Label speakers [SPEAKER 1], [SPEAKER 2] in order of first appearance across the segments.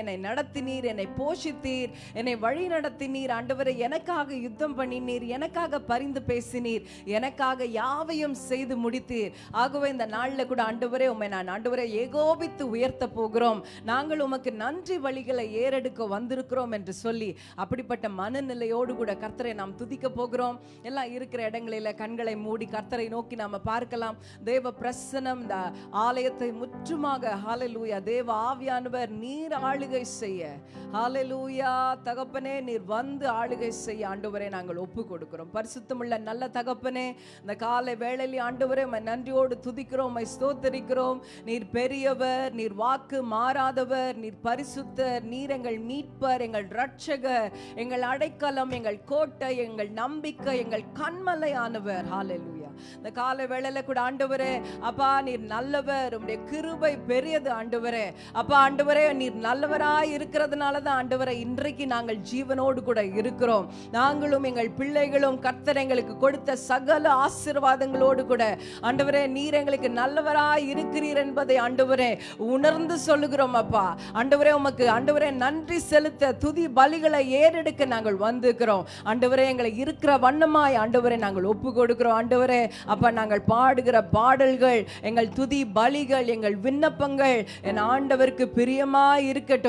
[SPEAKER 1] என்னை நடத்தினீர் என்னை போஷித்தீர் என்னை வழி நடத்தினீர். ஆண்டவரை எனக்காக யுத்தம் பண்ணினீர் எனக்காக பரிந்து பேசினீர் எனக்காக யாவையும் செய்து முடித்தீர். ஆகவே இந்த நாளில் கூட ஆண்டவரே உண்மை நான் ஆண்டவரை ஏகோபித்து உயர்த்த போகிறோம். நாங்கள் உமக்கு நன்றி வழிகளை ஏறெடுக்க வந்திருக்கிறோம் என்று சொல்லி அப்படிப்பட்ட மனநிலையோடு கூட கர்த்தரை நாம் துதிக்க போகிறோம். எல்லாம் இருக்கிற இடங்களில் கண்களை மூடி கர்த்தரை நோக்கி நாம் பார்க்கலாம். தேவ பிரசனம் இந்த ஆலயத்தை முற்றுமாக ஹாலலூயா தேவ ஆவியானவர் நீர் ஆள் ஆளுகை செய்ய. ஹாலலூயா தகப்பனே நீர் வந்து ஆளுகை செய்ய ஆண்டவரே நாங்கள் ஒப்பு கொடுக்கிறோம் பரிசுத்தமுள்ள நல்ல தகப்பனே இந்த காலை வேளையில் ஆண்டவரே உம்மை நன்றியோடு துதிக்கிறோம் உம்மை ஸ்தோத்தரிக்கிறோம். நீர் பெரியவர் நீர் வாக்கு மாறாதவர் நீர் பரிசுத்தர் நீர் எங்கள் மீட்பர் எங்கள் ரட்சகர் எங்கள் அடைக்கலம் எங்கள் கோட்டை எங்கள் நம்பிக்கை எங்கள் கண்மலையானவர். ஹாலலூயா இந்த காலை வேளையில கூட ஆண்டவரே அப்பா நீர் நல்லவர் உடைய கிருபை பெரியது ஆண்டவரே. அப்பா ஆண்டவரே நீர் நல்லவர் நல்லவராய் இருக்கிறதுனால தான் ஆண்டவரை இன்றைக்கு நாங்கள் ஜீவனோடு கூட இருக்கிறோம். நாங்களும் எங்கள் பிள்ளைகளும் கர்த்தர் எங்களுக்கு கொடுத்த சகல ஆசிர்வாதங்களோடு கூட ஆண்டவரே நீர் எங்களுக்கு நல்லவராய் இருக்கிறீர் என்பதை ஆண்டவரே உணர்ந்து சொல்லுகிறோம் அப்பா. ஆண்டவரே உமக்கு ஆண்டவரே நன்றி செலுத்த துதி பலிகளை ஏறெடுக்க நாங்கள் வந்திருக்கிறோம். ஆண்டவரே எங்களை இருக்கிற வண்ணமாய் ஆண்டவரே நாங்கள் ஒப்பு கொடுக்கிறோம் ஆண்டவரே அப்ப நாங்கள் பாடுகிற பாடல்கள் எங்கள் துதி பலிகள் எங்கள் விண்ணப்பங்கள் என் ஆண்டவருக்கு பிரியமாய் இருக்கட்டும்.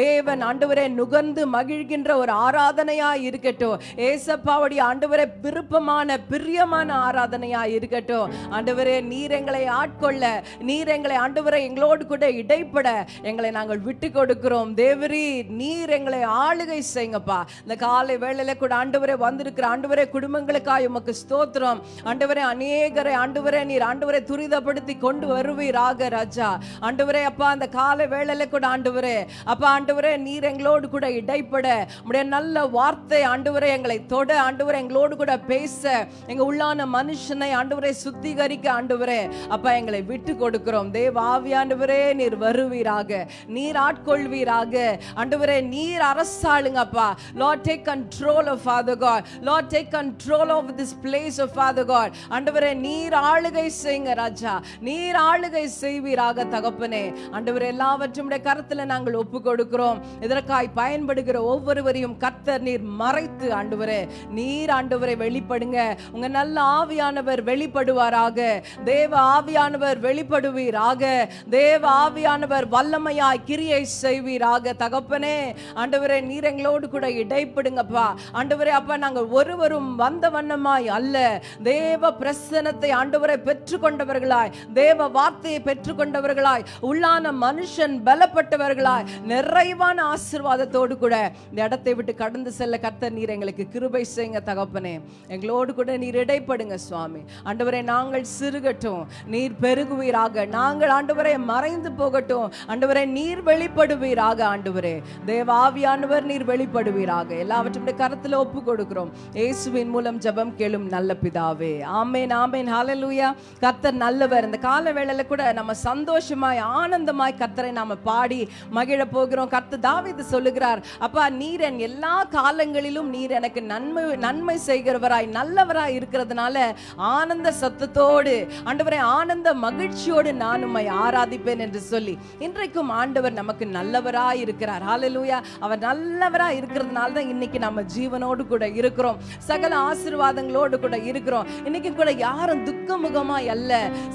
[SPEAKER 1] தேவன் ஆண்டவரை நுகர்ந்து மகிழ்கின்ற ஒரு ஆராதனையா இருக்கட்டும். ஏசப்பாவுடைய ஆண்டவரை விருப்பமான பிரியமான ஆராதனையா இருக்கட்டும். ஆண்டவரே நீர் எங்களை ஆட்கொள்ள நீர் எங்களை ஆண்டவரை எங்களோடு கூட இடைப்பட எங்களை நாங்கள் விட்டு கொடுக்கிறோம். தேவரி நீர் எங்களை ஆளுகை செய்யுங்கப்பா. இந்த காலை வேளையில கூட ஆண்டவரே வந்திருக்கிற ஆண்டவரே குடும்பங்களுக்காக உமக்கு ஸ்தோத்திரம். ஆண்டவரே அநேகரை ஆண்டவரே நீர் ஆண்டவரை துரிதப்படுத்தி கொண்டு வருவீராக ராஜா. ஆண்டவரே அப்பா அந்த காலை வேளையில கூட ஆண்டவரே அப்ப ஆண்டவரே நீர் எங்களோடு கூட இடைப்பட. உடைய நல்ல வார்த்தை ஆண்டவரே எங்களை தொட. ஆண்டவரே எங்களோடு கூட பேச. எங்க உள்ளான மனுஷனை ஆண்டவரை சுத்திகரிக்க ஆண்டவரே. அப்பா எங்களை விட்டு கொடுக்கிறோம். தேவ ஆவியாண்டவரே நீர் வருவீராக. நீர் ஆட்கொள்வீராக. ஆண்டவரே நீர் அரசாளுங்கப்பா lord take control of father God lord take control of this place of father God ஆண்டவரே நீர் ஆளுகை செய்யுங்க ராஜா. நீர் ஆளுகை செய்வீராக தகப்பனே. ஆண்டவர் எல்லாவற்றும் உடைய நாங்கள் ஒப்பு கொடுக்கிறோம். இதற்காய் பயன்படுகிற ஒவ்வொருவரையும் கர்த்தர் நீர் மறைத்து ஆண்டுவரே நீர் ஆண்டுவரை வெளிப்படுங்க. உங்க நல்ல ஆவியானவர் வெளிப்படுவாராக. தேவ ஆவியானவர் வெளிப்படுவீராக. தேவ ஆவியானவர் வல்லமையாய் கிரியை செய்வீராக. தகப்பனே ஆண்டவரே நீர் எங்களோடு கூட இடைப்படுங்கப்பா. ஆண்டவரே அப்பா நாங்கள் ஒருவரும் வந்த வண்ணமாய் அல்ல. தேவ பிரசனத்தை ஆண்டவரை பெற்றுக்கொண்டவர்களாய் தேவ வார்த்தையை பெற்றுக்கொண்டவர்களாய் உள்ளான மனுஷன் பலப்பட்டவர்களாய் நிறைவான ஆசீர்வாதத்தோடு கூட இந்த இடத்தை விட்டு கடந்து செல்ல கர்த்தர் நீர் எங்களுக்கு கிருபை செய்யுங்க தகப்பனே. எங்களோடு கூட நீர் இடைப்படுங்க சுவாமி. ஆண்டவரே நாங்கள் சிறுகட்டும் நீர் பெருகுவீராக. நாங்கள் ஆண்டவரை மறைந்து போகட்டும். ஆண்டவரை நீர் வெளிப்படுவீராக ஆண்டவரே. தேவாவியானவர் நீர் வெளிப்படுவீராக. எல்லாவற்றையும் கருத்தில் ஒப்பு கொடுக்கிறோம். இயேசுவின் மூலம் ஜெபம் கேளும் நல்ல பிதாவே. ஆமேன் ஆமேன். ஹாலலூயா கர்த்தர் நல்லவர். இந்த கால வேளையில கூட நம்ம சந்தோஷமாய் ஆனந்தமாய் கர்த்தரை நாம பாடி மகிழ போகிறோம். கர்த்தர் தாவிது சொல்லுகிறார் அப்பா நீர் என் எல்லா காலங்களிலும் நீர் எனக்கு நன்மை நன்மை செய்கிறவராய் நல்லவராய் இருக்கிறதுனால ஆனந்த சத்தத்தோடு ஆண்டவரை ஆனந்த மகிழ்ச்சியோடு நான் உம்மை ஆராதிப்பேன் என்று சொல்லி இன்றைக்கும் ஆண்டவர் நமக்கு நல்லவராய் இருக்கிறார். ஹாலலூயா அவர் நல்லவராய் இருக்கிறதுனால தான் இன்னைக்கு நம்ம ஜீவனோடு கூட இருக்கிறோம். சகல ஆசிர்வாதங்களோடு கூட இருக்கிறோம். இன்னைக்கு கூட யாரும் துக்கமுகமாய் அல்ல.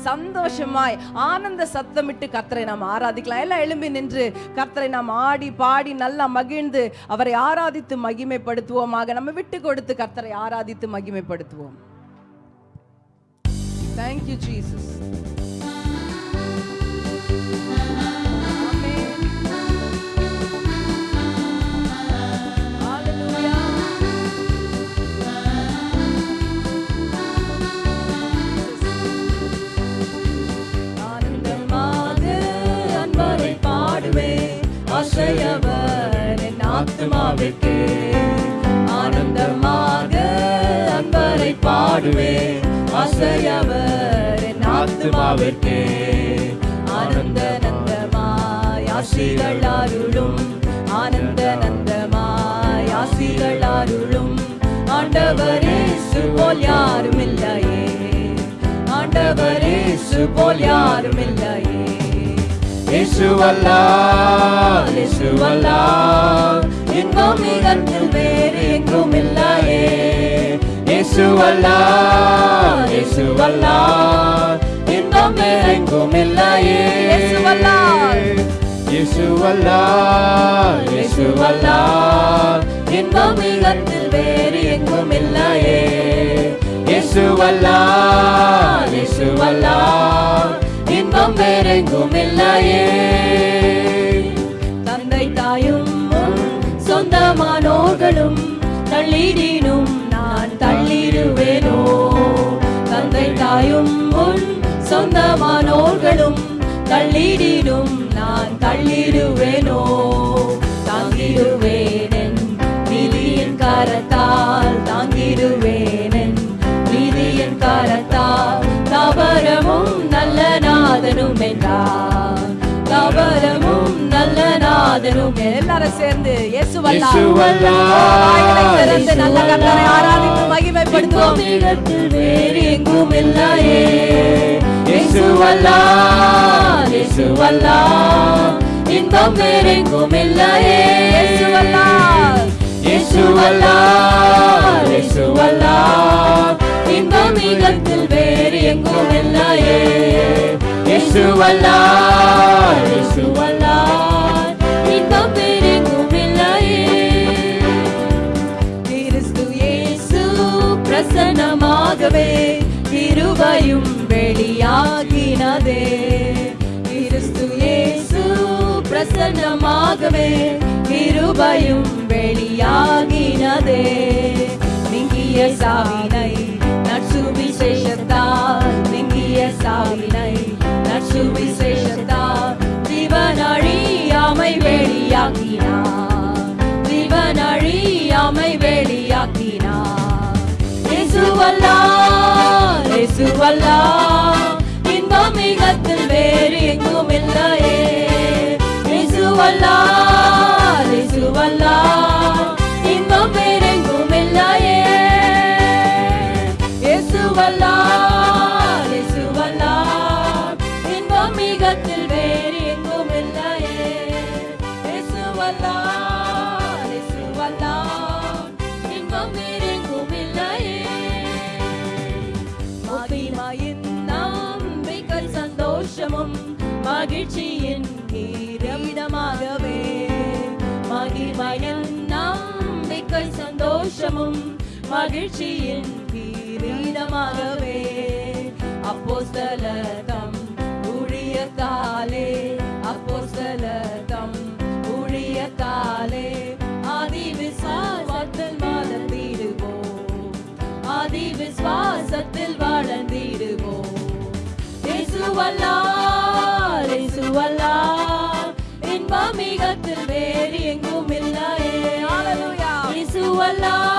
[SPEAKER 1] சந்தோஷமாய் ஆனந்த சத்தமிட்டு கர்த்தரை நாம் ஆராதிக்கலாம். எல்லாம் எழும்பி நின்று கர்த்தரை நாம் ஆடி பாடி நல்லா மகிழ்ந்து அவரை ஆராதித்து மகிமைப்படுத்துவோமாக. நம்ம விட்டு கொடுத்து கர்த்தரை ஆராதித்து மகிமைப்படுத்துவோம். Thank you, Jesus. ஆசையவர் என் ஆத்மாவிற்கு ஆனந்தமாக அன்பரை பாடுவேன். ஆசையவர் என் ஆத்மாவிற்கு ஆனந்த நந்தமாய் ஆசிகள் அருளும் ஆனந்த நந்தமாய் ஆசிகள் அருளும் ஆண்டவரே போல் யாரும் இல்லையே. ஆண்டவரே போல் யாரும் இல்லையே.
[SPEAKER 2] இன்பம் மிகத்தில் வேறு எங்கும் இல்லையே. இன்பம் எங்கும் இல்லையே. இன்பம் மிகத்தில் வேறு எங்கும் இல்லையே. இயேசுவல்லால் இயேசுவல்லால் நாம் வேறெங்கும் இல்லையே
[SPEAKER 1] தந்தை தாயும் சொந்தமானோர்களும் தள்ளிடினும் நான் தள்ளிடுவேனோ. தந்தை தாயும் உன் சொந்தமானோர்களும் தள்ளிடினும் நான் தள்ளிடுவேனோ. தாங்கிடுவேன் விதியின் கரத்தால் தாங்கிடுவேனென் நாதனும் தவறமும் நல்ல நாதனும் எல்லாரும் சேர்ந்து இயேசுவல்லா திறந்து நல்ல கர்த்தரை ஆராதித்து மகிமைப்படுத்துவோம்.
[SPEAKER 2] இடத்தில் வேறு எங்கும் இல்லையே இயேசுவல்லால் இயேசுவல்லால் இன்பம் வேறெங்கும் இல்லையே இன்பம் மிகத்தில் வேறு எங்கும் இல்லையே இயேசுவல்லால் இயேசுவல்லால் இன்பம் வேறெங்கும் இல்லையே
[SPEAKER 1] கிறிஸ்து இயேசு பிரசன்னமாகவே கிருபையும் வெளியாகினதே. கிறிஸ்து இயேசு பிரசன்னமாகவே கிருபையும் வெளியாகினதே. சாவினை நற்சுவிசேஷத்தால் நீங்கிய சாவினை நற்சுவிசேஷத்தால் ஜீவனழியாமை வெளியாக்கினார் ஜீவனழியாமை வெளியாக்கினார் இயேசுவல்லால் இயேசுவல்லால் இன்பம் மிகத்தில் வேறு எங்கும் இல்லையே இயேசுவல்லால் இயேசுவல்லால் இயேசுவல்லால் இயேசுவல்லால் இன்பம் மிகத்தில் வேறு எங்கும் இல்லையே. இயேசுவல்லால் இயேசுவல்லால் இன்பம் வேறெங்கும் இல்லையே. மகிமையின் நம்பிக்கை சந்தோஷமும் மகிழ்ச்சியின் கீரமிடமாகவே மகிமையின் நம்பிக்கை சந்தோஷமும் மகிழ்ச்சியின் கிரீடமாகவே அப்போஸ்தலதம் ஊழியத்தாலே அப்போஸ்தலதம் ஊழியத்தாலே ஆதி விசுவாசத்தில் வளர்ந்திடுவோம் ஆதி விசுவாசத்தில் வளர்ந்திடுவோம் இயேசுவல்லால் இயேசுவல்லால் இன்பம் மிகத்தில் வேறு எங்கும் இல்லையே. இயேசுவல்லால்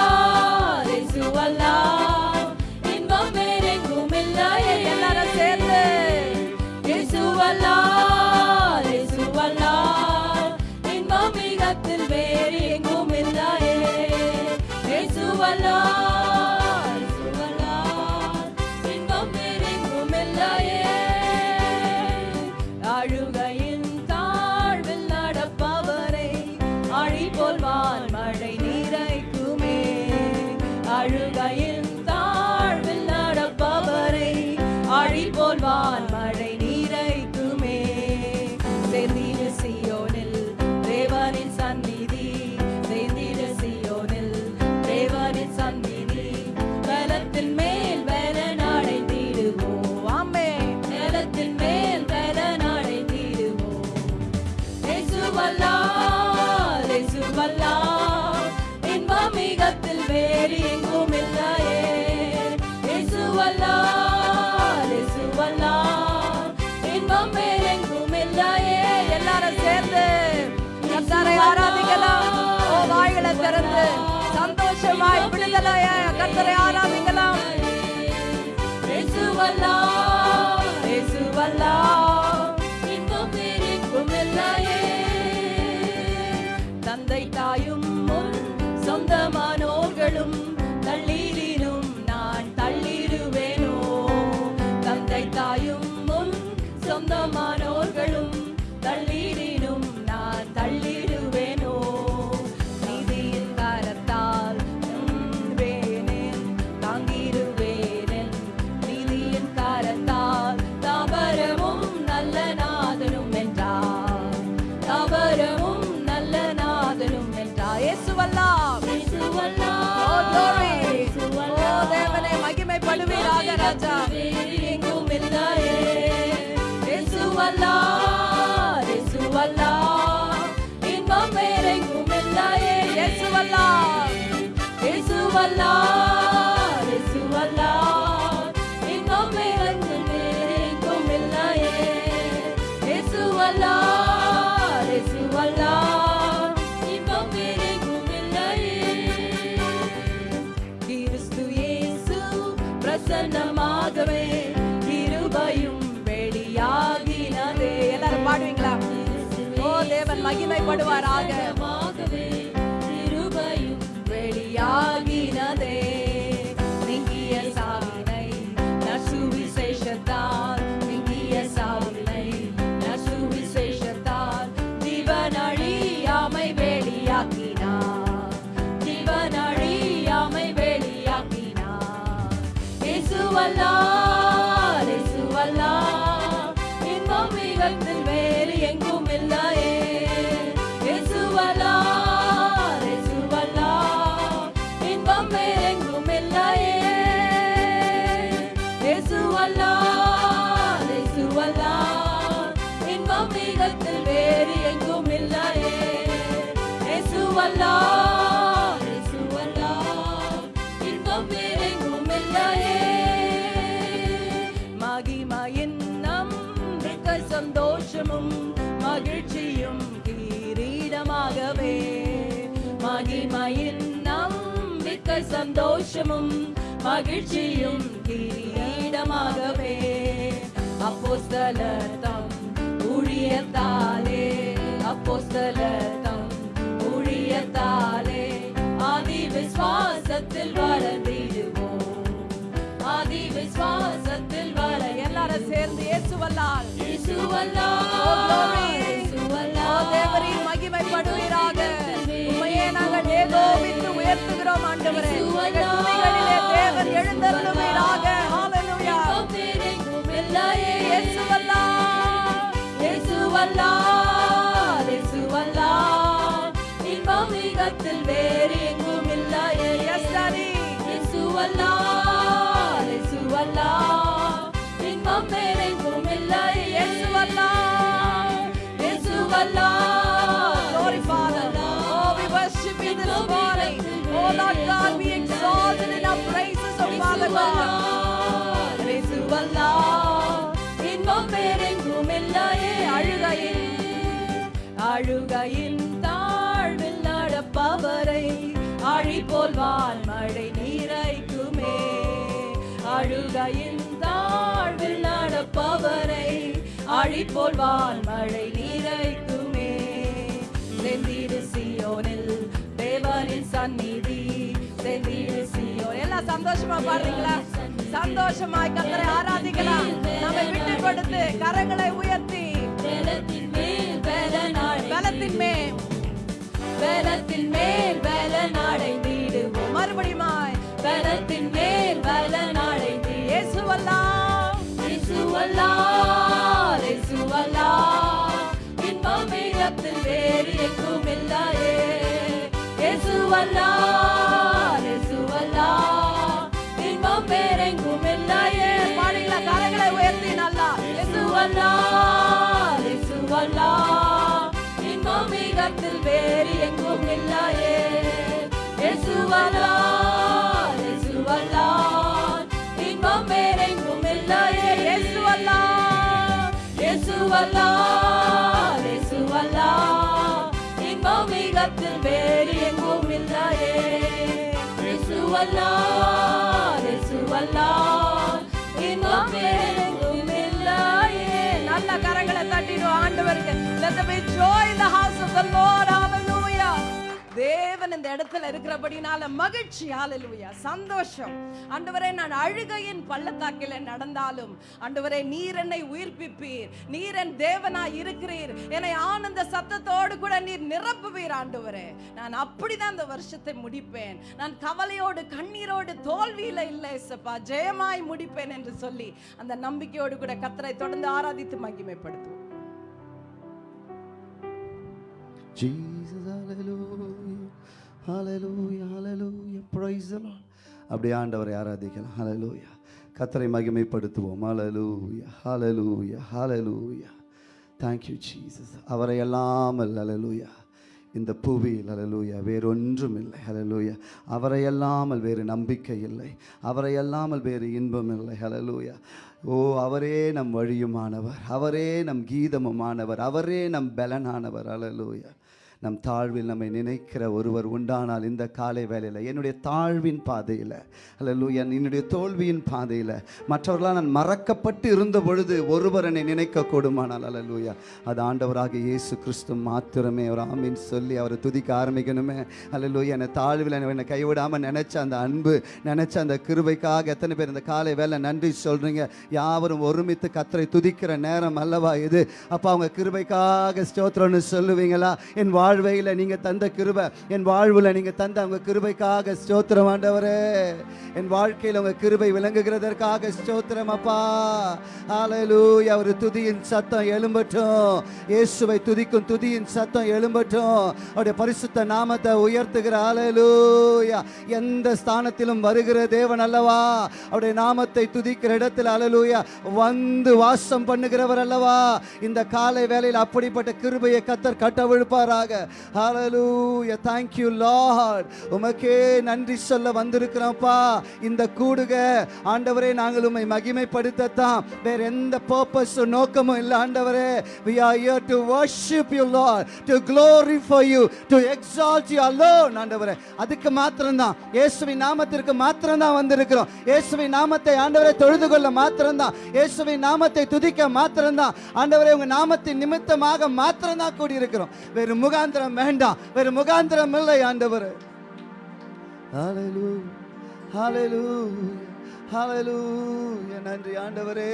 [SPEAKER 1] கர்த்தரை ஆராதிக்கலாம். இயேசுவல்லால் இயேசுவல்லால் இன்பம் இல்லையே தந்தை தாயும் சொந்தமானோர்களும் மகிமைப்படுவாராக. சந்தோஷமும் மகிழ்ச்சியும் கிரீடமாகவே. அப்போஸ்தலர்தம் ஊழியத்தாலே அப்போஸ்தலர்தம் ஊழியத்தாலே ஆதி விசுவாசத்தில் வளர்ந்திடுவோம் ஆதி விசுவாசத்தில் வள எல்லாரும் சேர்ந்து இயேசுவல்லால். ஓ, தேவரீர் மகிமைப்படுவீராக. ஆண்டவரே எங்கள் தேவன் எழுந்தருளுவீராக ஹalleluya
[SPEAKER 2] இன்பம் வேறெங்கும் இன்பம் வேறெங்கும் இல்லையே
[SPEAKER 1] அழுகையின் அழுகையின் தாழ்வில் நடப்பவரை ஆழி போல் மழை நீரைக்குமே அழுகையின் தாழ்வில் நடப்பவரை ஆழி போல் மழை நீரைக்குமே செந்திடு சியோனில் தேவனின் சந்நிதி செந்திடு சியோன் சந்தோஷமா பாடுறீங்களா? சந்தோஷமாய் கத்தரை ஆராதிக்கலாம். நம்மை விட்டு கொடுத்து கரங்களை உயர்த்தி.
[SPEAKER 2] பலத்தின் மேல் பலனாடை
[SPEAKER 1] பலத்தின் மேல் பலத்தின் மேல் பலன் அடைந்திடுவோம் மறுபடியுமாய் பலத்தின் மேல் பலன் அடைந்து இயேசுவல்லா. இயேசுவல்லா இன்பம் வேறு எங்கும் இல்லையே. இயேசுவல்லாம் இன்பம் வேகத்தில் வேறு எங்கும் இல்லையே. இயேசுவல்லாம் இயேசுவல்லாம் இன்பம் வேறெங்கும் இல்லையே. இயேசுவல்லாம் இயேசுவல்லாம் the house lord hallelujah. தேவன் இந்த இடத்துல இருக்கிறபடினால மகிழ்ச்சி ஹalleluya சந்தோஷம். ஆண்டவரே நான் அழுகையின் பள்ளத்தாக்கில நடந்தாலும் ஆண்டவரே நீர் என்னை உயிர்ப்பிப்பீர். நீர் என் தேவனா இருக்கிறீர். என்னை ஆனந்த சத்தத்தோடு கூட நீர் நிரப்புவீர் ஆண்டவரே. நான் அப்படிதான் இந்த வருஷத்தை முடிப்பேன். நான் கவலையோடு கண்ணீரோடு தோல்வியில இல்லை சப்பா ஜெயமாய் முடிப்பேன் என்று சொல்லி அந்த நம்பிக்கையோடு கூட கத்தரை தொடர்ந்து ஆராதித்து மகிமைப்படுத்துவோம்.
[SPEAKER 3] ஜீசஸ் ஹalleluya ஹalleluya ஹalleluya praise the lord அப்படி ஆண்டவரை ஆராதிக்கலாம் ஹலலூயா கத்தரை மகிமைப்படுத்துவோம் அலலூயா ஹலலூயா ஹalleluya thank you jesus அவரை எல்லாம் அலலூயா இந்த புவியில் அலலூயா வேறொன்றும் இல்லை ஹலலூயா அவரை வேறு நம்பிக்கை இல்லை அவரை வேறு இன்பம் இல்லை ஹலலூயா ஓ அவரே நம் வழியுமானவர் அவரே நம் கீதமுமானவர் அவரே நம் பலனானவர் அலலூயா நம் தாழ்வில் நம்மை நினைக்கிற ஒருவர் உண்டானால் இந்த காலை வேலையில் என்னுடைய தாழ்வின் பாதையில் அல்லூயா என்னுடைய தோல்வியின் பாதையில் மற்றவர்களால் நான் மறக்கப்பட்டு இருந்த பொழுது ஒருவர் என்னை நினைக்க கூடுமானால் அல்லூயா அது ஆண்டவராக இயேசு கிறிஸ்து மாத்திரமே அவர் ஆமின் சொல்லி அவரை துதிக்க ஆரம்பிக்கணுமே. அல்லூயா என்னை தாழ்வில் என்னை கைவிடாமல் நினச்ச அந்த அன்பு நினச்ச அந்த கிருபைக்காக எத்தனை பேர் இந்த காலை வேலை நன்றி சொல்கிறீங்க யாவரும் ஒருமித்து கத்தரை துதிக்கிற நேரம் அல்லவா இது? அப்போ அவங்க கிருபைக்காக ஸ்தோத்திரம்னு சொல்லுவீங்களா? என் வாழ்வையில் நீங்க தந்த கிருபை. என் வாழ்வுல நீங்க தந்த அவங்க கிருபைக்காக ஸ்தோத்திரம் ஆண்டவரே. என் வாழ்க்கையில் உங்கள் கிருபை விளங்குகிறதற்காக ஸ்தோத்திரம் அப்பா. ஹalleluya ஒரு துதியின் சத்தம் எழும்பட்டும். இயேசுவை துதிக்கும் துதியின் சத்தம் எழும்பட்டும். அவருடைய பரிசுத்த நாமத்தை உயர்த்துகிற அலலூயா எந்த ஸ்தானத்திலும் வருகிற தேவன் அல்லவா? அவருடைய நாமத்தை துதிக்கிற இடத்தில் அலலூயா வந்து வாசம் பண்ணுகிறவர் அல்லவா? இந்த காலை வேலையில் அப்படிப்பட்ட கிருபையை கத்தர் கட்டவிழ்ப்பாராக. ஹalleluya thank you lord. உமக்கே நன்றி சொல்ல வந்திருக்கிறோம்ப்பா. இந்த கூடுக ஆண்டவரே நாங்கள் உம்மை மகிமைப்படுத்தத்தான். வேற எந்த பர்பஸ் நோக்கமும் இல்லை ஆண்டவரே. We are here to worship you lord to glorify you to exalt you alone ஆண்டவரே. அதுக்கு மாத்திரம்தான். இயேசுவின் நாமத்திற்கு மாத்திரம்தான் வந்திருக்கிறோம். இயேசுவின் நாமத்தை ஆண்டவரை தொழுது கொள்ள மாத்திரம்தான். இயேசுவின் நாமத்தை துதிக்க மாத்திரம்தான். ஆண்டவரே உங்க நாமத்தின் நிமித்தமாக மாத்திரம்தான் கூடியிருக்கிறோம். வேறு முகாந்திரம் வேண்டாம் வேறு முகாந்திரம் இல்லை ஆண்டவர் Hallelujah. Hallelujah. Hallelujah. நன்றி ஆண்டவரே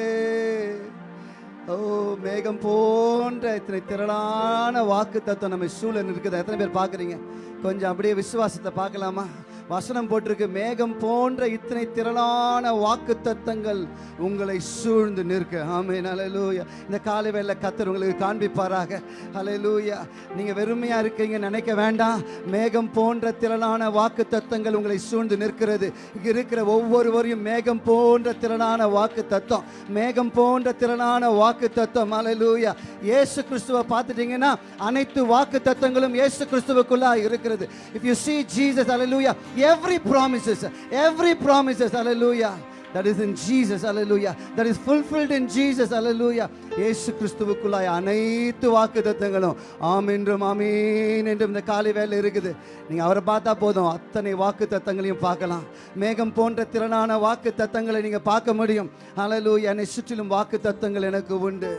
[SPEAKER 3] ஓ மேகம் போன்ற இத்தனை திரளான வாக்கு தத்துவம் நம்ம சூழல் இருக்குது எத்தனை பேர் பார்க்குறீங்க கொஞ்சம் அப்படியே விசுவாசத்தை பார்க்கலாமா வசனம் போட்டிருக்கு மேகம் போன்ற இத்தனை திரளான வாக்கு தத்தங்கள் உங்களை சூழ்ந்து நிற்க. ஆமே அலலூயா இந்த காலை வேலை கத்தர் உங்களுக்கு காண்பிப்பாராக. அலலூயா நீங்க வெறுமையா இருக்கீங்க நினைக்க வேண்டாம். மேகம் போன்ற திரளான வாக்கு தத்தங்கள் உங்களை சூழ்ந்து நிற்கிறது. இங்க இருக்கிற ஒவ்வொருவரையும் மேகம் போன்ற திரளான வாக்கு தத்துவம் மேகம் போன்ற திரளான வாக்கு தத்துவம் அலலூயா இயேசு கிறிஸ்துவை பார்த்துட்டீங்கன்னா அனைத்து வாக்கு தத்தங்களும் இயேசு கிறிஸ்துவுக்குள்ளா இருக்கிறது. If you see Jesus hallelujah every promises every promises hallelujah that is in Jesus hallelujah that is fulfilled in Jesus hallelujah. இயேசு கிறிஸ்துவுக்குள்ளாய் அனைத்து வாக்கு தத்தங்களும் ஆம் என்றும் ஆமீன் என்றும் இந்த காலை வேலை இருக்குது. நீங்கள் அவரை பார்த்தா போதும் அத்தனை வாக்கு தத்தங்களையும் பார்க்கலாம். மேகம் போன்ற திறனான வாக்கு தத்தங்களை நீங்கள் பார்க்க முடியும். ஹalleluya என்னை சுற்றிலும் வாக்கு தத்தங்கள் எனக்கு உண்டு.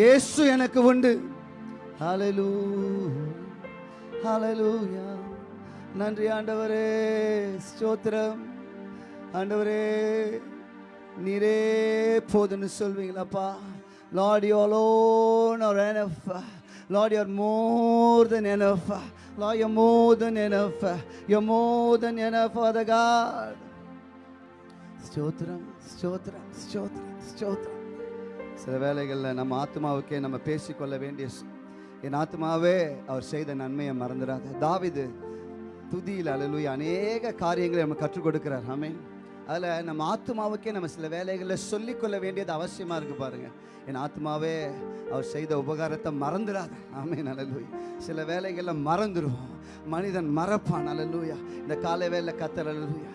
[SPEAKER 3] இயேசு எனக்கு உண்டு. அலலூ அலலூயா நன்றி ஆண்டவரே ஸ்தோத்திரம். ஆண்டவரே நீரே போதுன்னு சொல்வீங்களாப்பா lord you alone are enough lord you are more than enough lord you more than enough you more than enough father God ஸ்தோத்திரம் ஸ்தோத்திரம் ஸ்தோத்திரம் ஸ்தோத்திரம் சில வேலைகளில் நம்ம ஆத்மாவுக்கே நம்ம பேசிக்கொள்ள வேண்டிய என் ஆத்மாவே அவர் செய்த நன்மையை மறந்துடாத தாவிது துதியில் அலலுய அநேக காரியங்களை நம்ம கற்றுக் கொடுக்கிறார். ஆமென் அதில் நம்ம ஆத்மாவுக்கே நம்ம சில வேலைகளில் சொல்லிக்கொள்ள வேண்டியது அவசியமாக இருக்கு பாருங்கள் என் ஆத்மாவே அவர் செய்த உபகாரத்தை மறந்துடாத. ஆமே நலலூய் சில வேலைகளில் மறந்துடுவோம் மனிதன் மறப்பான் அலலுயா இந்த காலை வேலை கத்தர் அலலுயா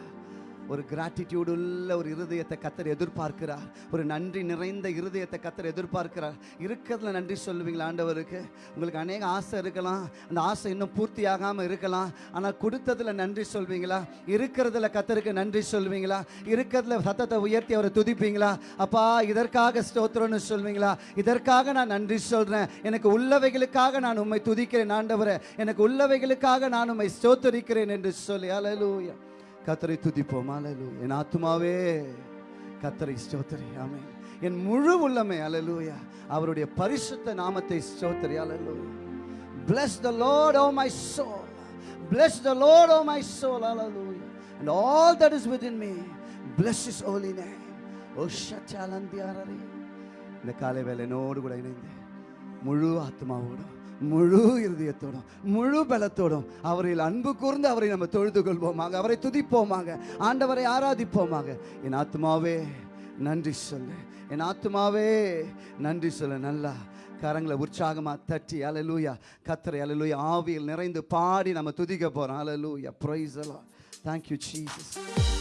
[SPEAKER 3] ஒரு கிராட்டிடியூடு உள்ள ஒரு இருதயத்தை கத்தர் எதிர்பார்க்கிறார். ஒரு நன்றி நிறைந்த இருதயத்தை கத்தர் எதிர்பார்க்கிறார். இருக்கிறதுல நன்றி சொல்லுவீங்களா ஆண்டவருக்கு? உங்களுக்கு அநேக ஆசை இருக்கலாம். அந்த ஆசை இன்னும் பூர்த்தி ஆகாமல் இருக்கலாம். ஆனால் கொடுத்ததுல நன்றி சொல்வீங்களா? இருக்கிறதுல கத்தருக்கு நன்றி சொல்வீங்களா? இருக்கிறதுல சத்தத்தை உயர்த்தி அவரை துதிப்பீங்களா? அப்பா இதற்காக ஸ்தோத்திரம்னு சொல்வீங்களா? இதற்காக நான் நன்றி சொல்கிறேன் எனக்கு உள்ளவைகளுக்காக நான் உம்மை துதிக்கிறேன் ஆண்டவரை. எனக்கு உள்ளவைகளுக்காக நான் உம்மை ஸ்தோத்தரிக்கிறேன் என்று சொல்லி. அலலூயா கத்தரை துதிப்போம். அலலு என் ஆத்மாவே கத்தரை ஸ்தோத்திரி. ஆமே என் முழு உள்ளமே அலலூயா அவருடைய பரிசுத்த நாமத்தை ஸ்தோத்திரி. அலலூயா bless the lord oh my soul. Bless the lord oh my soul. Hallelujah. And all that is within me bless his holy name. Oh ஷச்சாலந்தியாரே இந்த காலை வேலை என்னோடு கூட இணைந்து முழு ஆத்மாவோடும் முழு இருதயத்தோடும் முழு பலத்தோடும் அவரில் அன்பு கூர்ந்து அவரை நம்ம தொழுது கொள்வோமாக அவரை துதிப்போமாக ஆண்டவரை ஆராதிப்போமாக. என் ஆத்மாவே நன்றி சொல்லு. என் ஆத்மாவே நன்றி சொல்லு. நல்லா கரங்களை உற்சாகமாக தட்டி அலலூயா கத்தரை அலலூயா ஆவியில் நிறைந்து பாடி நம்ம துதிக்க போகிறோம் அலலூயா ப்ரைஸ் எல்லாம் தேங்க்யூ சீசஸ்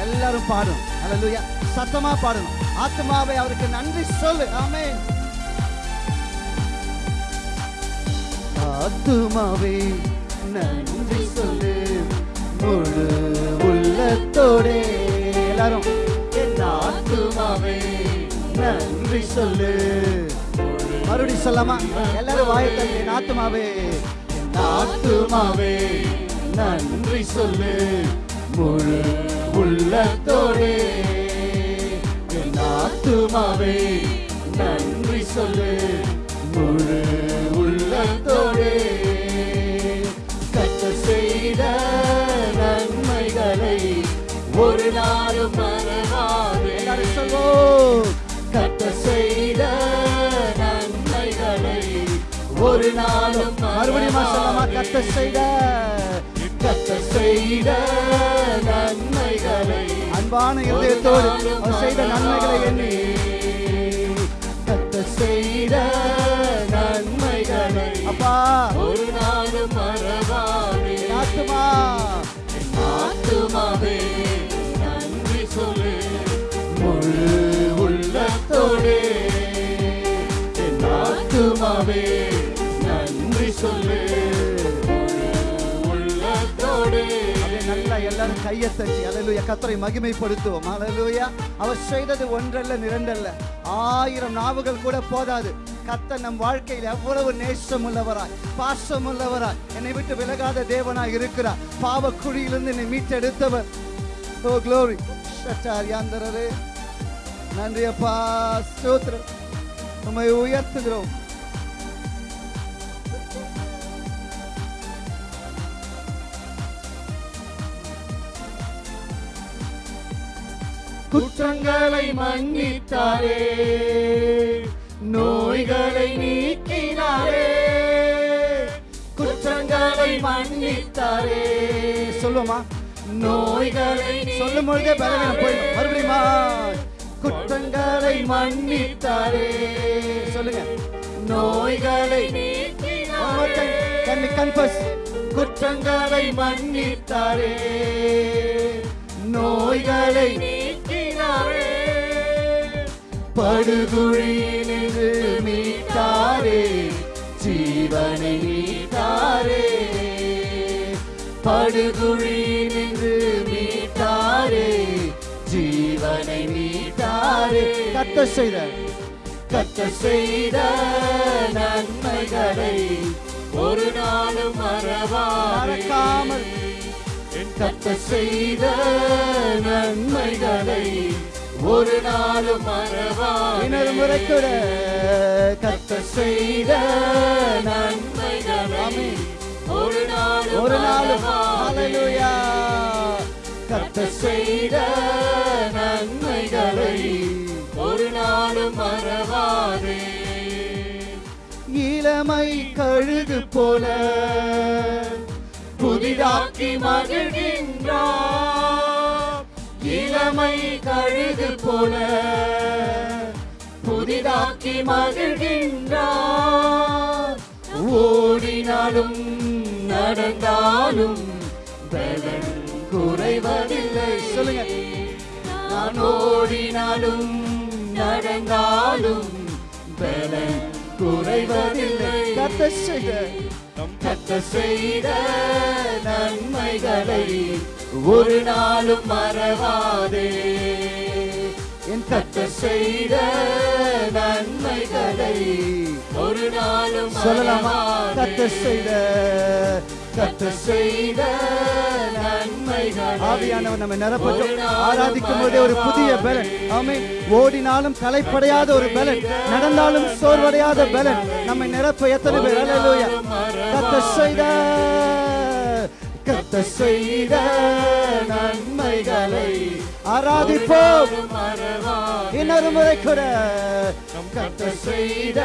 [SPEAKER 3] எல்லாரும் பாடும் அல்லா சத்தமா பாடணும். ஆத்மாவை அவருக்கு நன்றி சொல்லு. ஆமே ஆத்துமாவே நன்றி சொல்லு. முழு உள்ளத்தோடே எல்லாரும். என் ஆத்துமாவே நன்றி சொல்லு. மறுபடி சொல்லாமா எல்லாரும் வாயத்தல் என் ஆத்துமாவே. என் ஆத்துமாவே நன்றி சொல்லு. முழு உள்ளத்தோடே என் ஆத்துமாவே நன்றி சொல்லு. முழு உள்ளத்தோடே கத்த செய்த நன்மைகளை ஒரு நாளும் மறவாது. செய்த நன்மைகளை ஒரு நாளும் மறுபடியும் கத்த செய்த செய்த நன்மைகளை அன்பான இதயத்தோடு அவர் செய்த நன்மைகளை எண்ணி. கத்த செய்த நன்மைகளை அப்பா. ஒரு நாளும் மறவாதே. ஆத்துமா ஆத்துமாவே நன்றி சொல்லு. முழு உள்ளத்தோடே. என் ஆத்துமாவே நன்றி சொல்லு. எல்லாரும் கையை தட்டி அலலுயா கத்தரை மகிமைப்படுத்துவோம். அலலுயா அவர் செய்தது ஒன்றல்ல இரண்டல்ல. ஆயிரம் நாவுகள் கூட போதாது. கத்த நம் வாழ்க்கையில் எவ்வளவு நேசம் உள்ளவராய் பாசம் உள்ளவராய் என்னை விட்டு விலகாத தேவனாய் இருக்கிறார். பாவ குழியிலிருந்து என்னை மீட்டெடுத்தவர். ஓ க்ளோரி சட்டாரியாந்தரரே. நன்றி அப்பா. ஸ்தோத்திரம். உம்மை உயர்த்துகிறோம். குற்றங்களை மன்னித்தாரே. நோய்களை நீக்கினாரே. குற்றங்களை மன்னித்தாரே. சொல்லுமா நோய்களை சொல்லும் பொழுதே பலவீனம் போயிடும். மறுபடியுமா குற்றங்களை மன்னித்தாரே. சொல்லுங்க. நோய்களை confess? குற்றங்களை மன்னித்தாரே. நோய்களை படுகுழியிலிருந்து மீட்டாரே ஜீவனை நீட்டாரே படுகுழியிலிருந்து மீட்டாரே ஜீவனை மீட்டாரே. கத்த செய்த கத்த செய்த நன்மைகளை ஒரு நாளும் மறவாமல் கத்த செய்த நன்மைகளை ஒரு நாளும் மறவாமல் முறை கூட கத்த செய்த நன்மைகளை ஒரு நாளும் ஒரு நாளும். ஹalleluya. கத்த செய்த நன்மைகளை ஒரு நாளும் மறவாதே. இளமை கழுகு போல புதிதாக்கி மகிழ்கின்றார். இளமை கழுது போல புதிதாக்கி மகிழ்கின்றார். ஓடினாலும் நடந்தாலும் பலன் குறைவதில்லை. சொல்லுங்க. நான் ஓடினாலும் நடந்தாலும் பலன் குறைவதில்லை. கத்த செய்த. கத்த செய்த நன்மைகளை ஒரு நாளும் மறவாதே. என் கத்த செய்த நன்மைகளை ஒரு நாளும் சொல்லலாமா? கத்த செய்த கத்த செய்த ஆவியானவர் நம்ம நிரப்பட்டும். ஆராதிக்கும் போதே ஒரு புதிய பலன். ஆமென். ஓடினாலும் களைப்படையாத ஒரு பலன். நடந்தாலும் சோர்வடையாத பலன். நம்மை நிரப்ப எத்தனை பேர்? கத்த செய்த கத்த செய்த நன்மைகளை ஆராதிப்போம். இன்னொரு முறை கூட. கத்த செய்த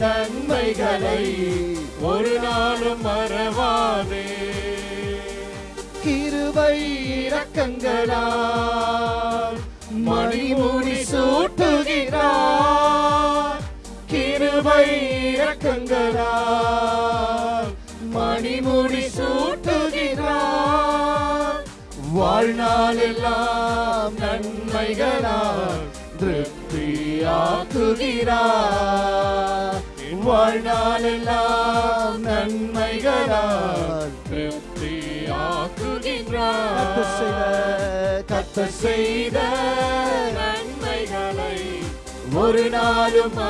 [SPEAKER 3] நன்மைகளை ஒரு நாளும் மறவாதே. கிருபை இரக்கங்களால் மணிமுடி சூட்டுகிறார். கிருபை இரக்கங்களால் மணிமுடி வாழ்நாளெல்லாம் நன்மைகளால் ஆக்குகிறார் வாழ்நாளெல்லாம் நன்மைகளால்
[SPEAKER 4] திருப்தி ஆக்குகின்றார்
[SPEAKER 3] கத்த செய்த
[SPEAKER 4] நன்மைகளை
[SPEAKER 3] ஒரு நாளும்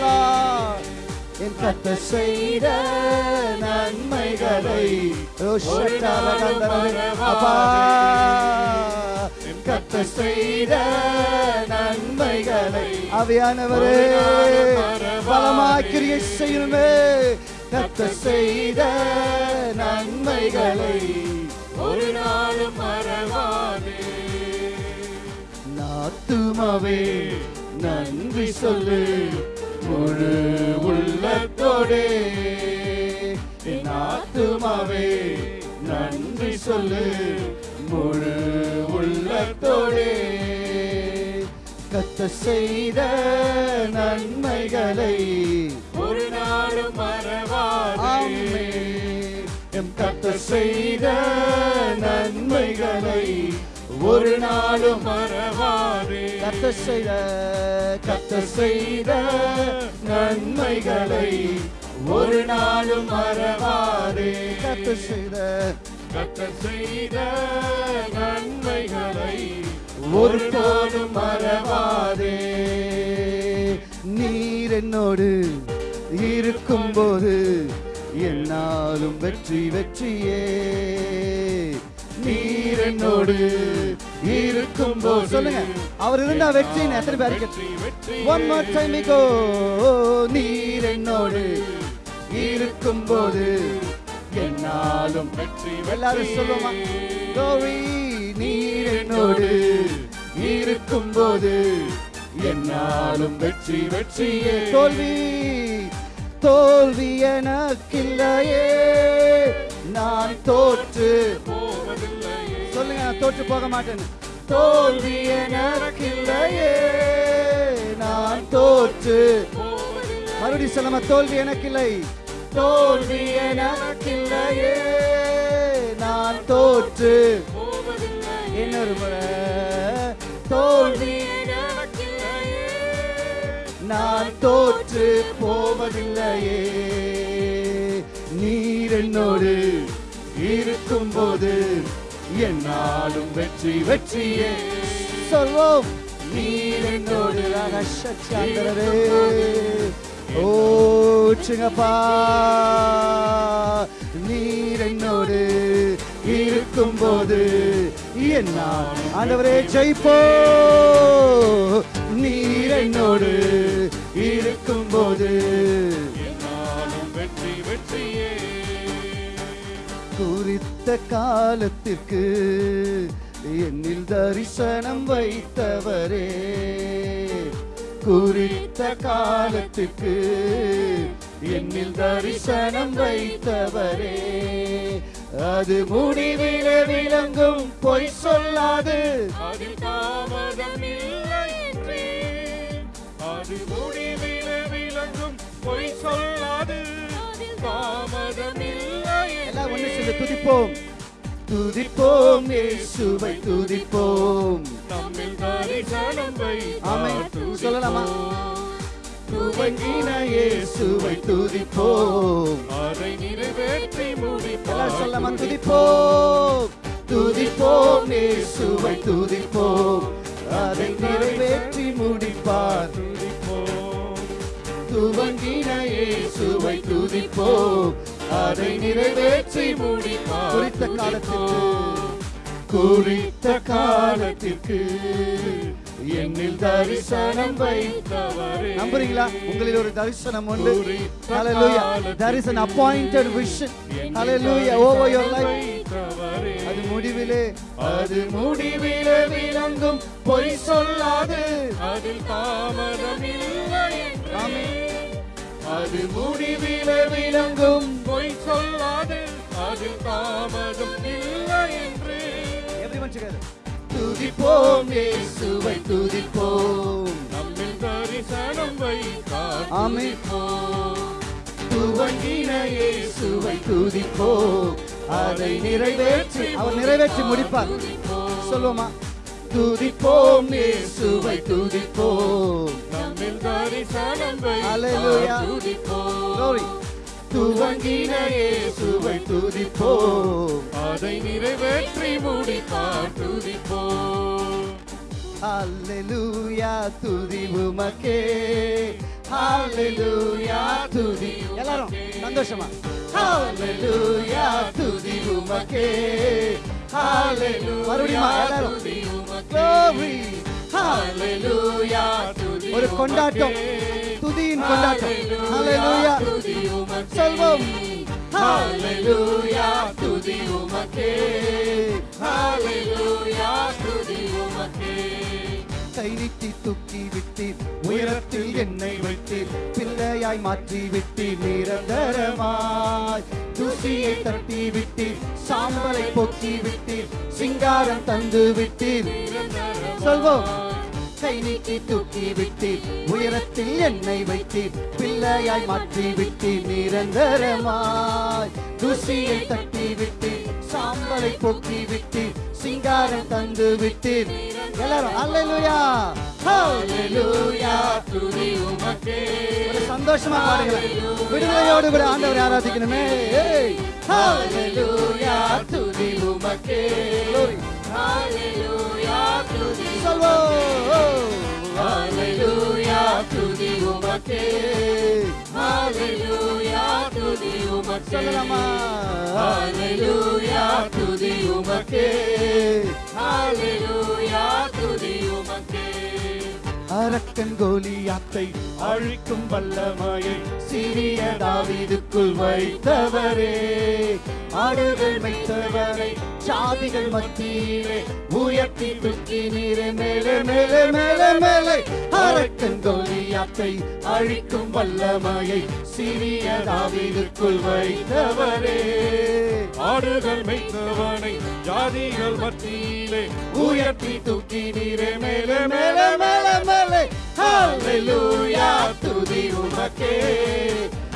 [SPEAKER 3] Lord. என் கத்த செய்த நன்மைகளை. அப்பா. என் கத்த செய்த நன்மைகளை அவையானவரே பலமாக்கிரிய செய்யுமே. கத்த செய்த நன்மைகளை
[SPEAKER 4] ஒரு நாளும் மறவாதே.
[SPEAKER 3] நாத்துமாவே நன்றி சொல்லு. முழு உள்ளத்தோடே. என் ஆத்துமாவே நன்றி சொல்லு. முழு உள்ளத்தோடே. கத்த செய்த நன்மைகளை
[SPEAKER 4] ஒரு நாளும் மறவாதே.
[SPEAKER 3] எம் கத்த செய்த நன்மைகளை ஒரு நாளும்
[SPEAKER 4] மறவாதே
[SPEAKER 3] கத்த செய்த கத்த செய்த நன்மைகளை ஒரு நாளும் மறவாதே கத்த செய்த
[SPEAKER 4] கத்த செய்த நன்மைகளை
[SPEAKER 3] ஒரு நாளும் மறவாதே நீர் என்னோடு இருக்கும்போது என்னாலும் வெற்றி வெற்றியே. நீர் என்னோடு இருக்கும்போது சொல்லுங்க. அவர் இருந்தா வெற்றி எத்தனை
[SPEAKER 4] வெற்றி
[SPEAKER 3] ஒன் மோர் டைம் கோ நீர் என்னோடு இருக்கும்போது என்னாலும்
[SPEAKER 4] வெற்றி
[SPEAKER 3] எல்லாரும் சொல்லுவோமா? கோரி நீர் என்னோடு இருக்கும்போது என்னாலும் வெற்றி வெற்றியே. தோல்வி. தோல்வி எனக்கில்லையே. நான் தோற்று.
[SPEAKER 4] போவதில்லையே
[SPEAKER 3] சொல்லுங்க நான் தோற்று போக மாட்டேன் தோல்வி எனக்கில்லையே. நான் தோற்று. மறுபடியும் சொல்லுமா தோல்வி எனக்கில்லை. தோல்வி எனக்கில்லையே. நான் தோற்று. இன்னொரு முறை. தோல்வி நான் தோற்று போவதில்லையே. நீர் என்னோடு இருக்கும்போது என்னாலும் வெற்றி வெற்றியே. சொல்வோம். நீர் என்னோடு ரகசியாந்தரவே ஓச்சுங்கப்பா. நீர் என்னோடு இருக்கும்போது என்ன? ஆண்டவரே ஜெயிப்போ. நீர் என்னோடு இருக்கும்போது.
[SPEAKER 4] என்னாலும் வெற்றி வெற்றியே.
[SPEAKER 3] குறித்த காலத்திற்கு என்னில் தரிசனம் வைத்தவரே. குறித்த காலத்திற்கு என்னில் தரிசனம் வைத்தவரே. அது முடிவில விளங்கும் பொய் சொல்லாது.
[SPEAKER 4] அதில் தாமதம் இல்லை அது முடிவில விளங்கும் பொய் சொல்லாது. தாமதம் இல்லை
[SPEAKER 3] எல்லாம் ஒண்ணு சேர்ந்து துதிப்போம். துதிப்போம் இயேசுவை துதிப்போம்.
[SPEAKER 4] நம்மில் தரிசனம்
[SPEAKER 3] ஆமென்.
[SPEAKER 4] வைத்தார்
[SPEAKER 3] சொல்லலாமா? துவங்கின இயேசுவை துதிப்போம்.
[SPEAKER 4] அதை நிறைவேற்றி
[SPEAKER 3] சொல்லலாமா
[SPEAKER 4] முடிப்பார்
[SPEAKER 3] துதிப்போம். துதிப்போம் இயேசுவை துதிப்போம். அதை நிறைவேற்றி முடிப்பார்.
[SPEAKER 4] துதிப்போம்.
[SPEAKER 3] துவங்கின இயேசுவை துதிப்போம். அதை நிறைவேற்றி
[SPEAKER 4] முடிப்பார்.
[SPEAKER 3] குறித்த காலத்திற்கு. குறித்த காலத்திற்கு. என்னில் தரிசனம் வைத்தவரே. நம்புறீங்களா? உங்களில் ஒரு தரிசனம் உண்டு. ஹalleluya there is an appointed vision hallelujah. over your life. அது முடிவிலே. அது முடிவிலே விளங்கும் பொய் சொல்லாது.
[SPEAKER 4] அதில் தாமதம் இல்லை
[SPEAKER 3] ஆமென். அது முடிவிலே விளங்கும்
[SPEAKER 4] பொய் சொல்லாது. அதில் தாமதம் இல்லை என்று.
[SPEAKER 3] Everyone together. துதிப்போம் இயேசுவை துதிப்போம்
[SPEAKER 4] நம்மில் தரிசனம் வைத்தார்
[SPEAKER 3] ஆமென்.
[SPEAKER 4] துதிப்போம்.
[SPEAKER 3] துவங்கின இயேசுவை துதிப்போம் அதை நிறைவேற்றி அவர் நிறைவேற்றி முடிப்பார் சொல்லுவோமா துதிப்போம் இயேசுவை துதிப்போம்
[SPEAKER 4] தரிசனம்
[SPEAKER 3] Hallelujah.
[SPEAKER 4] வைத்தார் துதிப்போம்
[SPEAKER 3] Glory. துவங்கின இயேசுவை துதிப்போம்.
[SPEAKER 4] அதை நிறைவேற்றி முடிப்பார் துதிப்போம்.
[SPEAKER 3] ஹalleluya துதி உமக்கே ஹalleluya துதி எல்லாரும் சந்தோஷமா? ஹalleluya துதி உமக்கே ஹalleluya மறுபடியும் எல்லாரும் glory. ஒரு கொண்டாட்டம். துதியின் கொண்டாட்டம். ஹalleluya சொல்வோம். ஹalleluya துதி உமக்கே.
[SPEAKER 4] ஹalleluya துதி உமக்கே.
[SPEAKER 3] கை நீட்டி தூக்கி விட்டீர். உயரத்தில் என்னை வைத்தீர். பிள்ளையாய் மாற்றி விட்டீர் நிரந்தரமாய் தூசியை தட்டி விட்டீர் சாம்பலை போக்கி விட்டீர் சிங்காரம் தந்து விட்டீர் சொல்வோம். கை நீக்கி தூக்கி விட்டீர் உயரத்தில் என்னை வைத்தீர். பிள்ளையாய் மாற்றி விட்டீர் நிரந்தரமாய் தூசியை தட்டி விட்டீர் சாம்பலை போக்கி விட்டீர் சிங்காரம் தந்து விட்டீர் எல்லாரும் அல்லேலூயா ஹalleluya
[SPEAKER 4] துதி உமக்கே.
[SPEAKER 3] சந்தோஷமா பாடுங்க. விடுதலையோடு கூட ஆண்டவரை ஆராதிக்கணுமே. ஏய். ஹalleluya துதி உமக்கே.
[SPEAKER 4] ஹalleluya துதி
[SPEAKER 3] சொல்வோம்.
[SPEAKER 4] உமக்கே. ஹalleluya துதி உமக்கே. ஹalleluya துதி உமக்கே.
[SPEAKER 3] அரக்கன் கோலியாத்தை
[SPEAKER 4] அழிக்கும் வல்லமையை
[SPEAKER 3] சிறிய தாவீதுக்குள் வைத்தவரே. ஆடுகள் வைத்தவரை சாதிகள் மத்தியிலே உயர்த்தி தூக்கி நீரே மேலே மேலே மேலே மேலே. அரக்கன் கோலியாத்தை அழிக்கும் வல்லமையை சிறிய தாவீதுக்குள் வைத்தவரே.
[SPEAKER 4] ஆடுகள் மேய்த்தவனை ஜாதிகள் மத்தியிலே
[SPEAKER 3] உயர்த்தி தூக்கி நீரே. மேலே மேலே மேலே மேலே. ஹalleluya துதி உமக்கே.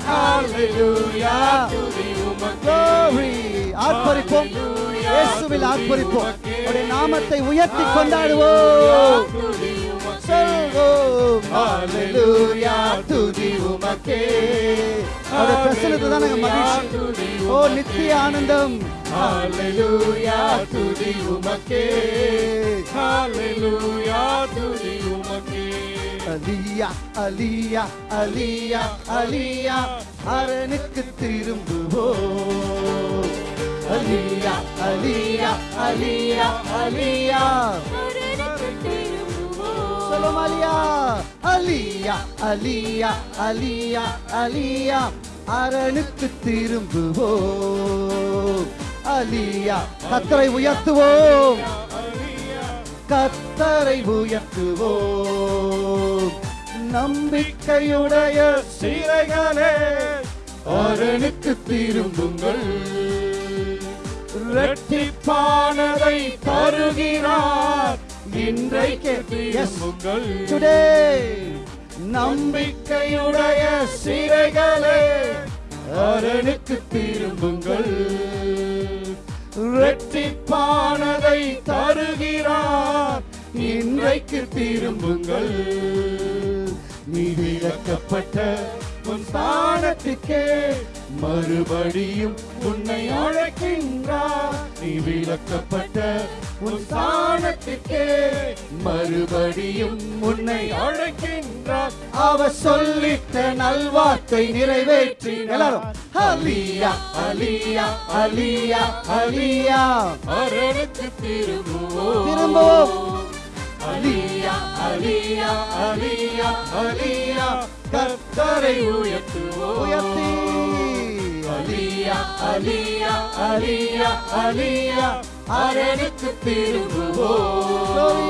[SPEAKER 3] ஹalleluya
[SPEAKER 4] துதி உமக்கே.
[SPEAKER 3] ஆர்ப்பரிப்போம். இயேசுவில் ஆர்ப்பரிப்போம். அவருடைய நாமத்தை உயர்த்தி கொண்டாடுவோம். சொல்வோம் ஹalleluya துதி உமக்கே. அவருடைய பிரசன்னத்தை தான் நாங்க மகிழ்ச்சி ஓ நித்திய ஆனந்தம். ஹalleluya துதி உமக்கே.
[SPEAKER 4] ஹalleluya. துதி உமக்கே.
[SPEAKER 3] அலியா அலியா அலியா அலியா. அரணுக்கு திரும்புவோம். அலியா அலியா அலியா அலியா. சொல்லும் அலியா அலியா அலியா அலியா அலியா அரணுக்கு திரும்புவோம். அலியா கத்தரை உயர்த்துவோம். கத்தரை உயர்த்துவோம். நம்பிக்கையுடைய சிறைகளே அரணுக்கு திரும்புங்கள். இரட்டிப்பானதை தருகிறார். Today, நம்பிக்கையுடைய சிறைகளே. அரணுக்கு திரும்புங்கள். இரட்டிப்பானதை தருகிறார். இன்றைக்கு திரும்புங்கள். நீ விளக்கப்பட்ட உன் ஸ்தானத்துக்கே மறுபடியும் உன்னை அழைக்கின்றார். நீ விளக்கப்பட்ட உன் ஸ்தானத்துக்கே மறுபடியும் உன்னை அழைக்கின்றார். அவர் சொல்லிட்ட நல்வார்த்தை நிறைவேற்றி எல்லாரும் அலியா அலியா அலியா அலியா
[SPEAKER 4] அரணுக்கு திரும்புவோம்.
[SPEAKER 3] திரும்பவும். அலியா அலியா அலியா அலியா கர்த்தரை
[SPEAKER 4] உயர்த்துவோம்
[SPEAKER 3] உயர்த்தி அலியா அலியா அலியா அலியா அரணுக்கு திரும்புவோம்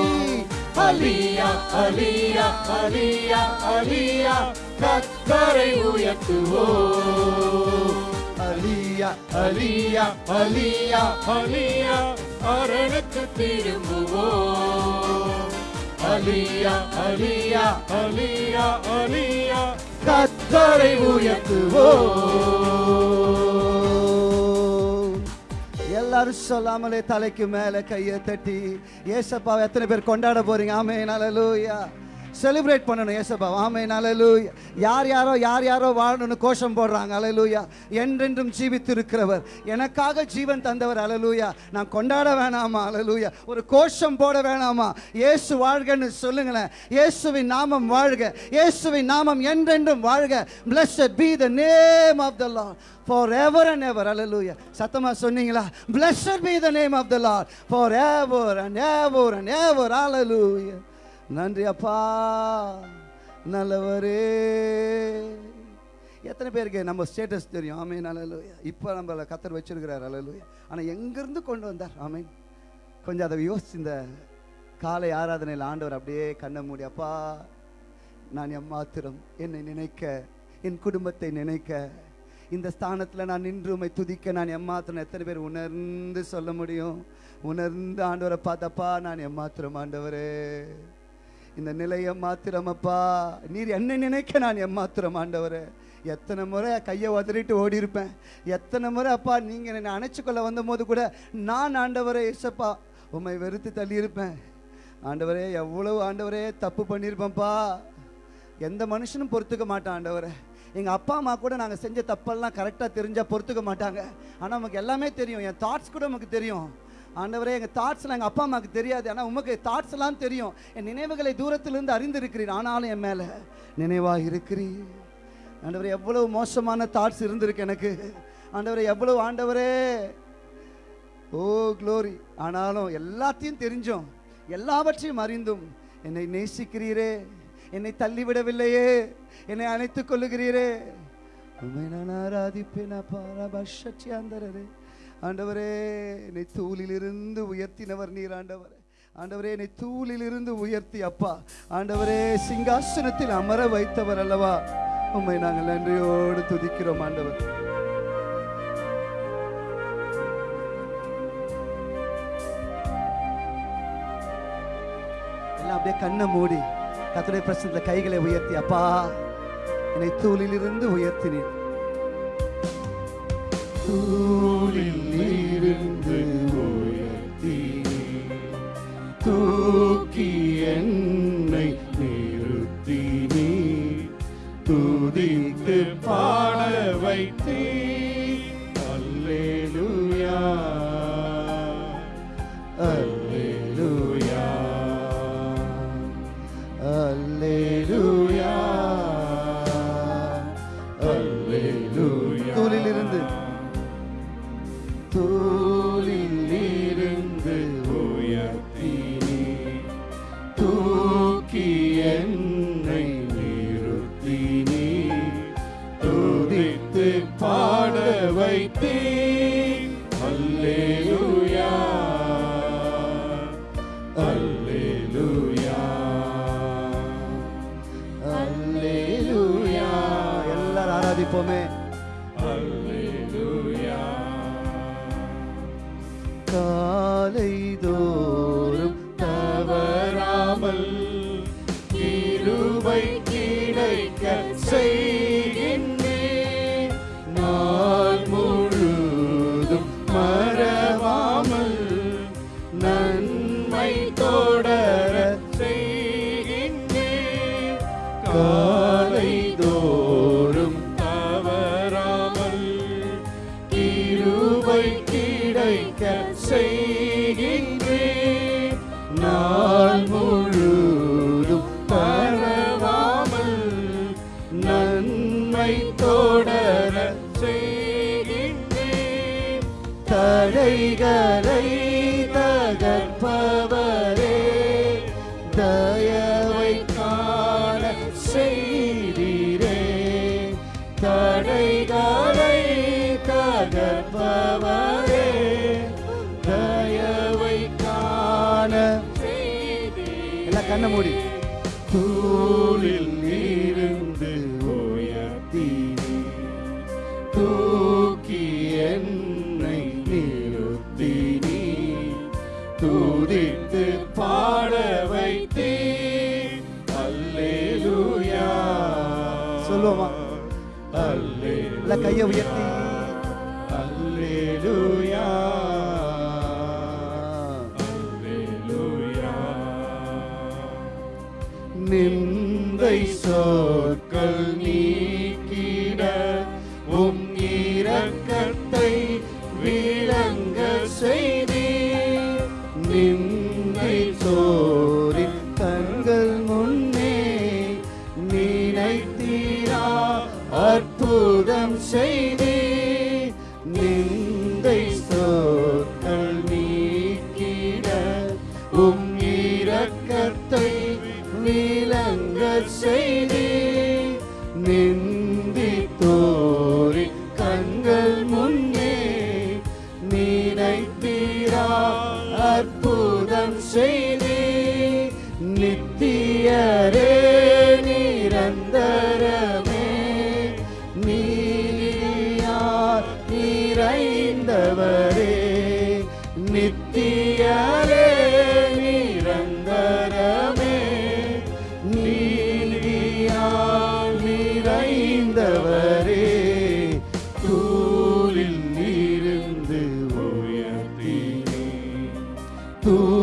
[SPEAKER 3] அலியா அலியா அலியா அலியா கர்த்தரை உயர்த்துவோம் அலியா அலியா அலியா
[SPEAKER 4] அலியா அரணுக்கு திரும்புவோம்
[SPEAKER 3] அலியா அலியா
[SPEAKER 4] அலியா அலியா
[SPEAKER 3] கத்தரை உயர்த்துவோ. எல்லாரும் சொல்லாமலே தலைக்கு மேல கையை தட்டி ஏசப்பாவை எத்தனை பேர் கொண்டாட போறீங்க? ஆமே ஹalleluya. செலிப்ரேட் பண்ணணும் ஏசப்பா. ஆமே அலலூயா யார் யாரோ யார் யாரோ வாழணும்னு கோஷம் போடுறாங்க. அலலூயா என்றென்றும் ஜீவித்து இருக்கிறவர் எனக்காக ஜீவன் தந்தவர். அலலூயா நான் கொண்டாட வேணாமா? அலலூயா ஒரு கோஷம் போட வேணாமா? இயேசு வாழ்கன்னு சொல்லுங்களேன். இயேசுவின் நாமம் வாழ்க. இயேசுவின் நாமம் என்றென்றும் வாழ்க. Blessed be the name of the lord for ever and ever hallelujah. சத்தமா சொன்னீங்களா? Blessed be the name of the lord for ever and ever and ever அலலூயா நன்றி அப்பா நல்லவரே. எத்தனை பேருக்கு நம்ம ஸ்டேட்டஸ் தெரியும்? ஆமீன் அலலுயா இப்போ நம்மளை கத்தர் வச்சிருக்கிறார் அலலுயா ஆனால் எங்கேருந்து கொண்டு வந்தார்? ஆமீன். கொஞ்சம் அதை யோசிச்சு இந்த காலை ஆராதனையில் ஆண்டவர் அப்படியே கண்ணை மூடி அப்பா நான் எம்மாத்திரம் என்னை நினைக்க என் குடும்பத்தை நினைக்க இந்த ஸ்தானத்தில் நான் நின்று உமை துதிக்க நான் எம்மாத்திரம் எத்தனை பேர் உணர்ந்து சொல்ல முடியும்? உணர்ந்து ஆண்டவரை பார்த்தப்பா நான் எம்மாத்திரம் ஆண்டவரே. இந்த நிலையை மாத்திரமப்பா. நீர் என்ன நினைக்க நான் எம்மாத்திரம் ஆண்டவரே. எத்தனை முறை கையை உதறிட்டு ஓடி இருப்பேன் எத்தனை முறை அப்பா நீங்கள் என்னை அணைச்சிக்கொள்ள வந்தபோது கூட நான் ஆண்டவரே இசப்பா உம்மை வெறுத்து தள்ளியிருப்பேன். ஆண்டவரே எவ்வளவு ஆண்டவரே தப்பு பண்ணியிருப்பேன்ப்பா. எந்த மனுஷனும் பொறுத்துக்க மாட்டான் ஆண்டவரே. எங்கள் அப்பா அம்மா கூட நாங்கள் செஞ்ச தப்பெல்லாம் கரெக்டாக தெரிஞ்சால் பொறுத்துக்க மாட்டாங்க. ஆனால் நமக்கு எல்லாமே தெரியும். என் தாட்ஸ் கூட நமக்கு தெரியும். ஆண்டவரே எங்கள் தாட்ஸ்லாம் எங்கள் அப்பா அம்மாவுக்கு தெரியாது. ஆனால் உமக்கு தாட்ஸ் எல்லாம் தெரியும். என் நினைவுகளை தூரத்திலிருந்து அறிந்திருக்கிறீர். ஆனாலும் என் மேலே நினைவாக இருக்கிறீர். ஆண்டவரே எவ்வளவு மோசமான தாட்ஸ் இருந்திருக்கு எனக்கு. ஆண்டவரே எவ்வளவு ஆண்டவரே. ஓ க்ளோரி ஆனாலும் எல்லாத்தையும் தெரிஞ்சோம் எல்லாவற்றையும் அறிந்தும் என்னை நேசிக்கிறீரே. என்னை தள்ளிவிடவில்லையே. என்னை அணைத்துக் கொள்ளுகிறீரே. உண்மை நான் ஆராதிப்பேன் பாரபட்சியாந்தரே ஆண்டவரே என்னை தூளிலிருந்து உயர்த்தினவர் நீர் ஆண்டவரே. ஆண்டவரே என்னை தூளிலிருந்து உயர்த்தி அப்பா. ஆண்டவரே சிங்காசனத்தில் அமர வைத்தவர் அல்லவா? உண்மை நாங்கள் நன்றியோடு துதிக்கிறோம் ஆண்டவர். எல்லாம் அப்படியே கண்ணை மூடி கத்துடைய பிரச்சனை கைகளை உயர்த்தி அப்பா என்னை தூளிலிருந்து உயர்த்தினேன்
[SPEAKER 4] தூளில் இருந்து உயர்த்தி தூக்கி என்னை நிறுத்தி நீ. துதித்து பாட வைத்தீ தூக்கி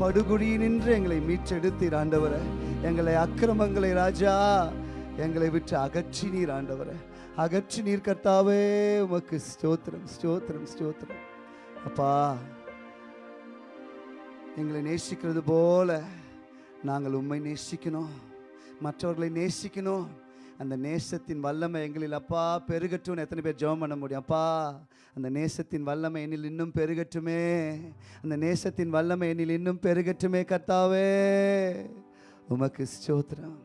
[SPEAKER 3] படுகுழியினின்று எங்களை மீட்டெடுத்தீர் ஆண்டவரே. எங்களை அக்கிரமங்களை ராஜா எங்களை விட்டு ஆண்டவரை. அகற்றி நீர் கர்த்தாவே உமக்கு ஸ்தோத்திரம் ஸ்தோத்திரம் ஸ்தோத்திரம். அப்பா எங்களை நேசிக்கிறது போல நாங்கள் உண்மை நேசிக்கணும். மற்றவர்களை நேசிக்கணும். அந்த நேசத்தின் வல்லமை எங்களில் அப்பா பெருகட்டும்னு எத்தனை பேர் ஜெபம் பண்ண முடியும்? அப்பா அந்த நேசத்தின் வல்லமை என்னில் இன்னும் பெருகட்டுமே. அந்த நேசத்தின் வல்லமை என்னில் இன்னும் பெருகட்டுமே கர்த்தாவே. உமக்கு ஸ்தோத்திரம்.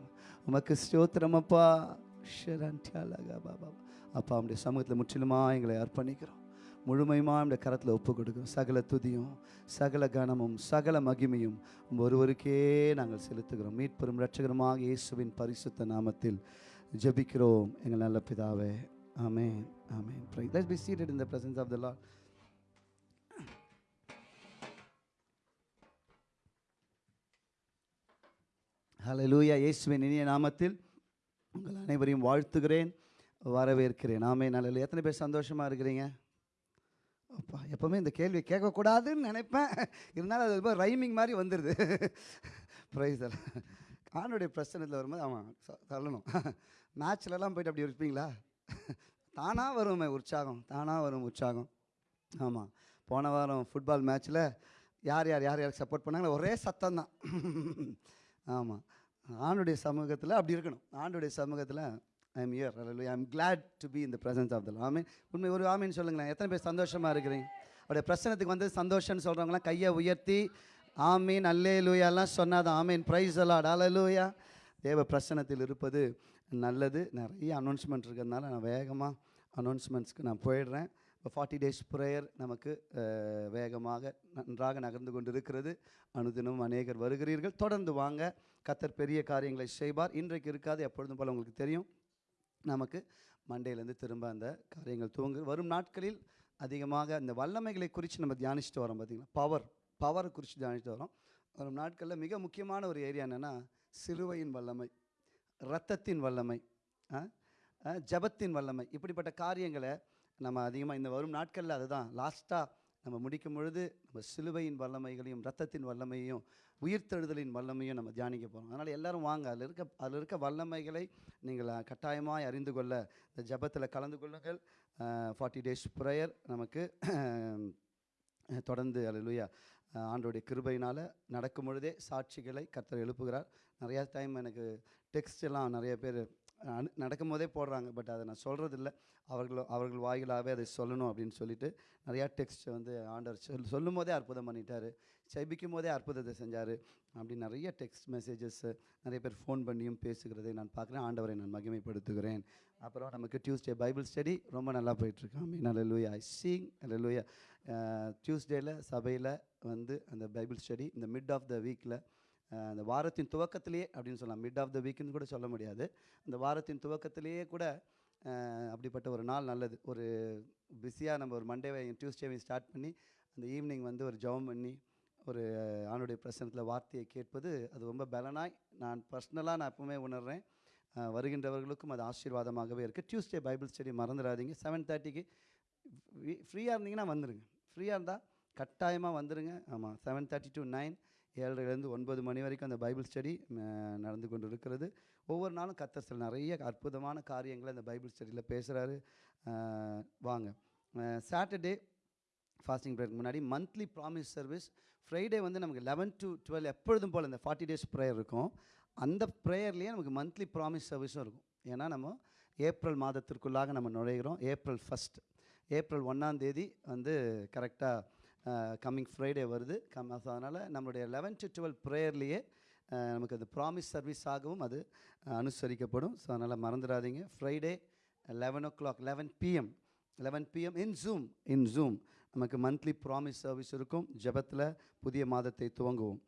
[SPEAKER 3] உமக்கு ஸ்தோத்திரம் அப்பா. ஷரண்டியாலகா பாபா அப்பா அவனுடைய சமூகத்தில் முற்றிலுமா எங்களை அர்ப்பணிக்கிறோம். முழுமையுமா இந்த கரத்தில் ஒப்பு கொடுக்கும் சகல துதியும் சகல கனமும் சகல மகிமையும் ஒருவருக்கே நாங்கள் செலுத்துகிறோம். மீட்பெரும் இரட்சகருமாக இயேசுவின் பரிசுத்த நாமத்தில் ஜெபிக்கிறோம். எங்கள் நல்ல பிதாவே. ஆமென். ஆமென் Let's be seated in the presence of the Lord. Hallelujah இயேசுவின் இனிய நாமத்தில் உங்கள் அனைவரையும் வாழ்த்துகிறேன் வரவேற்கிறேன். ஆமே நல்ல எத்தனை பேர் சந்தோஷமாக இருக்கிறீங்க? அப்பா எப்போவுமே இந்த கேள்வி கேட்கக்கூடாதுன்னு நினைப்பேன். இருந்தாலும் அது ரொம்ப ரைமிங் மாதிரி வந்துடுது ப்ரைஸ் ஆணுடைய பிரச்சனத்தில் வரும்போது ஆமாம் தள்ளணும் மேட்ச்லலாம் போயிட்டு அப்படி இருப்பீங்களா? தானாக வருமே உற்சாகம் தானாக வரும் உற்சாகம். ஆமாம் போன வாரம் ஃபுட்பால் மேட்ச்சில் யார் யார் யார் யாருக்கு சப்போர்ட் பண்ணாங்களோ ஒரே சத்தம் தான். ஆமாம் ஆண்டுடைய சமூகத்தில் அப்படி இருக்கணும். ஆண்டுடைய சமூகத்தில் I am here I am glad to be in the presence of the ஆமீன். உண்மை ஒரு ஆமீன் சொல்லுங்களேன். எத்தனை பேர் சந்தோஷமாக இருக்கிறீங்க? அவருடைய பிரச்சனத்துக்கு வந்து சந்தோஷம்னு சொல்கிறவங்களாம் கையை உயர்த்தி ஆமீன் அல்லே லூயாலாம் சொன்னாதான் ஆமீன் ப்ரைஸ் அலாட் அலலூயா தேவ பிரசனத்தில் இருப்பது நல்லது. நிறைய அனௌன்ஸ்மெண்ட் இருக்கிறதுனால நான் வேகமாக அனௌன்ஸ்மெண்ட்ஸ்க்கு நான் போயிடுறேன். இப்போ ஃபார்ட்டி டேஸ் ப்ரேயர் நமக்கு வேகமாக நன்றாக நகர்ந்து கொண்டு இருக்கிறது அனுதினமும் அநேகர் வருகிறீர்கள். தொடர்ந்து வாங்க. கத்தர் பெரிய காரியங்களை செய்வார். இன்றைக்கு இருக்காது எப்பொழுதும் போல் உங்களுக்கு தெரியும். நமக்கு மண்டேலேருந்து திரும்ப அந்த காரியங்கள் துவங்கு வரும் நாட்களில் அதிகமாக இந்த வல்லமைகளை குறித்து நம்ம தியானிச்சுட்டு வரோம் பார்த்திங்கன்னா பவர் பவரை குறித்து தியானிச்சுட்டு வரோம். வரும் நாட்களில் மிக முக்கியமான ஒரு ஏரியா என்னென்னா சிலுவையின் வல்லமை. இரத்தத்தின் வல்லமை ஜபத்தின் ஜெபத்தின் வல்லமை இப்படிப்பட்ட காரியங்களை நம்ம அதிகமாக இந்த வரும் நாட்களில் அதுதான். லாஸ்ட்டாக நம்ம முடிக்கும் பொழுது நம்ம சிலுவையின் வல்லமைகளையும் ரத்தத்தின் வல்லமையும் உயிர்த்தெழுதலின் வல்லமையும் நம்ம தியானிக்க போகிறோம் அதனால் எல்லோரும் வாங்க. அதில் இருக்க அதில் இருக்க வல்லமைகளை நீங்கள் கட்டாயமாய் அறிந்து கொள்ள இந்த ஜெபத்தில் கலந்து கொள்ளுங்கள். ஃபார்ட்டி டேஸ் ப்ரேயர் நமக்கு தொடர்ந்து அலுவயா ஆண்டோடைய கிருபையினால் நடக்கும் பொழுதே சாட்சிகளை கர்த்தர் எழுப்புகிறார். நிறையா டைம் எனக்கு டெக்ஸ்ட் எல்லாம் நிறைய பேர் அனு- நடக்கும் போதே போடுறாங்க. பட் அதை நான் சொல்கிறது இல்லை அவர்கள் அவர்கள் வாயிலாகவே அதை சொல்லணும் அப்படின்னு சொல்லிட்டு நிறையா டெக்ஸ்ட் வந்து ஆண்டவர் சொல் சொல்லும் போதே அற்புதம் பண்ணிட்டார். செபிக்கும் போதே அற்புதத்தை செஞ்சார். அப்படி நிறைய டெக்ஸ்ட் மெசேஜஸ் நிறைய பேர் ஃபோன் பண்ணியும் பேசுகிறதை நான் பார்க்குறேன். ஆண்டவரை நான் மகிமைப்படுத்துகிறேன். அப்புறம் நமக்கு டியூஸ்டே பைபிள் ஸ்டடி ரொம்ப நல்லா போயிட்டுருக்காமே நல்ல லூயா சிங் நல்ல லூயா டியூஸ்டேயில் சபையில் வந்து அந்த பைபிள் ஸ்டடி இந்த மிட் ஆஃப் த வீக்கில் அந்த வாரத்தின் துவக்கத்திலேயே அப்படின்னு சொல்லலாம். மிட் ஆஃப் த வீக்குன்னு கூட சொல்ல முடியாது. அந்த வாரத்தின் துவக்கத்திலேயே கூட அப்படிப்பட்ட ஒரு நாள் நல்லது. ஒரு பிஸியாக நம்ம ஒரு மண்டேவையும் டியூஸ்டேவையும் ஸ்டார்ட் பண்ணி அந்த ஈவினிங் வந்து ஒரு ஜெபம் பண்ணி ஒரு ஆணுடைய பிரசனத்தில் வார்த்தையை கேட்பது அது ரொம்ப பலனாய் நான் பர்சனலாக நான் எப்பவுமே உணர்கிறேன் வருகின்றவர்களுக்கும் அது ஆசீர்வாதமாகவே இருக்குது டியூஸ்டே பைபிள் ஸ்டடி மறந்துடாதீங்க. செவன் தேர்ட்டிக்கு ஃப்ரீயாக இருந்தீங்கன்னா வந்துடுங்க ஃப்ரீயாக இருந்தால் கட்டாயமாக வந்துடுங்க ஆமாம் செவன் தேர்ட்டி டு நைன் ஏழரைலேருந்து ஒன்பது மணி வரைக்கும் அந்த பைபிள் ஸ்டடி நடந்து கொண்டு இருக்கிறது ஒவ்வொரு நாளும் கத்தர் சில நிறைய அற்புதமான காரியங்களை அந்த பைபிள் ஸ்டடியில் பேசுகிறாரு வாங்க. சாட்டர்டே ஃபாஸ்டிங் ப்ரேயருக்கு முன்னாடி மந்த்லி ப்ராமிஸ் சர்வீஸ் ஃப்ரைடே வந்து நமக்கு லெவன் டு டுவெல் எப்பொழுதும் போல் இந்த ஃபார்ட்டி டேஸ் ப்ரேயர் இருக்கும். அந்த ப்ரேயர்லேயே நமக்கு மந்த்லி ப்ராமிஸ் சர்வீஸும் இருக்கும். ஏன்னா நம்ம ஏப்ரல் மாதத்திற்குள்ளாக நம்ம நுழைகிறோம் ஏப்ரல் ஃபஸ்ட் ஏப்ரல் ஒன்றாம் தேதி வந்து கரெக்டாக கம்மிங் ஃப்ரைடே வருது. கம் அதனால் நம்மளுடைய லெவன் டு டுவெல் ப்ரேயர்லேயே நமக்கு அது ப்ராமிஸ் சர்வீஸாகவும் அது அனுசரிக்கப்படும். ஸோ அதனால் மறந்துடாதீங்க. Friday eleven o'clock eleven PM eleven PM in Zoom in Zoom நமக்கு மந்த்லி ப்ராமிஸ் சர்வீஸ் இருக்கும். ஜெபத்தில் புதிய மாதத்தை துவங்குவோம்.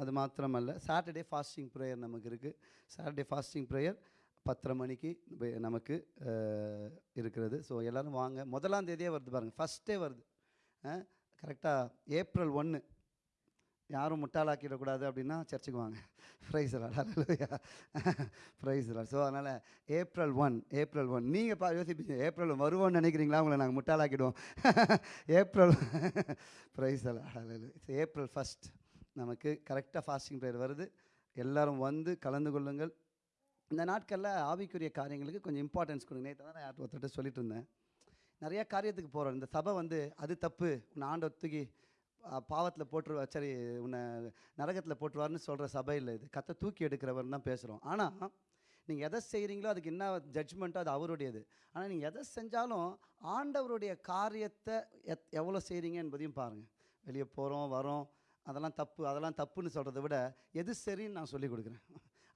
[SPEAKER 3] அது மாத்திரமல்ல சாட்டர்டே ஃபாஸ்டிங் ப்ரேயர் நமக்கு இருக்குது சாட்டர்டே ஃபாஸ்டிங் ப்ரேயர் பத்தரை மணிக்கு நமக்கு இருக்கிறது. ஸோ எல்லோரும் வாங்க. முதலாம் தேதியே வருது பாருங்கள் ஃபஸ்ட்டே வருது. கரெக்டாக ஏப்ரல் ஒன்று யாரும் முட்டாளாக்கிடக்கூடாது அப்படின்னா சர்ச்சுக்கு வாங்க. ப்ரைஸ் அலலுயா ப்ரைஸ் ஸோ அதனால் ஏப்ரல் ஒன் ஏப்ரல் ஒன். நீங்கள் பா யோசிப்பீங்க ஏப்ரல் வருவோம்னு நினைக்கிறீங்களா? உங்களை நாங்கள் முட்டாளாக்கிடுவோம். ஏப்ரல் ப்ரைஸ் அலலு ஏப்ரல் ஃபஸ்ட் நமக்கு கரெக்டாக ஃபாஸ்டிங் ப்ரேயர் வருது. எல்லோரும் வந்து கலந்து கொள்ளுங்கள். இந்த நாட்களில் ஆவிக்குரிய காரியங்களுக்கு கொஞ்சம் இம்பார்ட்டன்ஸ் கொடுங்க. நேற்று தான் நான் யார்கிட்ட ஒருத்தர்கிட்ட சொல்லிட்டு இருந்தேன். நிறைய காரியத்துக்கு போகிறோம் இந்த சபை வந்து அது தப்பு. உன்னை ஆண்டவர் தூக்கி பாவத்தில் போட்டுருவா சரி உன்னை நரகத்தில் போட்டுருவார்னு சொல்கிற சபை இல்லை இது. கத்தை தூக்கி எடுக்கிறவர் தான் பேசுகிறோம் ஆனால் நீங்கள் எதை செய்கிறீங்களோ அதுக்கு என்ன ஜட்ஜ்மெண்ட்டோ அது அவருடையது. ஆனால் நீங்கள் எதை செஞ்சாலும் ஆண்டவருடைய காரியத்தை எத் எவ்வளோ செய்கிறீங்க என்பதையும் பாருங்கள் வெளியே போகிறோம் வரோம் அதெல்லாம் தப்பு அதெல்லாம் தப்புன்னு சொல்கிறத விட எது சரின்னு நான் சொல்லி கொடுக்குறேன்.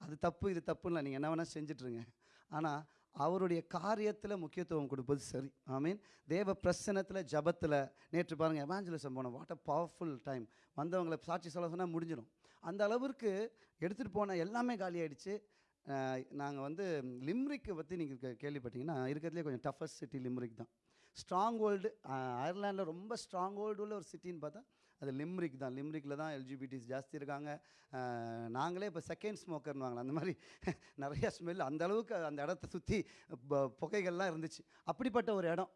[SPEAKER 3] அது தப்பு இது தப்புன்னு நீங்கள் என்ன வேணால் செஞ்சிட்ருங்க ஆனால் அவருடைய காரியத்தில் முக்கியத்துவம் கொடுப்பது சரி. ஐ மீன் தேவ பிரசனத்தில் ஜபத்தில் நேற்று பாருங்கள் எவாஞ்சலிசம் போனோம். வாட் அ பவர்ஃபுல் டைம் வந்தவங்களை சாட்சி சொல்ல சொன்னால் முடிஞ்சிடும். அந்த அளவிற்கு எடுத்துகிட்டு போன எல்லாமே காலியாயிடுச்சு நாங்கள் வந்து லிம்ரிக்கை பற்றி நீங்கள் கேள்விப்பட்டீங்கன்னா இருக்கிறதுலே கொஞ்சம் டஃபஸ்ட் சிட்டி லிம்ரிக் தான். ஸ்ட்ராங் ஹோல்டு அயர்லாண்டில் ரொம்ப ஸ்ட்ராங் ஹோல்டு உள்ள ஒரு சிட்டின்னு பார்த்தா அது லிம்ரிக் தான். லிம்ரிக்கில் தான் எல்ஜிபிடிஸ் ஜாஸ்தி இருக்காங்க. நாங்களே இப்போ செகண்ட் ஸ்மோக்கர்னு வாங்கலாம். அந்த மாதிரி நிறையா ஸ்மெல் அந்த அளவுக்கு அந்த இடத்த சுற்றி புகைகள்லாம் இருந்துச்சு. அப்படிப்பட்ட ஒரு இடம்.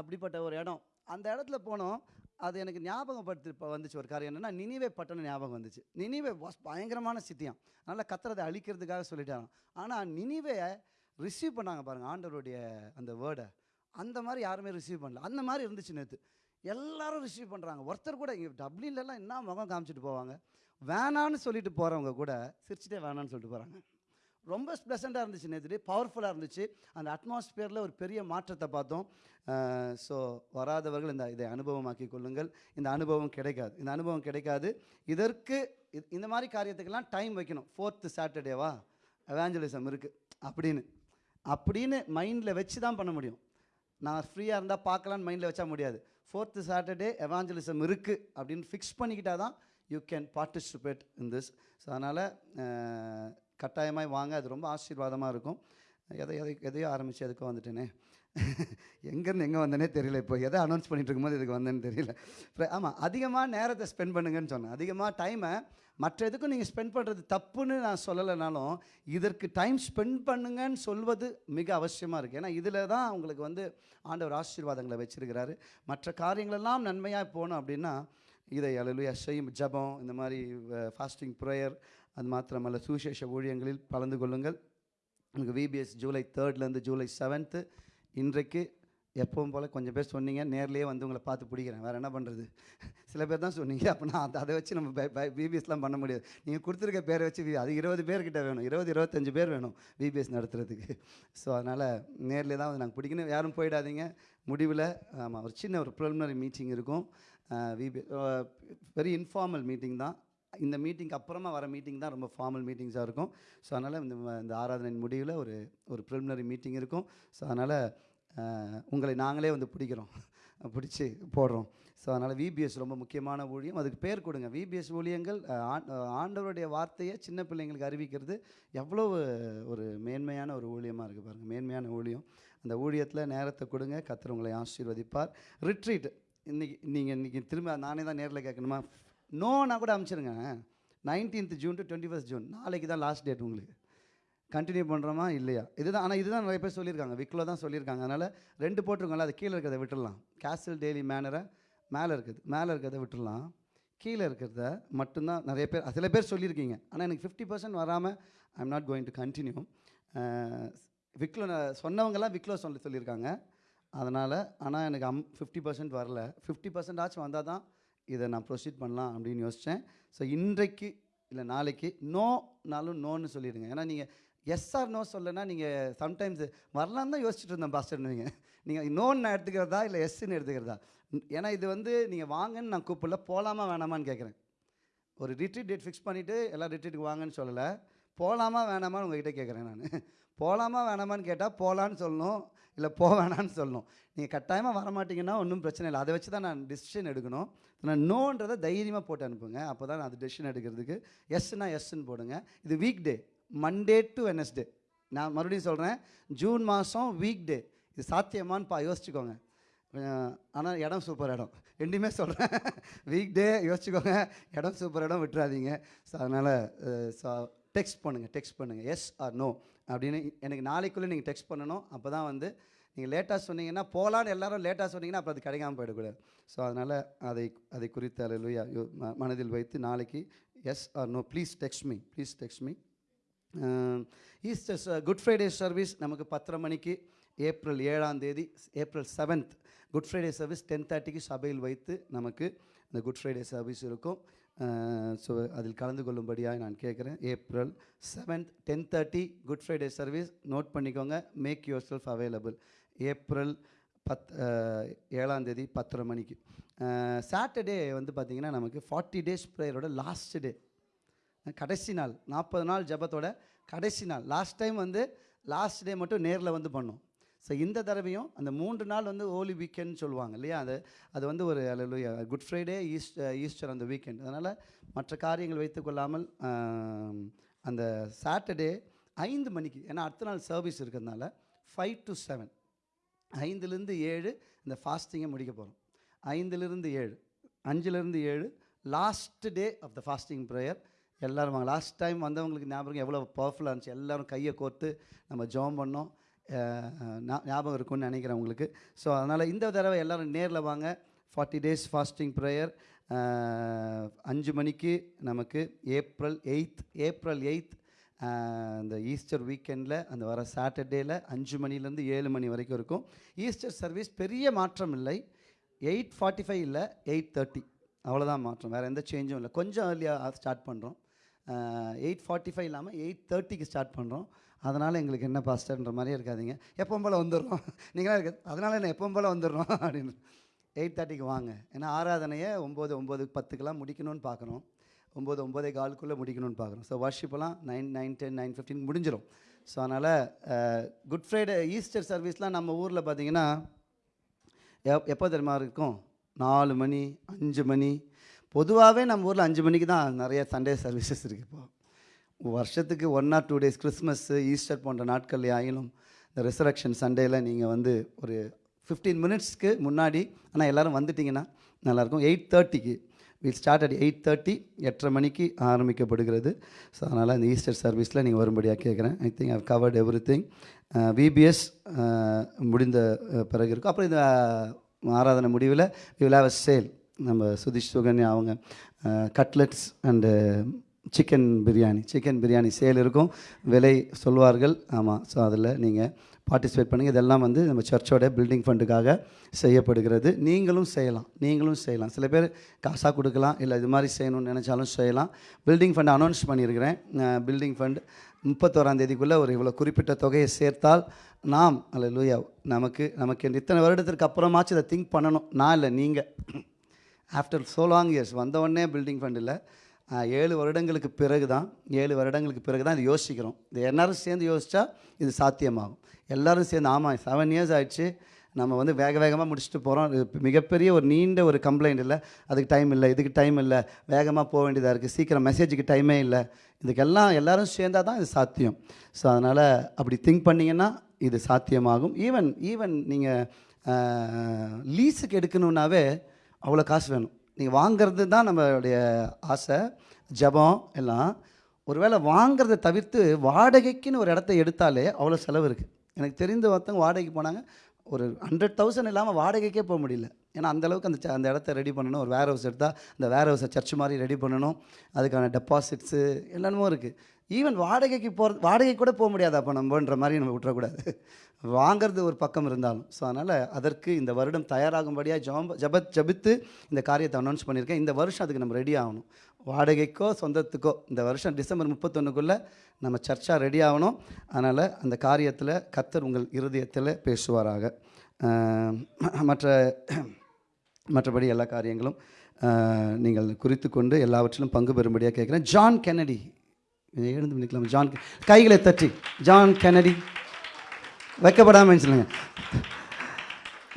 [SPEAKER 3] அப்படிப்பட்ட ஒரு இடம். அந்த இடத்துல போனோம். அது எனக்கு ஞாபகப்படுத்தி இப்போ வந்துச்சு ஒரு காரியம் என்னென்னா நினிவே பட்டணம் ஞாபகம் வந்துச்சு. நினிவே வாஸ் பயங்கரமான சித்தியம் அதனால் கத்துறதை அழிக்கிறதுக்காக சொல்லிட்டாங்க ஆனால் நினிவே ரிசீவ் பண்ணாங்க பாருங்கள் ஆண்டவருடைய அந்த வேர்டை அந்த மாதிரி யாருமே ரிசீவ் பண்ணல. அந்த மாதிரி இருந்துச்சு நேற்று எல்லாரும் ரிசீவ் பண்ணுறாங்க ஒருத்தர் கூட இங்கே டப்ளின்லலாம் என்ன முகம் காமிச்சிட்டு போவாங்க? வேணான்னு சொல்லிட்டு போகிறவங்க கூட சிரிச்சிட்டே வேணான்னு சொல்லிட்டு போகிறாங்க ரொம்ப ப்ளசண்ட்டாக இருந்துச்சு நேற்று பவர்ஃபுல்லாக இருந்துச்சு. அந்த அட்மாஸ்பியரில் ஒரு பெரிய மாற்றத்தை பார்த்தோம். ஸோ வராதவர்கள் இந்த இதை அனுபவமாக்கி கொள்ளுங்கள். இந்த அனுபவம் கிடைக்காது. இந்த அனுபவம் கிடைக்காது. இதற்கு இது- இந்த மாதிரி காரியத்துக்கெல்லாம் டைம் வைக்கணும். ஃபோர்த்து சாட்டர்டேவா அவேஞ்சலிசம் இருக்குது அப்படின்னு. அப்படின்னு மைண்டில் வச்சு தான் பண்ண முடியும். நான் ஃப்ரீயாக இருந்தால் பார்க்கலான்னு மைண்டில் வச்சா முடியாது. ஃபோர்த்து சாட்டர்டே எவாஞ்சலிசம் இருக்குது அப்படின்னு ஃபிக்ஸ் பண்ணிக்கிட்டால் தான் you can participate in this so அதனால் கட்டாயமாக வாங்க. அது ரொம்ப ஆசீர்வாதமாக இருக்கும். எதை எதை எதையோ ஆரம்பித்து எதுக்கோ வந்துட்டேனே. எங்கேருந்து எங்கே வந்தேனே தெரியல இப்போ எதை அனௌன்ஸ் பண்ணிட்டு இருக்கும்போது இதுக்கு வந்தேன்னு தெரியல. ஆமாம் அதிகமாக நேரத்தை ஸ்பெண்ட் பண்ணுங்கன்னு சொன்னேன். அதிகமாக டைமை மற்ற எதுக்கும் நீங்கள் ஸ்பெண்ட் பண்ணுறது தப்புன்னு நான் சொல்லலைனாலும் இதற்கு டைம் ஸ்பெண்ட் பண்ணுங்கன்னு சொல்வது மிக அவசியமாக இருக்குது ஏன்னா இதில் தான் உங்களுக்கு வந்து ஆண்டவர் ஆசீர்வாதங்களை வச்சிருக்கிறாரு. மற்ற காரியங்களெல்லாம் நன்மையாக போகணும் அப்படின்னா இதை அலலுயா செய்யும் ஜபம் இந்த மாதிரி ஃபாஸ்டிங் ப்ரேயர் அது மாத்திரமல்ல சுவிசேஷ ஊழியங்களில் கலந்து கொள்ளுங்கள். உங்களுக்கு விபிஎஸ் ஜூலை தேர்ட்லேருந்து ஜூலை செவன்த்து இன்றைக்கு எப்பவும் போல் கொஞ்சம் பேர் சொன்னீங்க நேர்லேயே வந்து உங்களை பார்த்து பிடிக்கிறேன். வேறு என்ன பண்ணுறது சில பேர் தான் சொன்னீங்க. அப்போ நான் அதை- அதை வச்சு நம்ம பிபிஎஸ்லாம் பண்ண முடியாது. நீங்கள் கொடுத்துருக்க பேரை வச்சு அது இருபது பேர்கிட்ட வேணும். இருபது இருபத்தஞ்சு பேர் வேணும் பிபிஎஸ் நடத்துறதுக்கு. ஸோ அதனால் நேரில் தான் வந்து நாங்கள் பிடிக்கணும். யாரும் போயிடாதீங்க. முடிவில் ஆமாம் ஒரு சின்ன ஒரு ப்ரிலிமினரி மீட்டிங் இருக்கும். விபி வெரி இன்ஃபார்மல் மீட்டிங் தான். இந்த மீட்டிங்க்கு அப்புறமா வர மீட்டிங் தான் ரொம்ப ஃபார்மல் மீட்டிங்ஸாக இருக்கும். ஸோ அதனால் இந்த இந்த ஆராதனை முடிவில் ஒரு ஒரு ப்ரிலிமினரி மீட்டிங் இருக்கும். ஸோ அதனால் உங்களை நாங்களே வந்து பிடிக்கிறோம். பிடிச்சி போடுறோம். ஸோ அதனால் விபிஎஸ் ரொம்ப முக்கியமான ஊழியம். அதுக்கு பேர் கொடுங்க. விபிஎஸ் ஊழியங்கள் ஆண்டவருடைய வார்த்தையை சின்ன பிள்ளைங்களுக்கு அறிவிக்கிறது எவ்வளோ ஒரு மேன்மையான ஒரு ஊழியமாக இருக்குது பாருங்கள் மேன்மையான ஊழியம். அந்த ஊழியத்தில் நேரத்தை கொடுங்க. கத்துறவங்களை உங்களை ஆசீர்வதிப்பார். ரிட்ரீட் இன்றைக்கி நீங்கள் இன்றைக்கி திரும்ப நானே தான் நேரில் கேட்கணுமா? நோனா கூட அனுப்பிச்சிருங்க nineteenth June to twenty first June நாளைக்கு தான் லாஸ்ட் டேட் உங்களுக்கு. கண்டினியூ பண்ணுறோமா இல்லையா? இதுதான் ஆனால் இதுதான் நிறைய பேர் சொல்லியிருக்காங்க. விக்கில் தான் சொல்லியிருக்காங்க. அதனால் ரெண்டு போட்டிருக்கோம்ல அது கீழே இருக்கிறத விட்டுடலாம். கேசல் டெய்லி மேனரை மேலே இருக்குது. மேலே இருக்கிறத விட்டுடலாம். கீழே இருக்கிறத மட்டும்தான் நிறைய பேர் சில பேர் சொல்லியிருக்கீங்க. ஆனால் எனக்கு ஃபிஃப்டி பர்சன்ட் வராமல் I am not going to continue Wicklow சொன்னவங்கெல்லாம் விக்லோ சொல்லி சொல்லியிருக்காங்க. அதனால் ஆனால் எனக்கு அம் ஃபிஃப்டி பர்சன்ட் வரல. ஃபிஃப்டி பர்சன்ட் ஆச்சும் வந்தால் தான் இதை நான் ப்ரொசீட் பண்ணலாம் அப்படின்னு யோசித்தேன் ஸோ இன்றைக்கு இல்லை நாளைக்கு நோனாலும் நோன்னு சொல்லிடுங்க. ஏன்னா நீங்கள் எஸ் ஆர் நோ சொல்லனா நீங்கள் சம்டைம்ஸ் வரலாம் தான் யோசிச்சுட்டு இருந்தேன் பாஸ்டர்னுவீங்க நீங்கள் நோன்னு நான் எடுத்துக்கிறதா இல்லை எஸ்ன்னு எடுத்துக்கிறதா? ஏன்னா இது வந்து நீங்கள் வாங்கன்னு நான் கூப்பிடல போகலாமா வேணாமான்னு கேட்குறேன். ஒரு ரிட்ரீட் டேட் ஃபிக்ஸ் பண்ணிவிட்டு எல்லாம் ரிட்ரீட்டுக்கு வாங்கன்னு சொல்லலை. போகலாமா வேணாமான்னு உங்ககிட்ட கேட்குறேன் நான். போகலாமா வேணாமான்னு கேட்டால் போகலான்னு சொல்லணும். இல்லை போக வேணான்னு சொல்லணும் நீங்கள் கட்டாயமாக வரமாட்டீங்கன்னா ஒன்றும் பிரச்சனை இல்லை. அதை வச்சு தான் நான் டிசிஷன் எடுக்கணும். நான் நோன்றதை தைரியமாக போட்டு அனுப்புங்க. அப்போ தான் நான் அது டெசிஷன் எடுக்கிறதுக்கு எஸ்னா எஸ்ன்னு போடுங்க. இது week day Monday to Wednesday நான் மறுபடியும் சொல்கிறேன் ஜூன் மாதம் வீக் டே இது சாத்தியமானு பா யோசிச்சுக்கோங்க. ஆனால் இடம் சூப்பர் இடம். ரெண்டுமே சொல்கிறேன் வீக் டே யோசிச்சுக்கோங்க. இடம் சூப்பர் இடம் விட்டுறாதீங்க. ஸோ அதனால் ஸோ டெக்ஸ்ட் பண்ணுங்கள் டெக்ஸ்ட் பண்ணுங்கள் எஸ் ஆர் நோ அப்படின்னு எனக்கு நாளைக்குள்ளே நீங்கள் டெக்ஸ்ட் பண்ணணும். அப்போ தான் வந்து நீங்கள் லேட்டாக சொன்னீங்கன்னா போகலான்னு எல்லாரும் லேட்டாக சொன்னீங்கன்னா அப்புறம் அது கிடைக்காமல் போயிடக்கூடாது. ஸோ அதனால் அதை அதை குறித்து அலையிலுயா மனதில் வைத்து நாளைக்கு yes or no please text me please text me Easter Good Friday service நமக்கு பத்தரை மணிக்கு ஏப்ரல் ஏழாம் தேதி April seventh Good Friday service ten தேர்ட்டிக்கு சபையில் வைத்து நமக்கு இந்த குட் ஃப்ரைடே சர்வீஸ் இருக்கும். ஸோ அதில் கலந்து கொள்ளும்படியாக நான் கேட்குறேன். April seventh ten thirty Good Friday service note பண்ணிக்கோங்க. Make yourself available April பத் ஏழாந்தேதி பத்தரை மணிக்கு. சாட்டர்டே வந்து பார்த்திங்கன்னா நமக்கு ஃபார்ட்டி டேஸ் ப்ரேயரோட லாஸ்ட் டே கடைசி நாள் நாற்பது நாள் ஜெபத்தோட கடைசி நாள். லாஸ்ட் டைம் வந்து லாஸ்ட் டே மட்டும் நேரில் வந்து பண்ணோம். ஸோ இந்த தடவையும் அந்த மூன்று நாள் வந்து ஓலி வீக்கெண்ட் சொல்லுவாங்க இல்லையா? அது அது வந்து ஒரு அல்ல குட் ஃப்ரைடே ஈஸ்ட் ஈஸ்டர் அந்த வீக்கெண்ட் அதனால் மற்ற காரியங்கள் வைத்துக்கொள்ளாமல் அந்த சாட்டர்டே ஐந்து மணிக்கு ஏன்னா அடுத்த நாள் சர்வீஸ் இருக்கிறதுனால ஃபைவ் டு செவன் ஐந்துலேருந்து ஏழு இந்த ஃபாஸ்டிங்கை முடிக்க போகிறோம் ஐந்துலேருந்து ஏழு அஞ்சுலேருந்து ஏழு last day of the fasting prayer எல்லோரும் வாங்க லாஸ்ட் டைம் வந்தவங்களுக்கு ஞாபகம் எவ்வளோ பவர்ஃபுல்லாக இருந்துச்சு. எல்லோரும் கையை கோர்த்து நம்ம ஜோம் பண்ணோம். ஞாபகம் இருக்கும்னு நினைக்கிறேன் உங்களுக்கு. ஸோ அதனால் இந்த தடவை எல்லாரும் நேரில் வாங்க. ஃபார்ட்டி டேஸ் ஃபாஸ்டிங் ப்ரேயர் அஞ்சு மணிக்கு நமக்கு ஏப்ரல் எயித் ஏப்ரல் எயித் இந்த ஈஸ்டர் வீக்கெண்டில் அந்த வர சாட்டர்டேயில் அஞ்சு மணிலேருந்து ஏழு மணி வரைக்கும் இருக்கும். ஈஸ்டர் சர்வீஸ் பெரிய மாற்றம் இல்லை. எயிட் ஃபார்ட்டி ஃபைவ் இல்லை எயிட் தேர்ட்டி அவ்வளோதான் மாற்றம். வேறு எந்த சேஞ்சும் இல்லை. கொஞ்சம் ஏர்லியாக ஸ்டார்ட் பண்ணுறோம் எயிட் ஃபார்ட்டி ஃபைவ் இல்லாமல் எயிட் தேர்ட்டிக்கு ஸ்டார்ட் பண்ணுறோம் அதனால் எங்களுக்கு என்ன பாஸ்டர்ன்ற மாதிரியே இருக்காதீங்க. எப்பவும் போல் வந்துடுறோம். நீங்களாம் இருக்காது அதனால் என்ன எப்பவும் போல் வந்துடுறோம் அப்படின்னு. எயிட் தேர்ட்டிக்கு வாங்க. ஏன்னா ஆராதனையை ஒம்பது ஒம்பது பத்துக்கெலாம் முடிக்கணும்னு பார்க்குறோம் ஒம்பது ஒம்பதே காலுக்குள்ளே முடிக்கணும்னு பார்க்குறோம் so வர்ஷிப்பெல்லாம் nine nine ten nine fifteen முடிஞ்சிடும் ஸோ அதனால் குட் ஃப்ரைடே ஈஸ்டர் சர்வீஸ்லாம் நம்ம ஊரில் பார்த்தீங்கன்னா எப் எப்போ தெரியுமா இருக்கும்? நாலு மணி அஞ்சு மணி. பொதுவாகவே நம்ம ஊரில் அஞ்சு மணிக்கு தான் நிறைய சண்டே சர்வீசஸ் இருக்குது இப்போது வருஷத்துக்கு one or two days Christmas Easter போன்ற நாட்கள் ஆயினும் இந்த ரிசரக்ஷன் சண்டேயில் நீங்கள் வந்து ஒரு ஃபிஃப்டீன் மினிட்ஸ்க்கு முன்னாடி ஆனால் எல்லோரும் வந்துட்டிங்கன்னா நல்லாயிருக்கும். எயிட் தேர்ட்டிக்கு will start at eight thirty எட்டரை மணிக்கு ஆரம்பிக்கப்படுகிறது. ஸோ அதனால் அந்த ஈஸ்டர் சர்வீஸில் நீங்கள் வரும்படியாக கேட்குறேன் I think I've covered everything VBS முடிந்த uh, பிறகு இருக்கும். அப்புறம் இந்த uh, ஆராதனை முடிவில் we will have a sale நம்ம சுதீஷ் சுகன்யா அவங்க uh, cutlets and chicken biryani chicken biryani sale இருக்கும். விலை சொல்வார்கள். ஆமாம் ஸோ அதில் நீங்கள் பார்ட்டிசிபேட் பண்ணுங்கள் இதெல்லாம் வந்து நம்ம சர்ச்சோட பில்டிங் ஃபண்டுக்காக செய்யப்படுகிறது. நீங்களும் செய்யலாம். நீங்களும் செய்யலாம். சில பேர் காசாக கொடுக்கலாம் இல்லை இது மாதிரி செய்யணும்னு நினச்சாலும் செய்யலாம். பில்டிங் ஃபண்ட் அனௌன்ஸ் பண்ணியிருக்கிறேன் பில்டிங் ஃபண்ட் முப்பத்தோராம் தேதிக்குள்ளே ஒரு இவ்வளோ குறிப்பிட்ட தொகையை சேர்த்தால் நாம் அல்ல லூயா நமக்கு நமக்கு இத்தனை வருடத்திற்கு அப்புறமாச்சும் இதை திங்க் பண்ணணும். நான் இல்லை நீங்கள் ஆஃப்டர் சோ லாங் இயர்ஸ் வந்த உடனே பில்டிங் ஃபண்ட் இல்லை. ஏழு வருடங்களுக்கு பிறகு தான் ஏழு வருடங்களுக்கு பிறகு தான் இது யோசிக்கிறோம். இது எல்லோரும் சேர்ந்து யோசித்தா இது சாத்தியமாகும். எல்லாரும் சேர்ந்து ஆமாம் செவன் இயர்ஸ் ஆயிடுச்சு. நம்ம வந்து வேக வேகமாக முடிச்சுட்டு போகிறோம் இது மிகப்பெரிய ஒரு நீண்ட ஒரு கம்ப்ளைண்ட் இல்லை. அதுக்கு டைம் இல்லை இதுக்கு டைம் இல்லை. வேகமாக போக வேண்டியதாக இருக்குது சீக்கிரம் மெசேஜுக்கு டைமே இல்லை. இதுக்கெல்லாம் எல்லாரும் சேர்ந்தால் தான் இது சாத்தியம். ஸோ அதனால் அப்படி திங்க் பண்ணிங்கன்னா இது சாத்தியமாகும். ஈவன் ஈவன் நீங்கள் லீஸுக்கு எடுக்கணுன்னாவே அவ்வளோ காசு வேணும். நீங்கள் வாங்குறது தான் நம்மளுடைய ஆசை ஜபம் எல்லாம். ஒருவேளை வாங்குறதை தவிர்த்து வாடகைக்குன்னு ஒரு இடத்த எடுத்தாலே அவ்வளோ செலவு இருக்குது எனக்கு தெரிந்த ஒருத்தவங்க வாடகைக்கு போனாங்க. ஒரு ஹண்ட்ரட் தௌசண்ட் இல்லாமல் வாடகைக்கே போக முடியல. ஏன்னா அந்தளவுக்கு அந்த ச- அந்த இடத்த ரெடி பண்ணணும். ஒரு வேர் ஹவுஸ் எடுத்தால் அந்த வேர் ஹவுஸை சர்ச் மாதிரி ரெடி பண்ணணும். அதுக்கான டெபாசிட்ஸு என்னென்னமோ இருக்குது ஈவன் வாடகைக்கு போகிறது வாடகை கூட போக முடியாது அப்போ நம்மன்ற மாதிரி நம்ம விட்டுறக்கூடாது. வாங்கிறது ஒரு பக்கம் இருந்தாலும். ஸோ அதனால் அதற்கு இந்த வருடம் தயாராகும்படியாக ஜாம்ப ஜபத் ஜபித்து இந்த காரியத்தை அனௌன்ஸ் பண்ணியிருக்கேன். இந்த வருஷம் அதுக்கு நம்ம ரெடி ஆகணும். வாடகைக்கோ சொந்தத்துக்கோ இந்த வருஷம் டிசம்பர் முப்பத்தொன்றுக்குள்ளே நம்ம சர்ச்சாக ரெடி ஆகணும். அதனால் அந்த காரியத்தில் கத்தர் உங்கள் இருதயத்தில் பேசுவாராக. மற்ற மற்றபடி எல்லா காரியங்களும் நீங்கள் குறித்து கொண்டு எல்லாவற்றிலும் பங்கு பெறும்படியாக கேட்குறேன். ஜான் கென்னடி எழுந்து நிற்கலாம்? ஜான் கைகளை தட்டி. ஜான் கெனடி வைக்கப்படாமல் சொல்லுங்கள்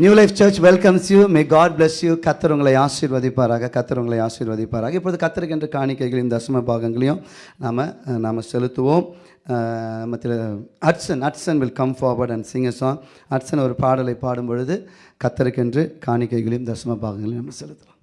[SPEAKER 3] New Life Church welcomes you may God bless you கத்தர் உங்களை ஆசீர்வதிப்பாராக. கத்தர் உங்களை ஆசீர்வதிப்பாராக. இப்பொழுது கத்தருக்கென்ற காணிக்கைகளின் தசம பாகங்களையும் நாம் நாம் செலுத்துவோம். மற்ற அட்சன் Hatsun will come forward and sing song Hatsun ஒரு பாடலை பாடும் பொழுது கத்தருக்கென்று காணிக்கைகளையும் தசம பாகங்களையும் நம்ம செலுத்தலாம்.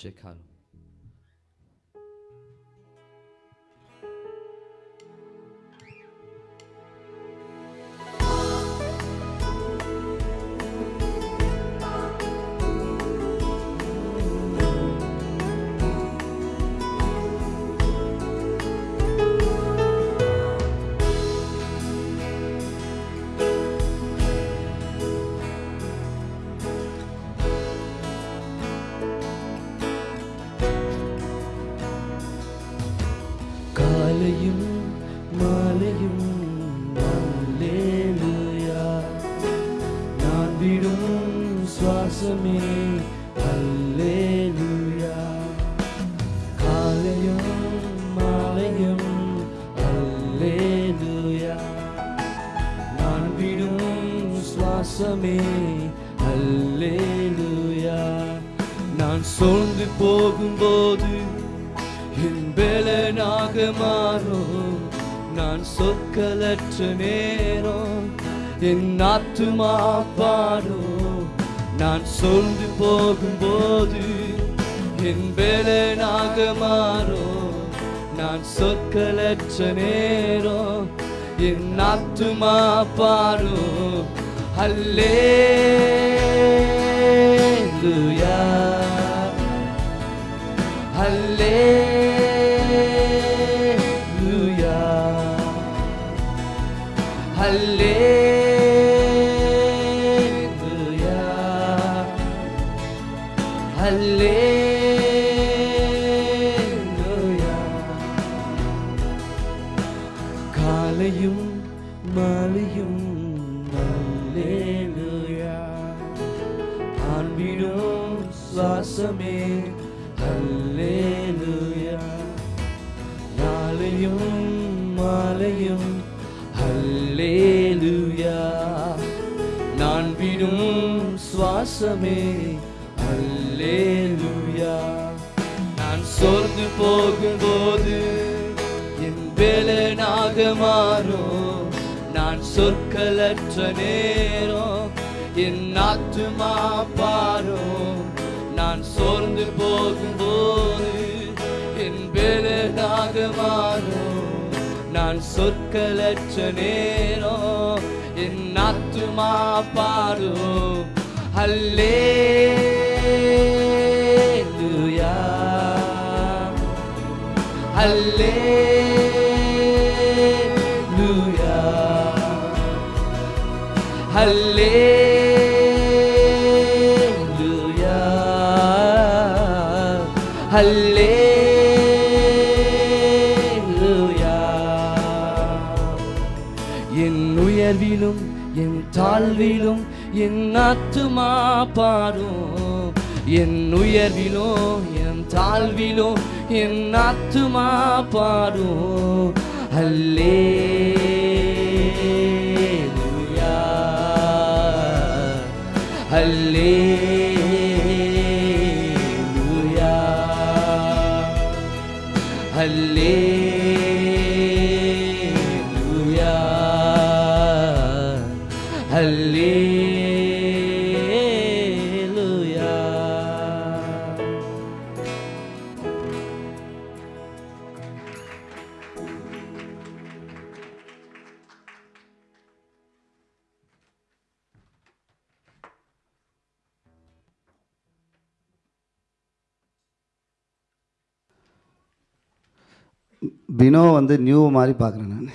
[SPEAKER 5] शेखा लो சொற்களற்ற நேரம் என் ஆத்துமா பாடும் நான் சொல்ந்து போகும்போது என் பலனாக மாறும் நான் சொற்களற்ற நேரம் என் ஆத்துமா பாடும் அல்லே என் ஆத்துமா பாரும் நான் சோர்ந்து போகும்போது என் வேலனாக மாறும். நான் சொற்களற்ற நேரம் என் ஆத்துமா பாடும் அல்லே அல்லே என் ஆத்துமா பாடும் என் உயர்விலோ என் தாழ்விலோ என் ஆத்துமா பாடும் அல்லே
[SPEAKER 3] பினோ வந்து நியூ மாதிரி பார்க்குறேன் நான்.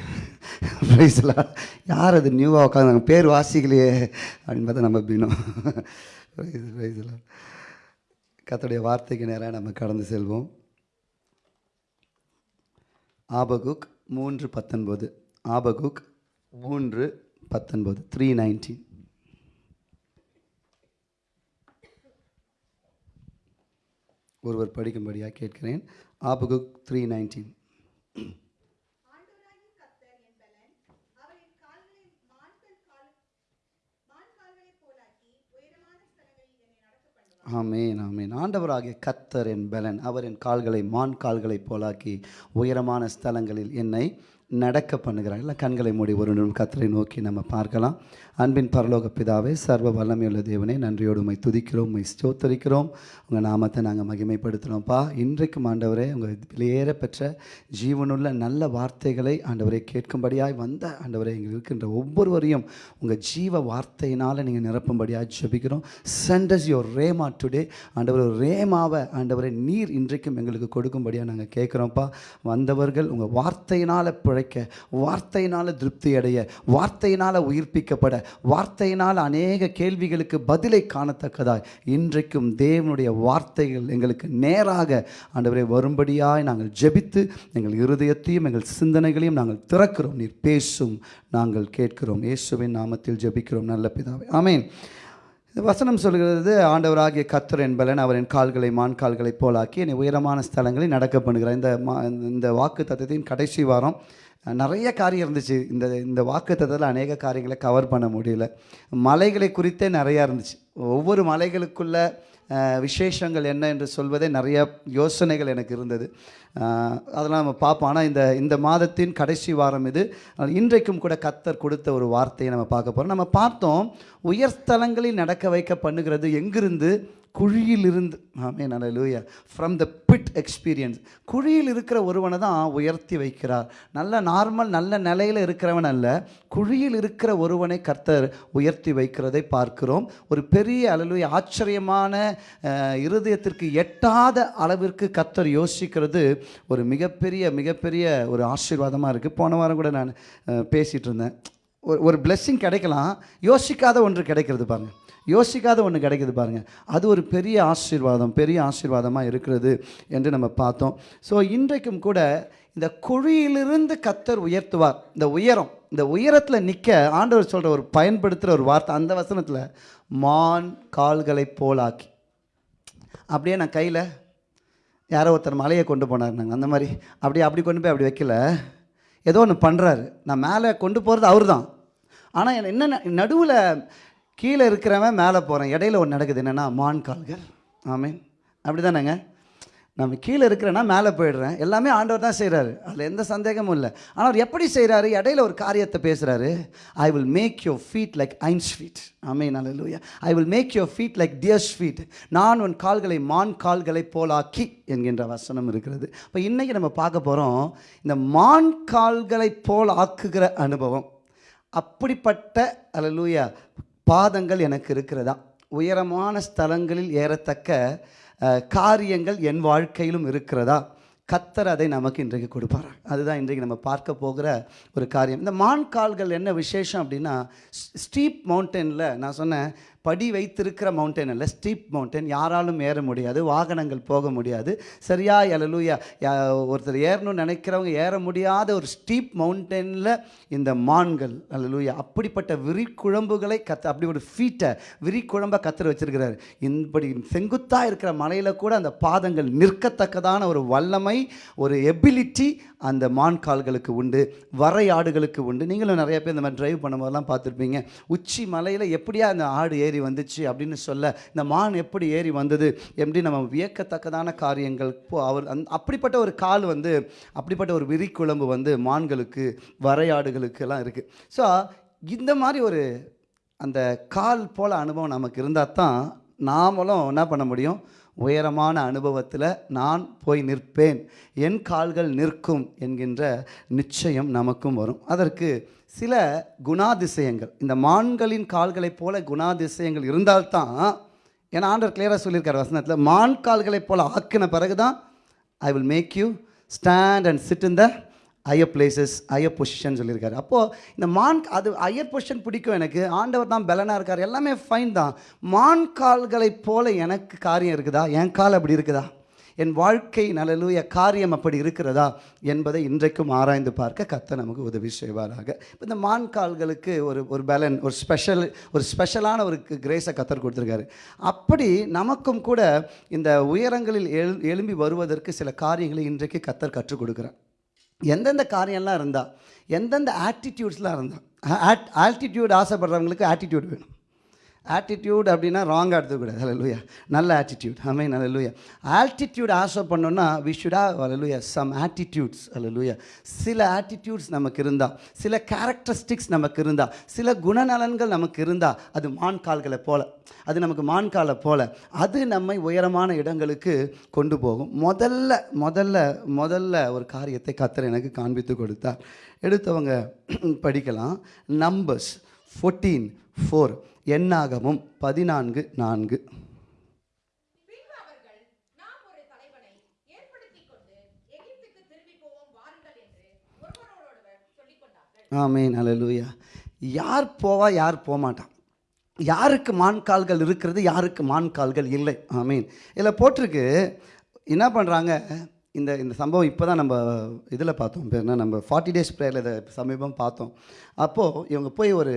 [SPEAKER 3] ப்ரைஸ்லாம் யார் அது நியூவாக உட்காந்து பேர் வாசிக்கலையே அப்படின்னு பார்த்தா நம்ம பினோ. ப்ரைஸ்லாம் கத்தோடைய வார்த்தைக்கு நேராக நம்ம கடந்து செல்வோம். ஆபகுக் மூன்று பத்தொன்பது. ஆபகுக் மூன்று பத்தொன்பது. த்ரீ நைன்டீன் ஒருவர் படிக்கும்படியாக கேட்கிறேன். ஆபகுக் த்ரீ நைன்டீன் ஆமேன் ஆமேன். ஆண்டவராகிய கத்தர் என் பலன் அவர் என் கால்களை மான் கால்களைப் போலாக்கி உயரமான ஸ்தலங்களில் என்னை நடக்க பண்ணுகிறார். இல்லை கண்களை மூடி ஒரு நிமிடம் கத்தரை நோக்கி நம்ம பார்க்கலாம். அன்பின் பரலோக பிதாவே சர்வ வல்லமையுள்ள தேவனே நன்றியோடு உண்மை துதிக்கிறோம் உண்மை ஸ்தோத்தரிக்கிறோம். உங்கள் நாமத்தை நாங்கள் மகிமைப்படுத்துகிறோம்ப்பா இன்றைக்கும் ஆண்டவரே உங்கள் வெளியேற பெற்ற ஜீவனுள்ள நல்ல வார்த்தைகளை ஆண்டவரை கேட்கும்படியாய் வந்த ஆண்டவரை இங்கே இருக்கின்ற ஒவ்வொருவரையும் உங்கள் ஜீவ வார்த்தையினால் நீங்கள் நிரப்பும்படியாக ஜெபிக்கிறோம். சென்டஸ் யோர் ரேமா டுடே ஆண்டவர் ரேமாவை ஆண்டவரை நீர் இன்றைக்கும் எங்களுக்கு கொடுக்கும்படியாக நாங்கள் கேட்குறோம்ப்பா. வந்தவர்கள் உங்கள் வார்த்தையினால் பிழைக்க வார்த்தையினால் திருப்தி அடைய வார்த்தையினால் உயிர்ப்பிக்கப்பட வார்த்தையினால் அநேக கேள்விகளுக்கு பதிலை காணத்தக்கதாய். இன்றைக்கும் தேவனுடைய வார்த்தைகள் எங்களுக்கு நேராக ஆண்டவரை வரும்படியாய் நாங்கள் ஜெபித்து எங்கள் இருதயத்தையும் எங்கள் சிந்தனைகளையும் நாங்கள் திறக்கிறோம். நீர் பேசும் நாங்கள் கேட்கிறோம். இயேசுவின் நாமத்தில் ஜெபிக்கிறோம். நல்ல பிதாவை. ஆமேன். வசனம் சொல்கிறது ஆண்டவராகிய கத்தர் என்பலன் அவரின் கால்களை மான் கால்களை போலாக்கி என்னை உயரமான ஸ்தலங்களில் நடக்க பண்ணுகிறார். இந்த மா இந்த வாக்கு தத்துவத்தின் கடைசி வாரம் நிறைய காரியம் இருந்துச்சு. இந்த இந்த வாக்குத்தத்தில் அநேக காரியங்களை கவர் பண்ண முடியல. மலைகளை குறித்தே நிறையா இருந்துச்சு. ஒவ்வொரு மலைகளுக்குள்ள விசேஷங்கள் என்ன என்று சொல்வதே நிறைய யோசனைகள் எனக்கு இருந்தது. அதெல்லாம் நம்ம பார்ப்போம். ஆனால் இந்த இந்த மாதத்தின் கடைசி வாரம் இது. இன்றைக்கும் கூட கத்தர் கொடுத்த ஒரு வார்த்தையை நம்ம பார்க்க போகிறோம் நம்ம பார்த்தோம் உயர்ஸ்தலங்களில் நடக்க வைக்க பண்ணுகிறது எங்கிருந்து? குழியிலிருந்து ஆமே நல்ல லூயா ஃப்ரம் த பிட் எக்ஸ்பீரியன்ஸ் குழியில் இருக்கிற ஒருவனை தான் உயர்த்தி வைக்கிறார். நல்ல நார்மல் நல்ல நிலையில் இருக்கிறவன் அல்ல. குழியில் இருக்கிற ஒருவனை கர்த்தர் உயர்த்தி வைக்கிறதை பார்க்கிறோம். ஒரு பெரிய அளவு ஆச்சரியமான இருதயத்திற்கு எட்டாத அளவிற்கு கர்த்தர் யோசிக்கிறது. ஒரு மிகப்பெரிய மிகப்பெரிய ஒரு ஆசீர்வாதமாக இருக்குது போன வாரம் கூட நான் பேசிகிட்டு இருந்தேன். ஒரு ஒரு பிளெஸ்ஸிங் கிடைக்கலாம். யோசிக்காத ஒன்று கிடைக்கிறது பாருங்க. யோசிக்காத ஒன்று கிடைக்கிது பாருங்கள் அது ஒரு பெரிய ஆசீர்வாதம் பெரிய ஆசீர்வாதமாக இருக்கிறது என்று நம்ம பார்த்தோம். ஸோ இன்றைக்கும் கூட இந்த குழியிலிருந்து கத்தர் உயர்த்துவார். இந்த உயரம் இந்த உயரத்தில் நிற்க ஆண்டவர் சொல்கிற ஒரு பயன்படுத்துகிற ஒரு வார்த்தை அந்த வசனத்தில் மான் கால்களை போலாக்கி. அப்படியே நான் கையில் யாரோ ஒருத்தர் மலையை கொண்டு போனார் நாங்கள் அந்த மாதிரி அப்படியே அப்படி கொண்டு போய் அப்படி வைக்கல. ஏதோ ஒன்று பண்ணுறாரு நான் மேலே கொண்டு போகிறது அவர் தான் ஆனால் என்ன நடுவில் கீழே இருக்கிறவன் மேலே போகிறேன் இடையில ஒன்று நடக்குது. என்னென்னா மான் கால்கள் ஆமீன். அப்படி தானேங்க நம்ம கீழே இருக்கிறேன்னா மேலே போயிடுறேன். எல்லாமே ஆண்டவர் தான் செய்கிறாரு அதில் எந்த சந்தேகமும் இல்லை. ஆனால் அவர் எப்படி செய்கிறாரு இடையில ஒரு காரியத்தை பேசுகிறாரு I will make your feet like hinds feet ஆமே நல்ல I will make your feet like deer's feet நான் உன் கால்களை மான் கால்களை போலாக்கி என்கின்ற வசனம் இருக்கிறது. இப்போ இன்றைக்கி நம்ம பார்க்க போகிறோம் இந்த மான் கால்களை போல் ஆக்குகிற அனுபவம். அப்படிப்பட்ட அலலூயா பாதங்கள் எனக்கு இருக்கிறதா? உயரமான ஸ்தலங்களில் ஏறத்தக்க காரியங்கள் என் வாழ்க்கையிலும் இருக்கிறதா? கத்தர் அதை நமக்கு இன்றைக்கு கொடுப்பார்? அதுதான் இன்றைக்கு நம்ம பார்க்க போகிற ஒரு காரியம். இந்த மான் கால்கள் என்ன விசேஷம் அப்படின்னா ஸ்டீப் மவுண்டனில் நான் சொன்னேன் படி வைத்திருக்கிற மவுண்டன் அல்ல ஸ்டீப் மவுண்டன் யாராலும் ஏற முடியாது வாகனங்கள் போக முடியாது. சரியா அலலூயா ஒருத்தர் ஏறணும்னு நினைக்கிறவங்க ஏற முடியாத ஒரு ஸ்டீப் மவுண்டனில் இந்த மான்கள் அலலூயா அப்படிப்பட்ட விரிக்குழம்புகளை கத்த அப்படி ஒரு ஃபீட்டை விரிக்குழம்பை கத்துற வச்சிருக்கிறார். இப்படி செங்குத்தாக இருக்கிற மலையில் கூட அந்த பாதங்கள் நிற்கத்தக்கதான ஒரு வல்லமை ஒரு எபிலிட்டி அந்த மான் கால்களுக்கு உண்டு வரை ஆடுகளுக்கு உண்டு. நீங்களும் நிறைய பேர் இந்த மாதிரி டிரைவ் பண்ணும்போதெல்லாம் பார்த்துருப்பீங்க. உச்சி மலையில் எப்படியா அந்த ஆடு ஏறி வந்துச்சு அப்படின்னு சொல்ல இந்த மான் எப்படி ஏறி வந்தது எப்படி நம்ம வியக்கத்தக்கதான காரியங்கள் போ அவர் அந் அப்படிப்பட்ட ஒரு கால் வந்து அப்படிப்பட்ட ஒரு விரிக்குழம்பு வந்து மான்களுக்கு வரையாடுகளுக்கெல்லாம் இருக்குது ஸோ இந்த மாதிரி ஒரு அந்த கால் போல் அனுபவம் நமக்கு இருந்தால் தான் நாமளும் என்ன பண்ண முடியும்? உயரமான அனுபவத்தில் நான் போய் நிற்பேன். என் கால்கள் நிற்கும் என்கின்ற நிச்சயம் நமக்கும் வரும். அதற்கு சில குணாதிசயங்கள். இந்த மான்களின் கால்களைப் போல குணாதிசயங்கள் இருந்தால்தான் ஏன்னா ஆண்டர் கிளியராக சொல்லியிருக்கார் வசனத்தில் மான் கால்களைப் போல ஆக்கின பிறகு தான் I will make you stand and sit in the higher places higher position சொல்லியிருக்காரு. அப்போது இந்த மான் அது ஹையர் பொசிஷன் பிடிக்கும் எனக்கு. ஆண்டவர் தான் பலனாக இருக்கார். எல்லாமே ஃபைன் தான். மான் கால்களை போல எனக்கு காரியம் இருக்குதா? என் கால் அப்படி இருக்குதா? என் வாழ்க்கை நல்லலூய காரியம் அப்படி இருக்கிறதா? என்பதை இன்றைக்கும் ஆராய்ந்து பார்க்க கத்த நமக்கு உதவி செய்வாராக. இந்த மான் கால்களுக்கு ஒரு ஒரு பலன் ஒரு ஸ்பெஷல் ஒரு ஸ்பெஷலான ஒரு கிரேஸை கத்தர் கொடுத்துருக்காரு. அப்படி நமக்கும் கூட இந்த உயரங்களில் எழு எழும்பி வருவதற்கு சில காரியங்களை இன்றைக்கு கத்தர் கற்றுக் கொடுக்குறார். எந்தெந்த காரியம்லாம் இருந்தால் எந்தெந்த ஆட்டிடியூட்ஸ்லாம் இருந்தால் ஆட் ஆல்டிடியூட் ஆசைப்படுறவங்களுக்கு ஆட்டிடியூட் வேணும். ஆட்டிடியூட் அப்படின்னா ராங்காக எடுத்துக்கூடாது ஹalleluya நல்ல ஆட்டிடியூட் ஆமே லூயா ஆட்டிடியூட் ஆசை பண்ணோன்னா we should have some attitudes லூயா சில ஆட்டிடியூட்ஸ் நமக்கு இருந்தால் சில கேரக்டரிஸ்டிக்ஸ் நமக்கு இருந்தால் சில குணநலன்கள் நமக்கு இருந்தால் அது மான் கால்களை போல அது நமக்கு மான் காலை போல அது நம்மை உயரமான இடங்களுக்கு கொண்டு போகும். முதல்ல முதல்ல முதல்ல ஒரு காரியத்தை கத்தர் எனக்கு காண்பித்து கொடுத்தார். எடுத்தவங்க படிக்கலாம். நம்பர்ஸ் ஃபோர்டீன் ஃபோர் எண்ணாகமும் பதினான்கு நான்கு.
[SPEAKER 6] பின்பு அவர்கள்
[SPEAKER 3] ஆமேன் யார் போவா யார் போகமாட்டான் யாருக்கு மான் கால்கள் இருக்கிறது யாருக்கு மான் கால்கள் இல்லை. ஆமீன். இதில் போட்டிருக்கு என்ன பண்ணுறாங்க இந்த இந்த சம்பவம் இப்போ தான் நம்ம இதில் பார்த்தோம். என்ன நம்ம ஃபார்ட்டி டேஸ் ப்ரேயரில் இதை சமீபம் பார்த்தோம். அப்போது இவங்க போய் ஒரு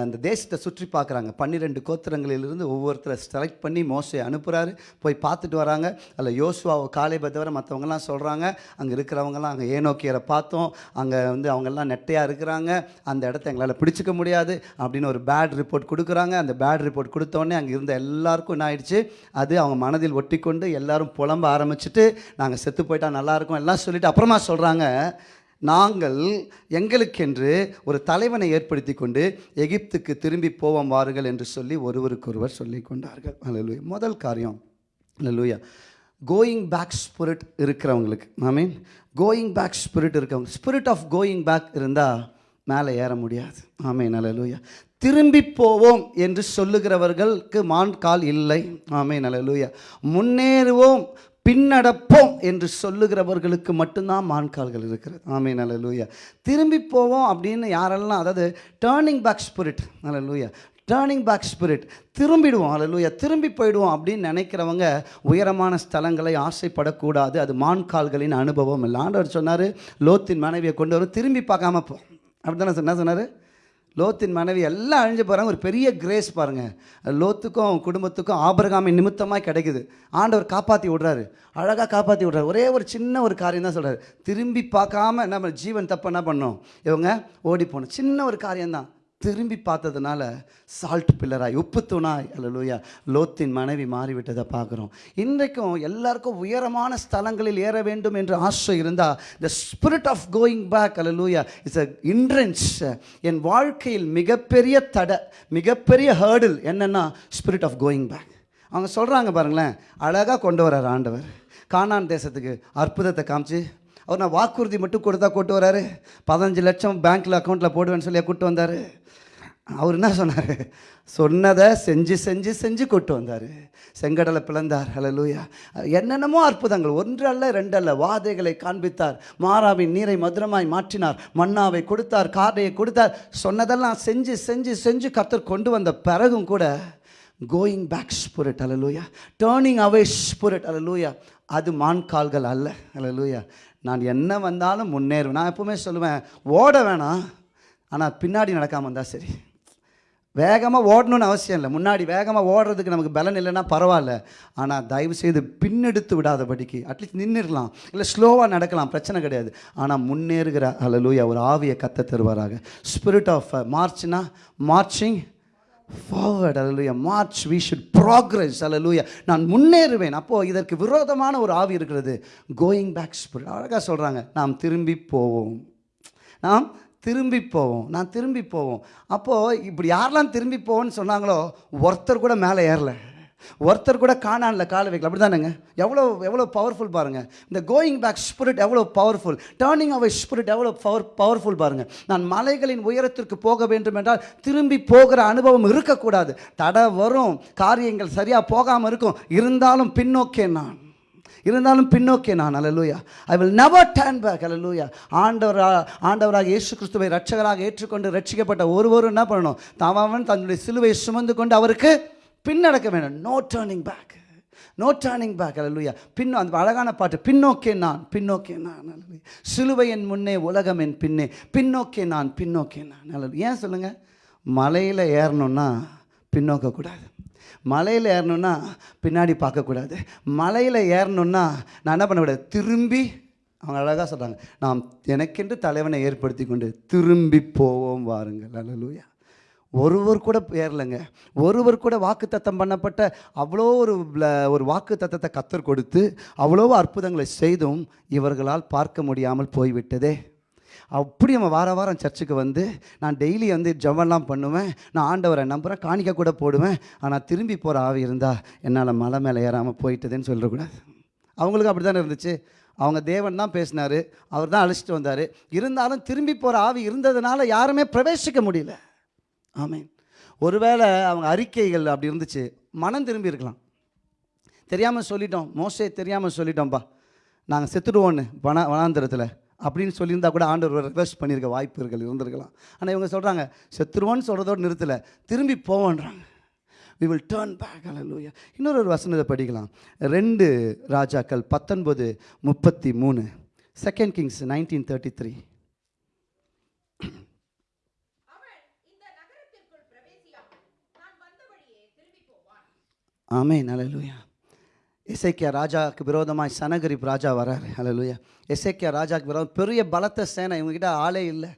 [SPEAKER 3] அந்த தேசத்தை சுற்றி பார்க்குறாங்க. பன்னிரெண்டு கோத்திரங்களிலிருந்து ஒவ்வொருத்தரை செலக்ட் பண்ணி மோசை அனுப்புகிறாரு போய் பார்த்துட்டு வராங்க. அதில் யோசுவாவை காலைபை தவிர மற்றவங்கலாம் சொல்கிறாங்க அங்கே இருக்கிறவங்கலாம் அங்கே ஏனோக்கியரை பார்த்தோம். அங்கே வந்து அவங்கெல்லாம் நெட்டையாக இருக்கிறாங்க. அந்த இடத்த எங்களால் பிடிச்சிக்க முடியாது அப்படின்னு ஒரு பேட் ரிப்போர்ட் கொடுக்குறாங்க. அந்த பேட் ரிப்போர்ட் கொடுத்தோடனே அங்கே இருந்த எல்லாருக்கும் என்ன ஆயிடுச்சு? அது அவங்க மனதில் ஒட்டி கொண்டு எல்லாரும் புலம்ப ஆரம்பிச்சுட்டு நாங்கள் செத்து போயிட்டா நல்லாயிருக்கும் எல்லாம் சொல்லிவிட்டு அப்புறமா சொல்கிறாங்க நாங்கள் எங்களுக்கென்று ஒரு தலைவனை ஏற்படுத்தி கொண்டு எகிப்துக்கு திரும்பி போவோம் வாருங்கள் என்று சொல்லி ஒருவருக்கொருவர் சொல்லி கொண்டார்கள். அல்லேலூயா முதல் காரியம். அல்லேலூயா கோயிங் பேக் ஸ்பிரிட் இருக்கிறவங்களுக்கு I mean going back spirit இருக்கவங்க ஸ்பிரிட் ஆஃப் கோயிங் பேக் இருந்தால் மேலே ஏற முடியாது. ஆமேன் அல்லேலூயா திரும்பி போவோம் என்று சொல்லுகிறவர்களுக்கு மான் கால் இல்லை. ஆமே நலலூயா முன்னேறுவோம் பின்னடப்போம் என்று சொல்லுகிறவர்களுக்கு மட்டும்தான் மான்கால்கள் இருக்கிறது. ஆமீன் அல்லேலூயா திரும்பி போவோம் அப்படின்னு யாரெல்லாம் அதாவது டேர்னிங் பேக் ஸ்பிரிட் அல்லேலூயா டேர்னிங் பேக் ஸ்பிரிட் திரும்பிடுவோம் அல்லேலூயா திரும்பி போயிடுவோம் அப்படின்னு நினைக்கிறவங்க உயரமான ஸ்தலங்களை ஆசைப்படக்கூடாது. அது மான்கால்களின் அனுபவம் இல்லை. ஆண்டவர் சொன்னார் லோத்தின் மனைவியை கொண்டு வரும் திரும்பி பார்க்காம போ. அப்படி தானே என்ன சொன்னார்? லோத்தின் மனைவி எல்லாம் அழிஞ்சு போகிறாங்க ஒரு பெரிய கிரேஸ் பாருங்கள் லோத்துக்கும் குடும்பத்துக்கும் ஆபரகாமின் நிமித்தமாக கிடைக்குது. ஆண்டவர் காப்பாற்றி விடுறாரு. அழகாக காப்பாற்றி விடுறாரு. ஒரே ஒரு சின்ன ஒரு காரியம் தான் சொல்கிறார் திரும்பி பார்க்காம நம்ம ஜீவன் தப்பு என்ன பண்ணோம்? இவங்க ஓடி போகணும் சின்ன ஒரு காரியம்தான். திரும்பி பார்த்ததுனால சால்ட் பில்லராய் உப்பு தூணாய் அல்லலூயா லோத்தின் மனைவி மாறிவிட்டதை பார்க்குறோம். இன்றைக்கும் எல்லாருக்கும் உயரமான ஸ்தலங்களில் ஏற வேண்டும் என்று ஆசை இருந்தால் the spirit of going back அல்லலூயா it's a hindrance என் வாழ்க்கையில் மிகப்பெரிய தடை மிகப்பெரிய ஹேர்டில் என்னென்னா ஸ்பிரிட் ஆஃப் கோயிங் பேக் அவங்க சொல்கிறாங்க பாருங்களேன் அழகாக கொண்டு வர்றார் ஆண்டவர். கானான் தேசத்துக்கு அற்புதத்தை காமிச்சு அவர் நான் வாக்குறுதி மட்டும் கொடுத்தா கூட்டு வராரு பதினஞ்சு லட்சம் பேங்க்கில் அக்கௌண்ட்டில் போடுவேன்னு சொல்லி கூட்டு வந்தார். அவர் என்ன சொன்னார்? சொன்னதை செஞ்சு செஞ்சு செஞ்சு கொட்டு வந்தார். செங்கடலை பிளந்தார். ஹலலூயா என்னென்னமோ அற்புதங்கள். ஒன்று அல்ல ரெண்டு அல்ல. வாதைகளை காண்பித்தார். மாறாவின் நீரை மதுரமாய் மாற்றினார். மன்னாவை கொடுத்தார் காரையை கொடுத்தார். சொன்னதெல்லாம் செஞ்சு செஞ்சு செஞ்சு கத்தர் கொண்டு வந்த பிறகும் கூட கோயிங் பேக் ஸ்பிரிட் அலலூயா டேர்னிங் அவே ஸ்பிரிட் அலலூயா அது மான் கால்கள் அல்ல. அலலூயா நான் என்ன வந்தாலும் முன்னேறுவேன். நான் எப்பவுமே சொல்லுவேன் ஓட வேணாம். ஆனால் பின்னாடி நடக்காமல் இருந்தால் சரி. வேகமாக ஓடணும்னு அவசியம் இல்லை. முன்னாடி வேகமாக ஓடுறதுக்கு நமக்கு பலன் இல்லைன்னா பரவாயில்ல. ஆனால் தயவு செய்து பின்னெடுத்து விடாதபடிக்கு அட்லீஸ்ட் நின்றுடலாம் இல்லை ஸ்லோவாக நடக்கலாம். பிரச்சனை கிடையாது. ஆனால் முன்னேறுகிற அலலூயா ஒரு ஆவியை கத்த தருவாராக. ஸ்பிரிட் ஆஃப் மார்ச்னா மார்ச்சிங் ஃபார்வர்ட் அலலூயா மார்ச் வி ஷுட் ப்ராக்ரஸ் அலலூயா நான் முன்னேறுவேன். அப்போது இதற்கு விரோதமான ஒரு ஆவி இருக்கிறது. கோயிங் பேக் ஸ்பிரிட் அழகாக சொல்கிறாங்க நாம் திரும்பி போவோம். நாம் திரும்பி போவோம். நான் திரும்பி போவோம். அப்போது இப்படி யாரெல்லாம் திரும்பி போவோன்னு சொன்னாங்களோ ஒருத்தர் கூட மேலே ஏறல. ஒருத்தர் கூட காணான்ல காலை வைக்கல. அப்படி தானேங்க எவ்வளோ எவ்வளோ பவர்ஃபுல் பாருங்கள் இந்த கோயிங் பேக் ஸ்பிரிட் எவ்வளோ பவர்ஃபுல் டேர்னிங் அவை ஸ்பிரிட் எவ்வளோ பவர் பவர்ஃபுல் பாருங்கள் நான் மலைகளின் உயரத்திற்கு போக வேண்டும் என்றால் திரும்பி போகிற அனுபவம் இருக்கக்கூடாது. தடை வரும். காரியங்கள் சரியாக போகாமல் இருக்கும். இருந்தாலும் பின்னோக்கே நான். இருந்தாலும் பின்னோக்கே நான் அலலூயா I will never turn back அலலூயா ஆண்டவராக ஆண்டவராக இயேசு கிறிஸ்துவை ரட்சகராக ஏற்றுக்கொண்டு ரட்சிக்கப்பட்ட ஒருவரும் என்ன பண்ணணும்? தாவன் தன்னுடைய சிலுவை சுமந்து கொண்டு அவருக்கு பின்னடக்க வேண்டும். No turning back no turning back அலலுயா பின்னோ அந்த அழகான பாட்டு பின்னோக்கே நான் பின்னோக்கே நான் அலலுயா சிலுவை என் முன்னே உலகம் என் பின்னே பின்னோக்கே நான் பின்னோக்கே நான் அலலு ஏன் சொல்லுங்கள் மலையில் ஏறணும்னா பின்னோக்கக்கூடாது மலையில் ஏறணும்னா பின்னாடி பார்க்கக்கூடாது. மலையில் ஏறணும்னா நான் என்ன பண்ணக்கூடாது திரும்பி அவங்க அழகாக சொல்கிறாங்க நாம் எனக்கென்று தலைவனை ஏற்படுத்தி கொண்டு திரும்பி போவோம் வாருங்கள். அலலூயா ஒருவர் கூட ஏறலைங்க. ஒருவர் கூட வாக்குத்தத்தம் பண்ணப்பட்ட அவ்வளோ ஒரு ஒரு வாக்கு தத்தத்தை கத்தர் கொடுத்து அவ்வளோ அற்புதங்களை செய்தும் இவர்களால் பார்க்க முடியாமல் போய்விட்டதே. அப்படி நம்ம வார வாரம் சர்ச்சுக்கு வந்து நான் டெய்லி வந்து ஜெபம்லாம் பண்ணுவேன். நான் ஆண்டவரை நம்புகிறேன் காணிக்க கூட போடுவேன். ஆனால் திரும்பி போகிற ஆவி இருந்தால் என்னால் மலை மேலே ஏறாமல் போயிட்டதுன்னு சொல்லக்கூடாது அவங்களுக்கு அப்படி தானே இருந்துச்சு? அவங்க தேவன் தான் பேசினார். அவர் தான் அழைச்சிட்டு வந்தார். இருந்தாலும் திரும்பி போகிற ஆவி இருந்ததுனால யாருமே பிரவேசிக்க முடியல. ஆமீன். ஒருவேளை அவங்க அறிக்கைகள் அப்படி இருந்துச்சு மனம் திரும்பி இருக்கலாம். தெரியாமல் சொல்லிட்டோம். மோசே தெரியாமல் சொல்லிட்டோம்ப்பா நாங்கள் செத்துடுவோன்னு வன வனாந்திரத்தில். அப்படின்னு சொல்லியிருந்தா கூட ஆண்டவர் ரிக்வெஸ்ட் பண்ணியிருக்க வாய்ப்புகள் இருந்திருக்கலாம். ஆனால் இவங்க சொல்கிறாங்க செத்துருவோன்னு சொல்கிறதோடு நிறுத்தலை திரும்பி போவோன்றாங்க. வி வில் டேர்ன் பேக் அல்லூயா இன்னொரு ஒரு வசனத்தை படிக்கலாம். ரெண்டு ராஜாக்கள் பத்தொன்பது முப்பத்தி மூணு second Kings nineteen thirty three
[SPEAKER 6] அவன் இந்த
[SPEAKER 3] இசைக்கியா ராஜாவுக்கு விரோதமாய் சனகரிப் ராஜா வராரு. அலலுயா இசைக்கியா ராஜாவுக்கு விரோதம். பெரிய பலத்த சேனை. இவங்ககிட்ட ஆளே இல்லை.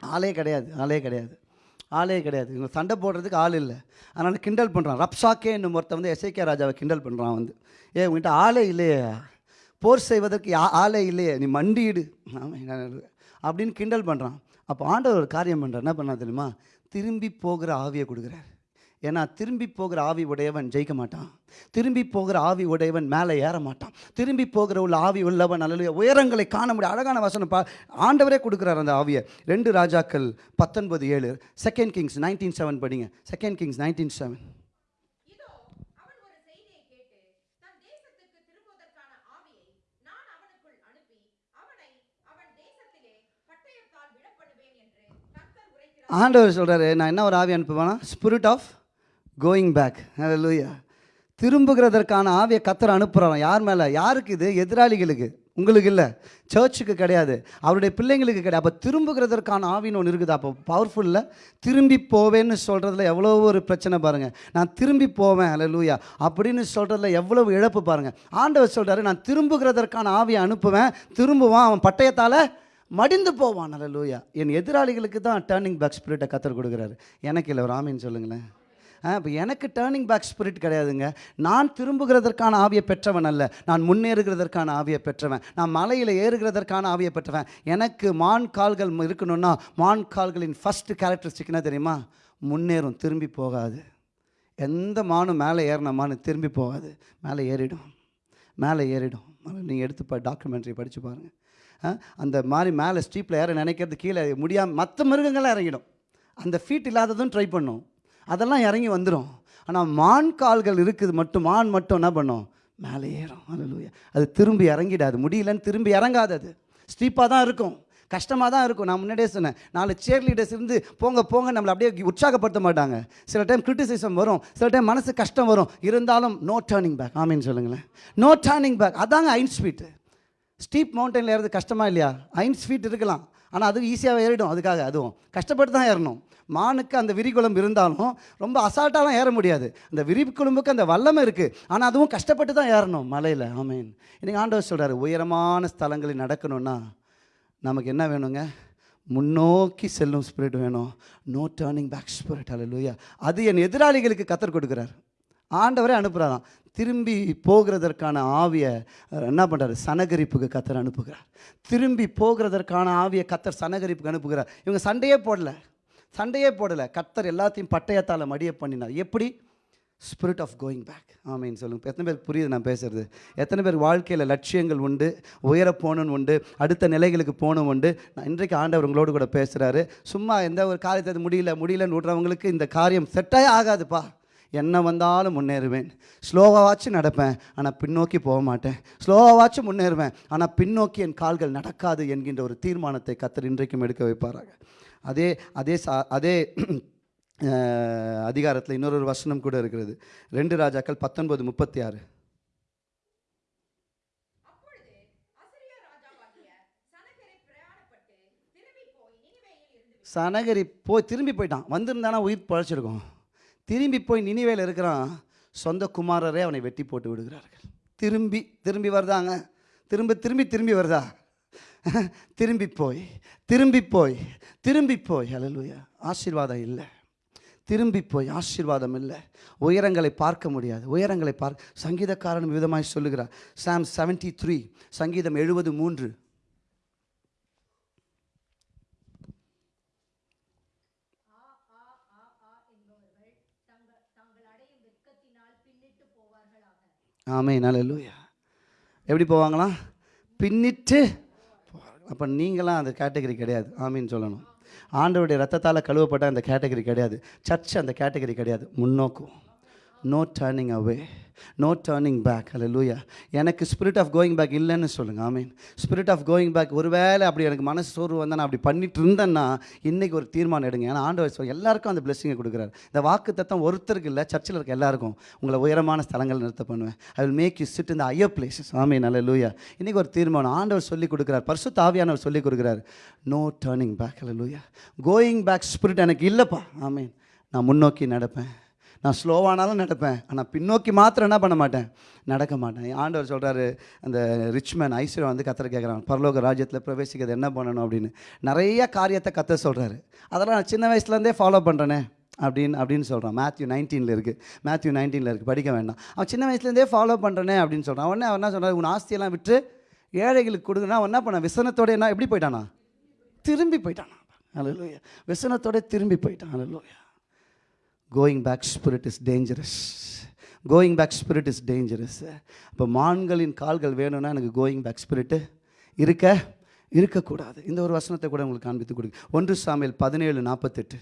[SPEAKER 3] ஆளே கிடையாது. ஆளே கிடையாது. ஆளே கிடையாது. இவங்க சண்டை போடுறதுக்கு ஆள் இல்லை. அதனால் கிண்டல் பண்ணுறான் ரப்சாக்கே என்னும் ஒருத்த வந்து எசேக்கியா ராஜாவை கிண்டல் பண்ணுறான் வந்து. ஏ உங்ககிட்ட ஆளே இல்லையே. போர் செய்வதற்கு யா- ஆளே இல்லையே. நீ மண்டியிடு. அப்படின்னு கிண்டல் பண்ணுறான் அப்போ ஆண்டவர் ஒரு காரியம் பண்ணுறார் என்ன பண்ணா தெரியுமா? திரும்பி போகிற ஆவியை கொடுக்குறாரு. ஏன்னா திரும்பி போகிற ஆவி உடையவன் ஜெயிக்க மாட்டான். திரும்பி போகிற ஆவி உடையவன் மேலே ஏற மாட்டான். திரும்பி போகிற உள்ள ஆவி உள்ளவன் அல்ல உயரங்களை காண முடியும். அழகான வசனம் பா ஆண்டவரே கொடுக்குறார் அந்த ஆவியை. ரெண்டு ராஜாக்கள் பத்தொன்பது ஏழு. செகண்ட் கிங்ஸ் நைன்டீன் செவன் படிங்க. செகண்ட் கிங்ஸ் நைன்டீன் செவன் ஆண்டவர் சொல்கிறாரு நான் என்ன ஒரு ஆவி அனுப்புவேனா? ஸ்பிரிட் ஆஃப் கோயிங் பேக் லூயா திரும்புகிறதற்கான ஆவியை கத்தர் அனுப்புகிறான் யார் மேலே? யாருக்கு இது? எதிராளிகளுக்கு. உங்களுக்கு இல்லை. சர்ச்சுக்கு கிடையாது. அவருடைய பிள்ளைங்களுக்கு கிடையாது. அப்போ திரும்புகிறதற்கான ஆவின்னு ஒன்று இருக்குது. அப்போ பவர்ஃபுல்ல திரும்பி போவேன்னு சொல்கிறதுல எவ்வளோ ஒரு பிரச்சனை பாருங்கள் நான் திரும்பி போவேன். அல்ல அப்படின்னு சொல்கிறதுல எவ்வளவு இழப்பு பாருங்கள் ஆண்டவர் சொல்கிறாரு நான் திரும்புகிறதற்கான ஆவியை அனுப்புவேன். திரும்புவான். அவன் பட்டயத்தால் மடிந்து போவான். அல்ல லூயா என் எதிராளிகளுக்கு தான் டேர்னிங் பேக் ஸ்பிரிட்டை கத்தர் கொடுக்குறாரு. எனக்கு இல்லை. ஒரு ஆமீன் சொல்லுங்களேன். இப்போ எனக்கு டேர்னிங் பேக் ஸ்பிரிட் கிடையாதுங்க. நான் திரும்புகிறதற்கான ஆவியை பெற்றவன் அல்ல. நான் முன்னேறுகிறதற்கான ஆவியை பெற்றவன். நான் மலையில் ஏறுகிறதற்கான ஆவியை பெற்றவன். எனக்கு மான் கால்கள் இருக்கணும்னா மான் கால்களின் ஃபஸ்ட்டு கேரக்டரிஸ்டிக்னா தெரியுமா? முன்னேறும் திரும்பி போகாது. எந்த மானும் மேலே ஏறின மானு திரும்பி போகாது. மேலே ஏறிடும். மேலே ஏறிடும். நீங்கள் எடுத்து பா டாக்குமெண்ட்ரி படித்து பாருங்கள் அந்த மாதிரி மேலே ஸ்டீப்பில் ஏற நினைக்கிறது கீழே முடியாமல் மற்ற மிருகங்களாக இறங்கிடும். அந்த ஃபீட் இல்லாததும் ட்ரை பண்ணும். அதெல்லாம் இறங்கி வந்துடும் ஆனால் மான் கால்கள் இருக்குது மட்டும் மான் மட்டும் என்ன பண்ணும்? மேலே ஏறும். அலலூயா அது திரும்பி இறங்கிடாது. முடியலன்னு திரும்பி இறங்காது அது. ஸ்டீப்பாக தான் இருக்கும். கஷ்டமாக தான் இருக்கும். நான் முன்னாடியே சொன்னேன். நாலு சேர் லீடர்ஸ் இருந்து போங்க போங்க நம்மளை அப்படியே உற்சாகப்படுத்த மாட்டாங்க. சில டைம் கிரிட்டிசிசம் வரும். சில டைம் மனசு கஷ்டம் வரும். இருந்தாலும் நோ டேர்னிங் பேக் ஆமின்னு சொல்லுங்களேன். நோ டேர்னிங் பேக் அதாங்க ஐன் ஸ்வீட்டு ஸ்டீப் மவுண்டனில் ஏறது கஷ்டமா இல்லையா? ஐன் ஸ்வீட் இருக்கலாம். ஆனால் அது ஈஸியாக ஏறிடும். அதுக்காக அதுவும். கஷ்டப்பட்டு தான் ஏறணும். மானுக்கு அந்த விரிகுளம் இருந்தாலும் ரொம்ப அசால்ட்டாலாம் ஏற முடியாது. அந்த விரிகுளம்புக்கு அந்த வல்லமை இருக்குது ஆனால் அதுவும் கஷ்டப்பட்டு தான் ஏறணும் மலையில். ஆமீன். இன்றைக்கி ஆண்டவர் சொல்கிறார் உயரமான ஸ்தலங்களில் நடக்கணும்னா நமக்கு என்ன வேணுங்க? முன்னோக்கி செல்லும் ஸ்பிரிட் வேணும். நோ டேர்னிங் பேக் ஸ்பிரிட் அல்ல அது என் எதிராளிகளுக்கு கத்தர் கொடுக்குறார். ஆண்டவரே அனுப்புகிறாராம் திரும்பி போகிறதற்கான ஆவியை என்ன பண்ணுறாரு சனகரிப்புக்கு கத்தர் அனுப்புகிறார். திரும்பி போகிறதற்கான ஆவியை கத்தர் சனகரிப்புக்கு அனுப்புகிறார். இவங்க சண்டையே போடல. சண்டையே போடலை. கத்தர் எல்லாத்தையும் பட்டயத்தால் மடிய பண்ணினார். எப்படி? ஸ்பிரிட் ஆஃப் கோயிங் பேக் ஆமீன். சொல்லுங்கள் எத்தனை பேருக்கு புரியுது நான் பேசுகிறது எத்தனை பேர் வாழ்க்கையில் லட்சியங்கள் உண்டு உயர போகணுன்னு உண்டு அடுத்த நிலைகளுக்கு போகணும் உண்டு. நான் இன்றைக்கு ஆண்டவர் உங்களோடு கூட பேசுகிறாரு சும்மா எந்த ஒரு காரியத்தை அது முடியல முடியலன்னு விடுறவங்களுக்கு இந்த காரியம் செட்டாக ஆகாதுப்பா. என்ன வந்தாலும் முன்னேறுவேன். ஸ்லோவாச்சும் நடப்பேன் ஆனால் பின்னோக்கி போக மாட்டேன். ஸ்லோவாச்சும் முன்னேறுவேன் ஆனால் பின்னோக்கி என் கால்கள் நடக்காது என்கின்ற ஒரு தீர்மானத்தை கத்தர் இன்றைக்கும் எடுக்க வைப்பாராங்க அதே அதே சா அதே அதிகாரத்தில் இன்னொரு வசனம் கூட இருக்கிறது. ரெண்டு ராஜாக்கள் பத்தொன்பது முப்பத்தி ஆறு சனகரி போய் திரும்பி போயிட்டான். வந்திருந்தானா உயிர் பழச்சிருக்கோம். திரும்பி போய் நினிவேல இருக்கிறான். சொந்த குமாரரே அவனை வெட்டி போட்டு விடுகிறார்கள். திரும்பி திரும்பி வருதாங்க? திரும்ப திரும்பி திரும்பி வருதா? திரும்பி போய் திரும்பி போய் திரும்பி போய் அலலுயா ஆசீர்வாதம் இல்லை. திரும்பி போய் ஆசீர்வாதம் இல்லை. உயரங்களை பார்க்க முடியாது. உயரங்களை பார்க்க சங்கீதக்காரன் விதமாய் சொல்லுகிறார். சாம் செவன்டி த்ரீ சங்கீதம் எழுபது மூன்று. ஆமே நல்லூயா எப்படி போவாங்களாம்? பின்னிட்டு அப்போ நீங்களாம் அந்த கேட்டகரி கிடையாது. ஆமின்னு சொல்லணும். ஆண்டவருடைய ரத்தத்தால் கழுவப்பட்ட அந்த கேட்டகரி கிடையாது. சர்ச் அந்த கேட்டகரி கிடையாது. முன்னோக்கும் no turning away no turning back அல்ல எனக்கு ஸ்பிரிட் ஆஃப் கோயிங் பேக் இல்லைன்னு சொல்லுங்கள் ஆமீன் ஸ்பிரிட் ஆஃப் கோயிங் பேக் ஒருவேளை அப்படி எனக்கு மனசு சோர்வு வந்தால் நான் அப்படி பண்ணிட்டு இருந்தேன்னா இன்றைக்கி ஒரு தீர்மானம் எடுங்க. ஏன்னா ஆண்டவர் எல்லாருக்கும் அந்த பிளெஸிங்கை கொடுக்குறாரு. இந்த வாக்கு தத்தம் ஒருத்தருக்கு இல்லை சர்ச்சில் இருக்க எல்லாருக்கும். உங்களை உயரமான ஸ்தலங்கள் நிறுத்த பண்ணுவேன். I will make you sit இந்த ஐயர் பிளேசஸ் ஆமீன் அல்ல லூயா இன்றைக்கி ஒரு தீர்மானம். ஆண்டவர் சொல்லி கொடுக்குறார். பரிசு தாவியானவர் சொல்லி கொடுக்குறாரு. நோ டேர்னிங் பேக் அல்ல லூயா கோயிங் பேக் ஸ்பிரிட் எனக்கு இல்லைப்பா. ஆமீன் நான் முன்னோக்கி நடப்பேன். நான் ஸ்லோவானாலும் நடப்பேன். ஆனால் பின்னோக்கி மாத்திரம் என்ன பண்ண மாட்டேன்? நடக்க மாட்டேன். ஆண்டவர் சொல்கிறாரு அந்த ரிச்மேன் ஐஸ்வர்யம் வந்து கத்தரை கேட்குறான் பரலோக ராஜ்யத்தில் பிரவேசிக்கிறது என்ன பண்ணணும் அப்படின்னு. நிறைய காரியத்தை கத்த சொல்கிறாரு அதெல்லாம் நான் சின்ன வயசுலேருந்தே ஃபாலோ பண்ணுறேனே அப்படின்னு அப்படின்னு சொல்கிறான் மேத்யூ நைன்டீனில் இருக்குது மேத்யூ நைன்டீனில் இருக்குது படிக்க வேண்டாம். அவன் சின்ன வயசுலேருந்தே ஃபாலோ பண்ணுறேனே அப்படின்னு சொல்கிறான் உடனே அவன் என்ன சொல்கிறார் உன் ஆஸ்தியெல்லாம் விட்டு ஏழைகளுக்கு கொடுங்கன்னா அவன் என்ன பண்ணான் விசனத்தோட என்ன எப்படி போயிட்டானா? திரும்பி போயிட்டானா. அலலூயா விசனத்தோட திரும்பி போயிட்டான். அலலூயா going back spirit is dangerous going back spirit is dangerous இப்போ மான்களின் கால்கள் வேணும்னா எனக்கு கோயிங் பேக் ஸ்பிரிட்டு இருக்க இருக்கக்கூடாது. இந்த ஒரு வசனத்தை கூட உங்களுக்கு காண்பித்து கொடுக்கு ஒன்று சாமியல் பதினேழு நாற்பத்தெட்டு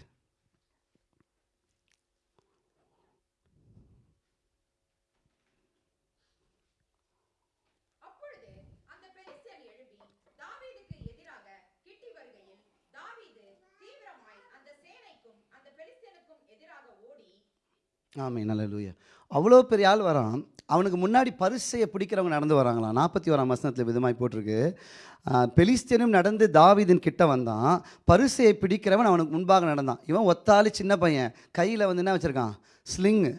[SPEAKER 6] அப்பொழுது அந்த பெலிஸ்தர் எழும்பி தாவீதுக்கு எதிராக கிட்டி வருகையில் தாவீது தீவிரமாய் அந்த சேனைக்கும் அந்த பெலிஸ்தனுக்கும் எதிராக ஓடி
[SPEAKER 3] ஆமாம் நல்ல லூயா அவ்வளோ பெரிய ஆள் வரான். அவனுக்கு முன்னாடி பரிசையை பிடிக்கிறவங்க நடந்து வராங்களாம். நாற்பத்தி ஓராம் வசனத்தில் விதமாய் போட்டிருக்கு. பெலிஸ்தீனும் நடந்து தாவிதின் கிட்ட வந்தான். பரிசையை பிடிக்கிறவன் அவனுக்கு முன்பாக நடந்தான். இவன் ஒத்தாளி சின்ன பையன். கையில் வந்து என்ன வச்சுருக்கான்? ஸ்லிங்கு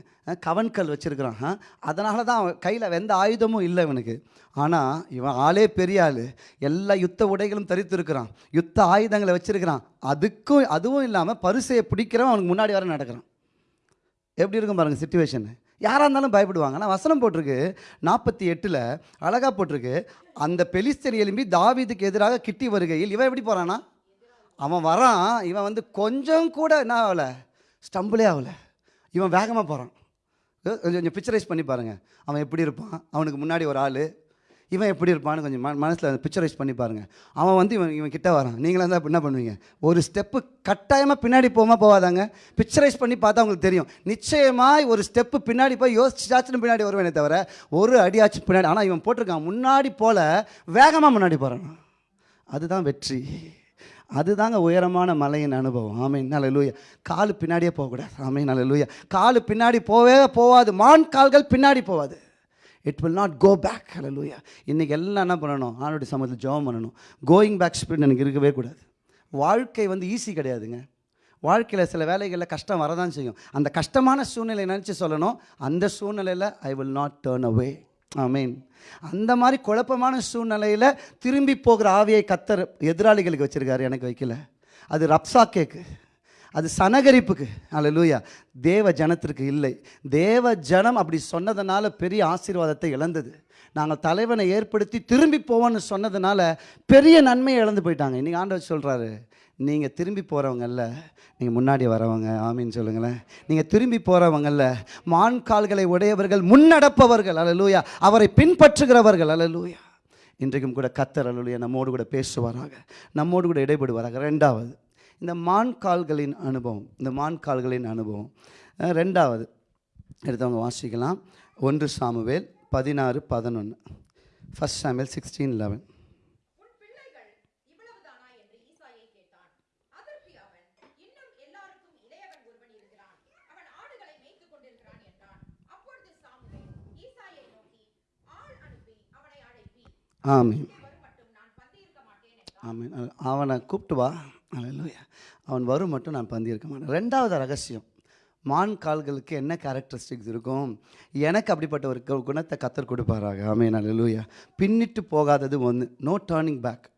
[SPEAKER 3] கவன்கல் வச்சுருக்கிறான். அதனால தான் அவன் கையில் எந்த ஆயுதமும் இல்லை இவனுக்கு. ஆனால் இவன் ஆளே பெரிய ஆள். எல்லா யுத்த உடைகளும் தரித்திருக்கிறான். யுத்த ஆயுதங்களை வச்சுருக்கிறான். அதுக்கும் அதுவும் இல்லாமல் பரிசையை பிடிக்கிறவன் அவனுக்கு முன்னாடி வர நடக்கிறான். எப்படி இருக்கும் பாருங்க சுச்சுவேஷன் யாராக இருந்தாலும் பயப்படுவாங்க. ஆனால் வசனம் போட்டிருக்கு. நாற்பத்தி எட்டில் அழகாக போட்டிருக்கு. அந்த பெலிஸ்தர் எலும்பி தாவிதுக்கு எதிராக கிட்டி வருகையில் இவன் எப்படி போகிறானா அவன் வரான். இவன் வந்து கொஞ்சம் கூட என்ன ஆகலை? ஸ்டம்பிளே ஆகலை. இவன் வேகமாக போகிறான் கொஞ்சம் கொஞ்சம் பிக்சரைஸ் பண்ணி பாருங்கள் அவன் எப்படி இருப்பான்? அவனுக்கு முன்னாடி ஒரு ஆள். இவன் எப்படி இருப்பான்னு கொஞ்சம் மனசில் பிக்சரைஸ் பண்ணி பாருங்கள் அவன் வந்து இவன் இவன் கிட்டே வரான். நீங்களாம் இருந்தால் என்ன பண்ணுவீங்க? ஒரு ஸ்டெப்பு கட்டாயமாக பின்னாடி போகாமல் போகாதாங்க. பிக்சரைஸ் பண்ணி பார்த்தா உங்களுக்கு தெரியும். நிச்சயமாக ஒரு ஸ்டெப்பு பின்னாடி போய் யோசிச்சாச்சுன்னு பின்னாடி வருவேனே தவிர ஒரு அடியாச்சும் பின்னாடி ஆனால் இவன் போட்டிருக்கான். முன்னாடி போல் வேகமாக முன்னாடி போகிறான் அதுதான் வெற்றி. அதுதாங்க உயரமான மலையின் அனுபவம். ஆமீன். நல்ல காலு பின்னாடியே போகக்கூடாது. ஆமீன். நல்ல லூயா காலு பின்னாடி போவே போகாது மான் கால்கள் பின்னாடி போகாது it will not go back ஹalleluya இன்றைக்கி எல்லாம் என்ன பண்ணணும்? ஆணுடைய சமூகத்தில் ஜோம் பண்ணணும். கோயிங் பேக் ஸ்பிரிட் எனக்கு இருக்கவே கூடாது. வாழ்க்கை வந்து ஈஸி கிடையாதுங்க. வாழ்க்கையில் சில வேலைகளில் கஷ்டம் வரதான் செய்யும். அந்த கஷ்டமான சூழ்நிலை நினச்சி சொல்லணும். அந்த சூழ்நிலையில் I will not turn away mean அந்த மாதிரி குழப்பமான சூழ்நிலையில் திரும்பி போகிற ஆவியை கத்தர் எதிராளிகளுக்கு வச்சுருக்காரு எனக்கு வைக்கல. அது ரப்சா கேக்கு. அது சனகரிப்புக்கு. அல்லேலூயா தேவ ஜனத்திற்கு இல்லை. தேவ ஜனம் அப்படி சொன்னதுனால பெரிய ஆசீர்வாதத்தை இழந்தது. நாங்கள் தலைவனை ஏற்படுத்தி திரும்பி போவோன்னு சொன்னதுனால பெரிய நன்மையை இழந்து போயிட்டாங்க. இன்றைக்கி ஆண்டவர் சொல்கிறாரு நீங்கள் திரும்பி போகிறவங்கல்ல நீங்கள் முன்னாடி வரவங்க. ஆமின்னு சொல்லுங்களேன். நீங்கள் திரும்பி போகிறவங்கல்ல மான் கால்களை உடையவர்கள் முன்னடப்பவர்கள். அல்லேலூயா அவரை பின்பற்றுகிறவர்கள். அல்லேலூயா இன்றைக்கும் கூட கத்தர் அல்லேலூயா நம்மோடு கூட பேசுவாராக நம்மோடு கூட இடைபடுவாராக. ரெண்டாவது இந்த மான் கால்களின் அனுபவம் இந்த மான் கால்களின் அனுபவம் ரெண்டாவது எடுத்தவங்க வாசிக்கலாம். ஒன்று சாமுவேல் பதினாறு பதினொன்று ஃபஸ்ட் சாமுவேல் சிக்ஸ்டீன் லெவன் ஆமீன். ஆமீன். அவனை கூப்பிட்டு வா. அல்லேலூயா அவன் வரும் மட்டும் நான் பந்தியிருக்க மாட்டேன். ரெண்டாவது ரகசியம் மான் கால்களுக்கு என்ன கேரக்டரிஸ்டிக்ஸ் இருக்கும்? எனக்கு அப்படிப்பட்ட ஒரு கு- குணத்தை கத்தர் கொடுப்பாராக. ஆமீன் அல்லேலூயா பின்னிட்டு போகாதது ஒன்று நோ டேர்னிங் பேக்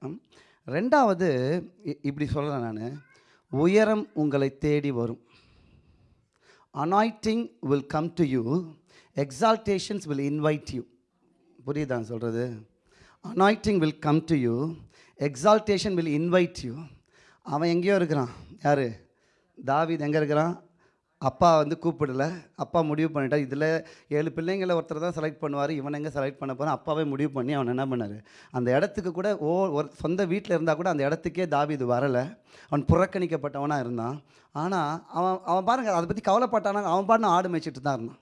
[SPEAKER 3] ரெண்டாவது இப்படி சொல்கிறேன் நான் உயரம் உங்களை தேடி வரும். Anointing will come to you exaltations will invite you புரியுதா சொல்கிறது anointing will come to you exaltation will invite you அவன் எங்கேயோ இருக்கிறான். யார்? தாவீது எங்கே இருக்கிறான்? அப்பா வந்து கூப்பிடல. அப்பா முடிவு பண்ணிட்டான் இதில் ஏழு பிள்ளைங்களை ஒருத்தர் தான் செலக்ட் பண்ணுவார். இவன் எங்கே செலக்ட் பண்ண போகிறான் அப்பாவே முடிவு பண்ணி அவன் என்ன பண்ணார்? அந்த இடத்துக்கு கூட ஓ ஒரு சொந்த வீட்டில் இருந்தால் கூட அந்த இடத்துக்கே தாவிது வரலை. அவன் புறக்கணிக்கப்பட்டவனாக இருந்தான். ஆனால் அவன் அவன் பாருங்க அதை பற்றி கவலைப்பட்டானா? அவன் பாட்டு ஆடு மேய்ச்சிட்டு தான் இருந்தான்.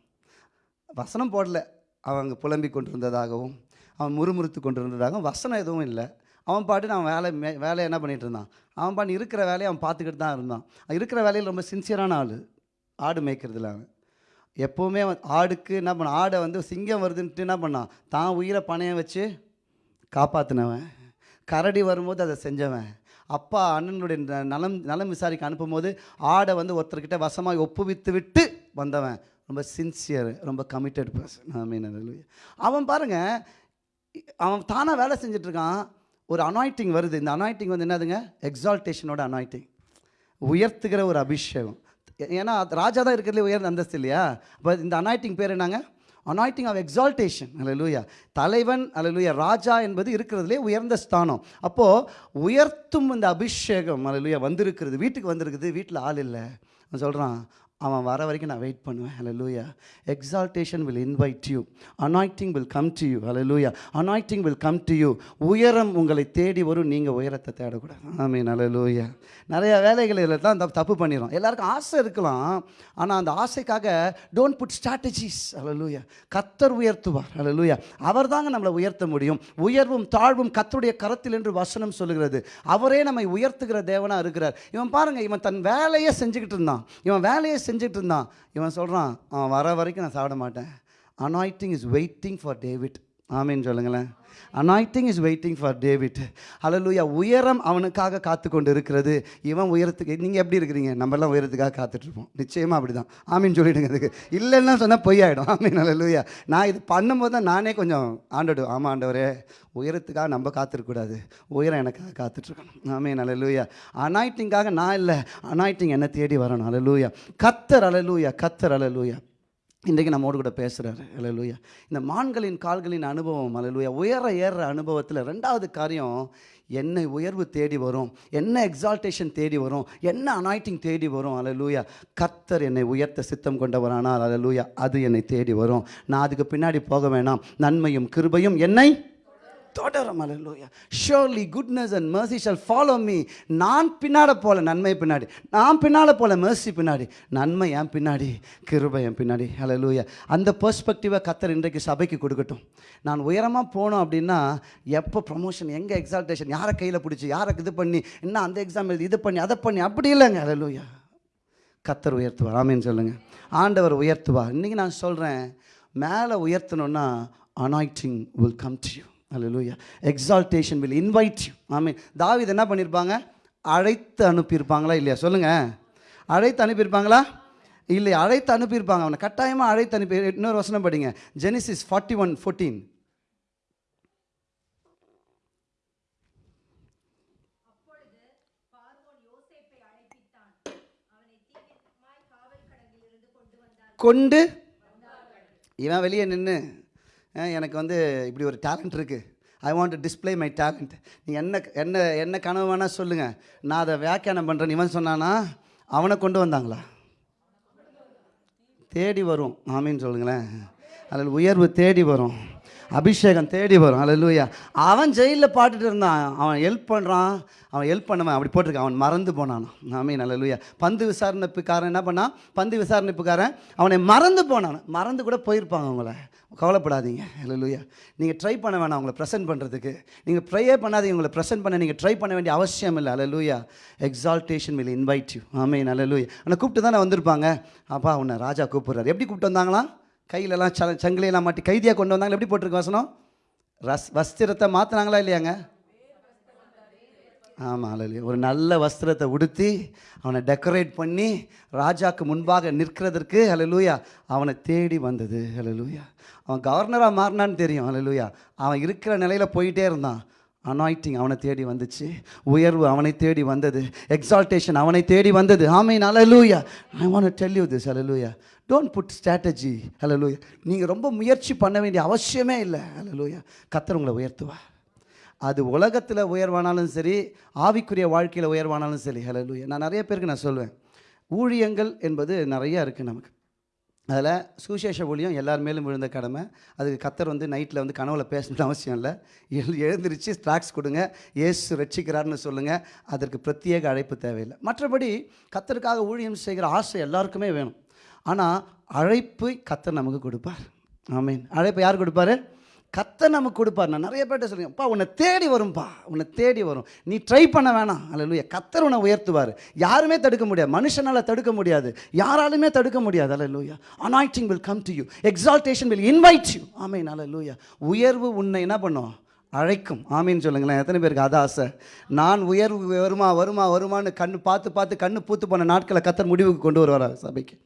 [SPEAKER 3] வசனம் போடல. அவங்க புலம்பி கொண்டிருந்ததாகவும் அவன் முறுமுறுத்து கொண்டிருந்ததாகவும் வசனம் எதுவும் இல்லை. அவன் பாட்டு அவன் வேலை மே வேலையை என்ன பண்ணிகிட்டு இருந்தான்? அவன் பாட்டு இருக்கிற வேலையை அவன் பார்த்துக்கிட்டு தான் இருந்தான். இருக்கிற வேலையில் ரொம்ப சின்சியரான ஆள். ஆடு மேய்க்கிறதுல அவன். எப்போவுமே ஆடுக்கு என்ன பண்ண ஆடை வந்து சிங்கம் வருதுன்ட்டு என்ன பண்ணான்? தான் உயிரை பணையம் வச்சு காப்பாற்றினவன் கரடி வரும்போது அதை செஞ்சவன். அப்பா அண்ணனுடைய நலம் நலம் விசாரிக்க அனுப்பும்போது ஆடை வந்து ஒருத்தர்கிட்ட வசமாக ஒப்புவித்து விட்டு வந்தவன். ரொம்ப சின்சியர் ரொம்ப கமிட்டட் பர்சன் ஆமீன். அவன் பாருங்க அவன் தானாக வேலை செஞ்சுட்டு இருக்கான். ஒரு அனாய்ட்டிங் வருது. இந்த அனாய்ட்டிங் வந்து என்னதுங்க? எக்ஸால்டேஷனோட அனாய்ட்டிங் உயர்த்துகிற ஒரு அபிஷேகம். ஏன்னா ராஜா தான் இருக்கிறதுல உயர்ந்த அந்தஸ்து இல்லையா? அப்போ இந்த அனாய்ட்டிங் பேர் என்னங்க? அனாய்ட்டிங் ஆஃப் எக்ஸால்டேஷன் அல்லேலூயா தலைவன் அல்லேலூயா ராஜா என்பது இருக்கிறதுலே உயர்ந்த ஸ்தானம். அப்போது உயர்த்தும் இந்த அபிஷேகம் அல்லேலூயா வந்திருக்கிறது. வீட்டுக்கு வந்திருக்குது. வீட்டில் ஆள் இல்லை. அவன் சொல்கிறான் அவன் வர வரைக்கும் நான் வெயிட் பண்ணுவேன். ஹalleluya exaltation will invite you anointing will come to you hallelujah anointing will come to you உயரம் உங்களை தேடி வரும். நீங்கள் உயரத்தை தேடக்கூடாது. ஆமே ஆமீன் லூயா நிறைய வேலைகளில் தான் தப்பு தப்பு பண்ணிடுறோம். எல்லாருக்கும் ஆசை இருக்கலாம். ஆனால் அந்த ஆசைக்காக டோன்ட் புட் ஸ்ட்ராட்டஜிஸ் லூயா கத்தர் உயர்த்துவார். ஹalleluya அவர் தாங்க நம்மளை உயர்த்த முடியும். உயர்வும் தாழ்வும் கத்தருடைய கரத்தில் என்று வசனம் சொல்லுகிறது. அவரே நம்மை உயர்த்துகிற தேவனாக இருக்கிறார். இவன் பாருங்க இவன் தன் வேலையை செஞ்சுக்கிட்டு இருந்தான். இவன் வேலையை செஞ்சுட்டு இருந்தான் இவன் சொல்கிறான் அவன் வர வரைக்கும் நான் சாப்பிட மாட்டேன். Anointing is waiting for David ஆமீன் சொல்லுங்களேன். Anointing is waiting for David ஹalleluya உயரம் அவனுக்காக காத்து கொண்டு இருக்கிறது இவன் உயரத்துக்கு நீங்கள் எப்படி இருக்கிறீங்க நம்மலாம் உயரத்துக்காக காத்துட்ருப்போம் நிச்சயமாக அப்படி தான் ஆமீன் சொல்லிவிடுங்க அதுக்கு இல்லைன்னா சொன்னால் பொய்யாயிடும் ஆமீன் ஹalleluya நான் இது பண்ணும்போது தான் நானே கொஞ்சம் ஆண்டோடு ஆமாம் ஆண்டவரே உயரத்துக்காக நம்ம காத்திருக்கக்கூடாது உயரம் எனக்காக காத்துட்ருக்கணும் ஆமீன் ஹalleluya அனாய்டிங்காக நான் இல்லை அனாய்டிங் என்னை தேடி வரணும். ஹalleluya கத்தர் ஹalleluya கத்தர் ஹalleluya இன்றைக்கு நம்மோடு கூட பேசுகிறாரு அலலூயா இந்த மான்களின் கால்களின் அனுபவம் அலலூயா உயர ஏறுற அனுபவத்தில் ரெண்டாவது காரியம் என்னை உயர்வு தேடி வரும் என்ன எக்ஸால்டேஷன் தேடி வரும் என்ன அனாய்டிங் தேடி வரும் அலலூயா கத்தர் என்னை உயர்த்த சித்தம் கொண்டவரானால் அலலூயா அது என்னை தேடி வரும். நான் அதுக்கு பின்னாடி போக வேணாம். நன்மையும் கிருபையும் என்னை தொடரும் அலலூயா surely goodness and mercy shall follow me நான் பின்னாட போல நன்மை பின்னாடி. நான் பின்னால் போல மர்சி பின்னாடி. நன்மை என் பின்னாடி கிருபை என் பின்னாடி. அலலூயா அந்த பெர்ஸ்பெக்டிவாக கத்தர் இன்றைக்கு சபைக்கு கொடுக்கட்டும். நான் உயரமாக போனோம் அப்படின்னா எப்போ ப்ரொமோஷன் எங்கே எக்ஸால்டேஷன் யாரை கையில் பிடிச்சி யாரை இது பண்ணி என்ன அந்த எக்ஸாம் எழுதி இது பண்ணி அதை பண்ணி அப்படி இல்லைங்க. அலலூயா கத்தர் உயர்த்துவார். ஆமேன்னு சொல்லுங்கள் ஆண்டவர் உயர்த்துவார். இன்றைக்கி நான் சொல்கிறேன் மேலே உயர்த்தணுன்னா anointing will come to you hallelujah exaltation will invite you ஆமீன் தாவித் என்ன பண்ணியிருப்பாங்க அழைத்து அனுப்பியிருப்பாங்களா இல்லையா? சொல்லுங்கள் அழைத்து அனுப்பியிருப்பாங்களா? இல்லை அழைத்து அனுப்பியிருப்பாங்க அவனை. கட்டாயமாக அழைத்து அனுப்பி இன்னொரு வசனம் படிங்க. ஜெனிசிஸ் ஃபார்ட்டி ஒன் ஃபோர்டீன்
[SPEAKER 6] கொண்டு
[SPEAKER 3] இவன் வெளியே நின்று எனக்கு வந்து இப்படி ஒரு டேலண்ட் இருக்குது I want to display my talent நீ என்ன என்ன என்ன கனவு வேணால் சொல்லுங்கள் நான் அதை வியாக்கியானம் பண்ணுறேன் இவன் சொன்னானா அவனை கொண்டு வந்தாங்களா? தேடி வரும். ஆமின்னு சொல்லுங்களேன். அதில் உயர்வு தேடி வரும். அபிஷேகம் தேடி வரும். அல்லூயா அவன் ஜெயிலில் பாட்டுட்டு இருந்தான். அவன் ஹெல்ப் பண்ணுறான் அவன் ஹெல்ப் பண்ணவன் அப்படி போட்டிருக்கான். அவன் மறந்து போனான். ஆமே அல்லூயா பந்து விசாரணைப்புக்காரன் என்ன பண்ணான்? பந்து விசாரணைப்புக்காரன் அவனை மறந்து போனான். மறந்து கூட போயிருப்பாங்க அவங்கள. கவலைப்படாதீங்க. இல்லையா நீங்கள் ட்ரை பண்ண வேணாம் அவங்களை ப்ரெசென்ட் பண்ணுறதுக்கு நீங்கள் ப்ரேயே பண்ணாதீங்க. உங்களை ப்ரெசென்ட் பண்ண நீங்கள் ட்ரை பண்ண வேண்டிய அவசியம் இல்லை. அலலூயா எக்ஸால்டேஷன் வில் இன்வைட் யூ ஆமே நல்லலூயா ஆனால் கூப்பிட்டு தானே வந்திருப்பாங்க. அப்பா உன்னை ராஜா கூப்பிட்றாரு. எப்படி கூப்பிட்டு வந்தாங்களாம்? கையிலலாம் ச சங்கிலையெல்லாம் மாட்டி கைதியாக கொண்டு வந்தாங்க எப்படி போட்டிருக்கு வசனம்? ரஸ் வஸ்திரத்தை மாற்றினாங்களா இல்லையாங்க? ஆமாம் அல்லையா ஒரு நல்ல வஸ்திரத்தை உடுத்தி அவனை டெக்கரேட் பண்ணி ராஜாவுக்கு முன்பாக நிற்கிறதற்கு ஹalleluya அவனை தேடி வந்தது. ஹalleluya அவன் கவர்னராக மாறினான்னு தெரியும். ஹalleluya அவன் இருக்கிற நிலையில் போயிட்டே இருந்தான். அனாய்டிங் அவனை தேடி வந்துச்சு. உயர்வு அவனை தேடி வந்தது. எக்ஸால்டேஷன் அவனை தேடி வந்தது. ஆமீன் அலலூயா I want tell you this hallelujah don't put strategy ஹalleluya நீங்கள் ரொம்ப முயற்சி பண்ண வேண்டிய அவசியமே இல்லை. ஹalleluya கத்தர் உங்களை உயர்த்துவா அது உலகத்தில் உயர்வானாலும் சரி ஆவிக்குரிய வாழ்க்கையில் உயர்வானாலும் சரி. ஹalleluya நான் நிறைய பேருக்கு நான் சொல்லுவேன் ஊழியங்கள் என்பது நிறையா இருக்குது நமக்கு. அதில் சுசேஷ ஊழியம் எல்லார் மேலும் விழுந்த கடமை. அதுக்கு கத்தர் வந்து நைட்டில் வந்து கனவுல பேசணும்னு அவசியம் இல்லை. எழு எழுந்திரிச்சு ஸ்ட்ராக்ஸ் கொடுங்க. ஏசு ரட்சிக்கிறார்னு சொல்லுங்கள் அதற்கு பிரத்யேக அழைப்பு தேவையில்லை. மற்றபடி கத்தருக்காக ஊழியம் செய்கிற ஆசை எல்லாருக்குமே வேணும். ஆனால் அழைப்பு கத்தர் நமக்கு கொடுப்பார். ஆமீன். அழைப்பு யார் கொடுப்பாரு? கத்தர் நமக்கு கொடுப்பார். நான் நிறைய பேர்ட்ட சொல்லுவேன் அப்பா உன்னை தேடி வரும்பா. உன்னை தேடி வரும். நீ ட்ரை பண்ண வேணாம். அல்ல கத்தர் உன்னை உயர்த்துவார். யாருமே தடுக்க முடியாது. மனுஷனால் தடுக்க முடியாது. யாராலுமே தடுக்க முடியாது. அல்ல லூயா anointing will come to you exaltation will invite you ஆமீன் அல்ல உயர்வு உன்னை என்ன பண்ணும்? அழைக்கும். ஆமின்னு சொல்லுங்களேன். எத்தனை பேருக்கு அது ஆசை? நான் உயர்வு வருமா வருமா வருமான்னு கண்ணு பார்த்து பார்த்து கண்ணு பூத்து போன நாட்களை கத்தர் முடிவுக்கு கொண்டு வருவார் சபைக்கு?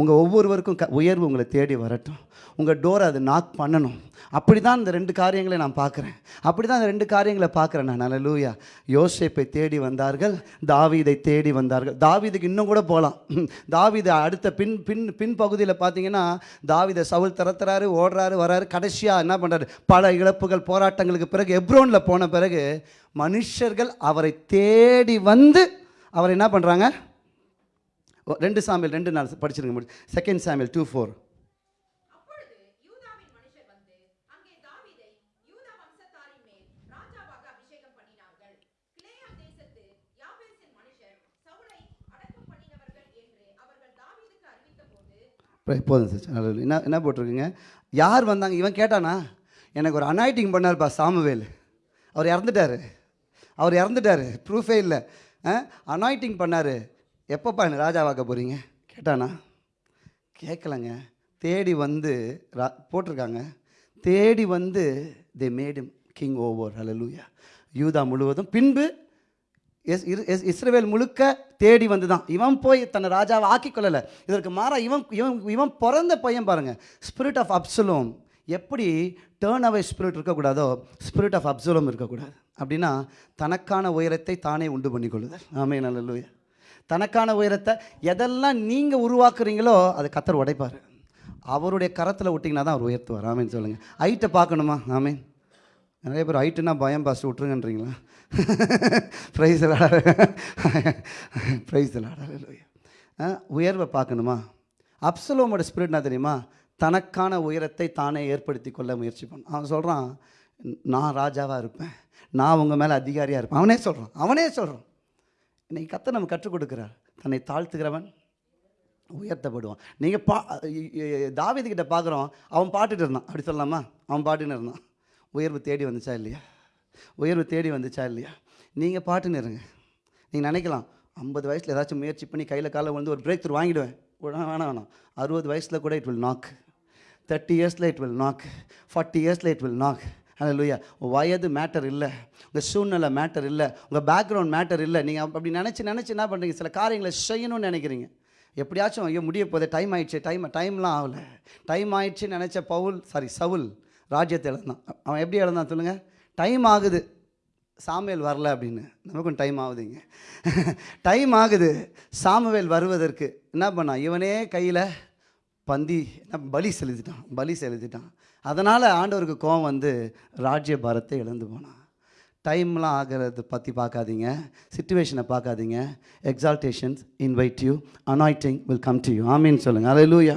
[SPEAKER 3] உங்கள் ஒவ்வொருவருக்கும் க உயர்வு உங்களை தேடி வரட்டும். உங்கள் டோரை அது நாக் பண்ணணும். அப்படி தான் இந்த ரெண்டு காரியங்களை நான் பார்க்குறேன். அப்படி தான் இந்த ரெண்டு காரியங்களை பார்க்குறேன் நான். நல்ல லூயா யோசேப்பை தேடி வந்தார்கள் தாவீதை தேடி வந்தார்கள். தாவீதுக்கு இன்னும் கூட போகலாம் தாவீது அடுத்த பின் பின் பின் பகுதியில் பார்த்தீங்கன்னா தாவீதை சவுல் திறத்துறாரு ஓடுறாரு வராரு. கடைசியாக என்ன பண்ணுறாரு பல இழப்புகள் போராட்டங்களுக்கு பிறகு எப்ரோனில் போன பிறகு மனுஷர்கள் அவரை தேடி வந்து அவர் என்ன பண்ணுறாங்க ரெண்டு சாமியல் ரெண்டு நாள் படிச்சிருங்க முடி செகண்ட் சாமியல் டூ ஃபோர் போதும் சார் என்ன என்ன போட்டிருக்குங்க? யார் வந்தாங்க? இவன் கேட்டானா? எனக்கு ஒரு அனாய்டிங் பண்ணார்ப்பா சாமுவேல். அவர் இறந்துட்டார். அவர் இறந்துட்டார். ப்ரூஃபே இல்லை. அனாய்டிங் பண்ணார். எப்பப்பா என்ன ராஜாவாக்க போகிறீங்க கேட்டானா. கேட்கலங்க தேடி வந்து ரா போட்டிருக்காங்க. தேடி வந்து தே மேடும் கிங் ஓவர் ஹalleluya யூதா முழுவதும். பின்பு எஸ் இரு- எஸ்- இஸ்ரேவேல் முழுக்க தேடி வந்து தான் இவன் போய் தன்னை ராஜாவை ஆக்கி கொள்ளலை. இதற்கு மாறா இவன் இவன் இவன் பிறந்த பையன் பாருங்கள் ஸ்பிரிட் ஆஃப் அப்சலோம் எப்படி டேர்ன் அவே ஸ்பிரிட் இருக்கக்கூடாதோ ஸ்பிரிட் ஆஃப் அப்சலோம் இருக்கக்கூடாது. அப்படின்னா தனக்கான உயரத்தை தானே உண்டு பண்ணிக்கொள்ளுதல். ஆமே நல்லூயா தனக்கான உயரத்தை எதெல்லாம் நீங்கள் உருவாக்குறீங்களோ அதை கத்தர் உடைப்பார். அவருடைய கரத்தில் விட்டிங்கன்னா தான் அவர் உயர்த்துவார். ஆமேன்னு சொல்லுங்கள் ஹைட்டை பார்க்கணுமா? ஆமேன். நிறைய பேர் ஹைட்டுனா பயம் பாஸ்ட் விட்ருங்கன்றீங்களா ப்ரைஸ் ப்ரைஸ் உயர்வை பார்க்கணுமா? அப்சலோமோட ஸ்பிரிட்னா தெரியுமா? தனக்கான உயரத்தை தானே ஏற்படுத்தி கொள்ள முயற்சி பண்ண அவன் சொல்கிறான் நான் ராஜாவாக இருப்பேன். நான் உங்கள் மேலே அதிகாரியாக இருப்பேன். அவனே சொல்கிறான் அவனே சொல்கிறான் இன்னைக்கு கத்த நம்ம கற்றுக் கொடுக்குறார். தன்னை தாழ்த்துகிறவன் உயர்த்தப்படுவான். நீங்கள் பா தாவீது பார்க்குறோம் அவன் பாட்டுட்டு இருந்தான். அப்படி சொல்லலாமா? அவன் பாட்டுன்னு இருந்தான். உயர்வு தேடி வந்துச்சா இல்லையா? உயர்வு தேடி வந்துச்சா இல்லையா? நீங்கள் பாட்டுன்னு இருங்க. நீங்கள் நினைக்கலாம் ஐம்பது வயசில் ஏதாச்சும் முயற்சி பண்ணி கையில் காலை வந்து ஒரு பிரேக் த்ரூ வாங்கிடுவேன். வேணாம் வேணாம் அறுபது வயசில் கூட இட் வில் நாக் தேர்ட்டி இயர்ஸில் இட் வில் நாக் ஃபார்ட்டி இயர்ஸில் இட் வில் நாக் ஹalleluya வயது மேட்டர் இல்லை. உங்கள் சூழ்நிலை மேட்டர் இல்லை. உங்கள் பேக்ரவுண்ட் மேட்டர் இல்லை. நீங்கள் அப்படி நினச்சி நினச்சி என்ன பண்ணுறீங்க சில காரியங்களை செய்யணும்னு நினைக்கிறீங்க. எப்படியாச்சும் ஐயோ முடிய போதே டைம் ஆயிடுச்சு. டைம் டைம்லாம் ஆகலை. டைம் ஆயிடுச்சுன்னு நினச்ச பவுல் சாரி சவுல் ராஜ்யத்தை இழந்தான். அவன் எப்படி இழந்தான் சொல்லுங்கள் டைம் ஆகுது. சாமுவேல் வரல அப்படின்னு. நமக்கும் டைம் ஆகுதுங்க. டைம் ஆகுது. சாமுவேல் வருவதற்கு என்ன பண்ணான்? இவனே கையில் பந்தி என்ன பலி செலுத்திட்டான் பலி செலுத்திட்டான். அதனால் ஆண்டவருக்கு கோவம் வந்து ராஜ்ய பாரத்தை இழந்து போனான். டைம்லாம் ஆகிறத பற்றி பார்க்காதீங்க. சுச்சுவேஷனை பார்க்காதீங்க. Exaltations invite you anointing will come to you ஆமீன் சொல்லுங்கள் அலையிலூயா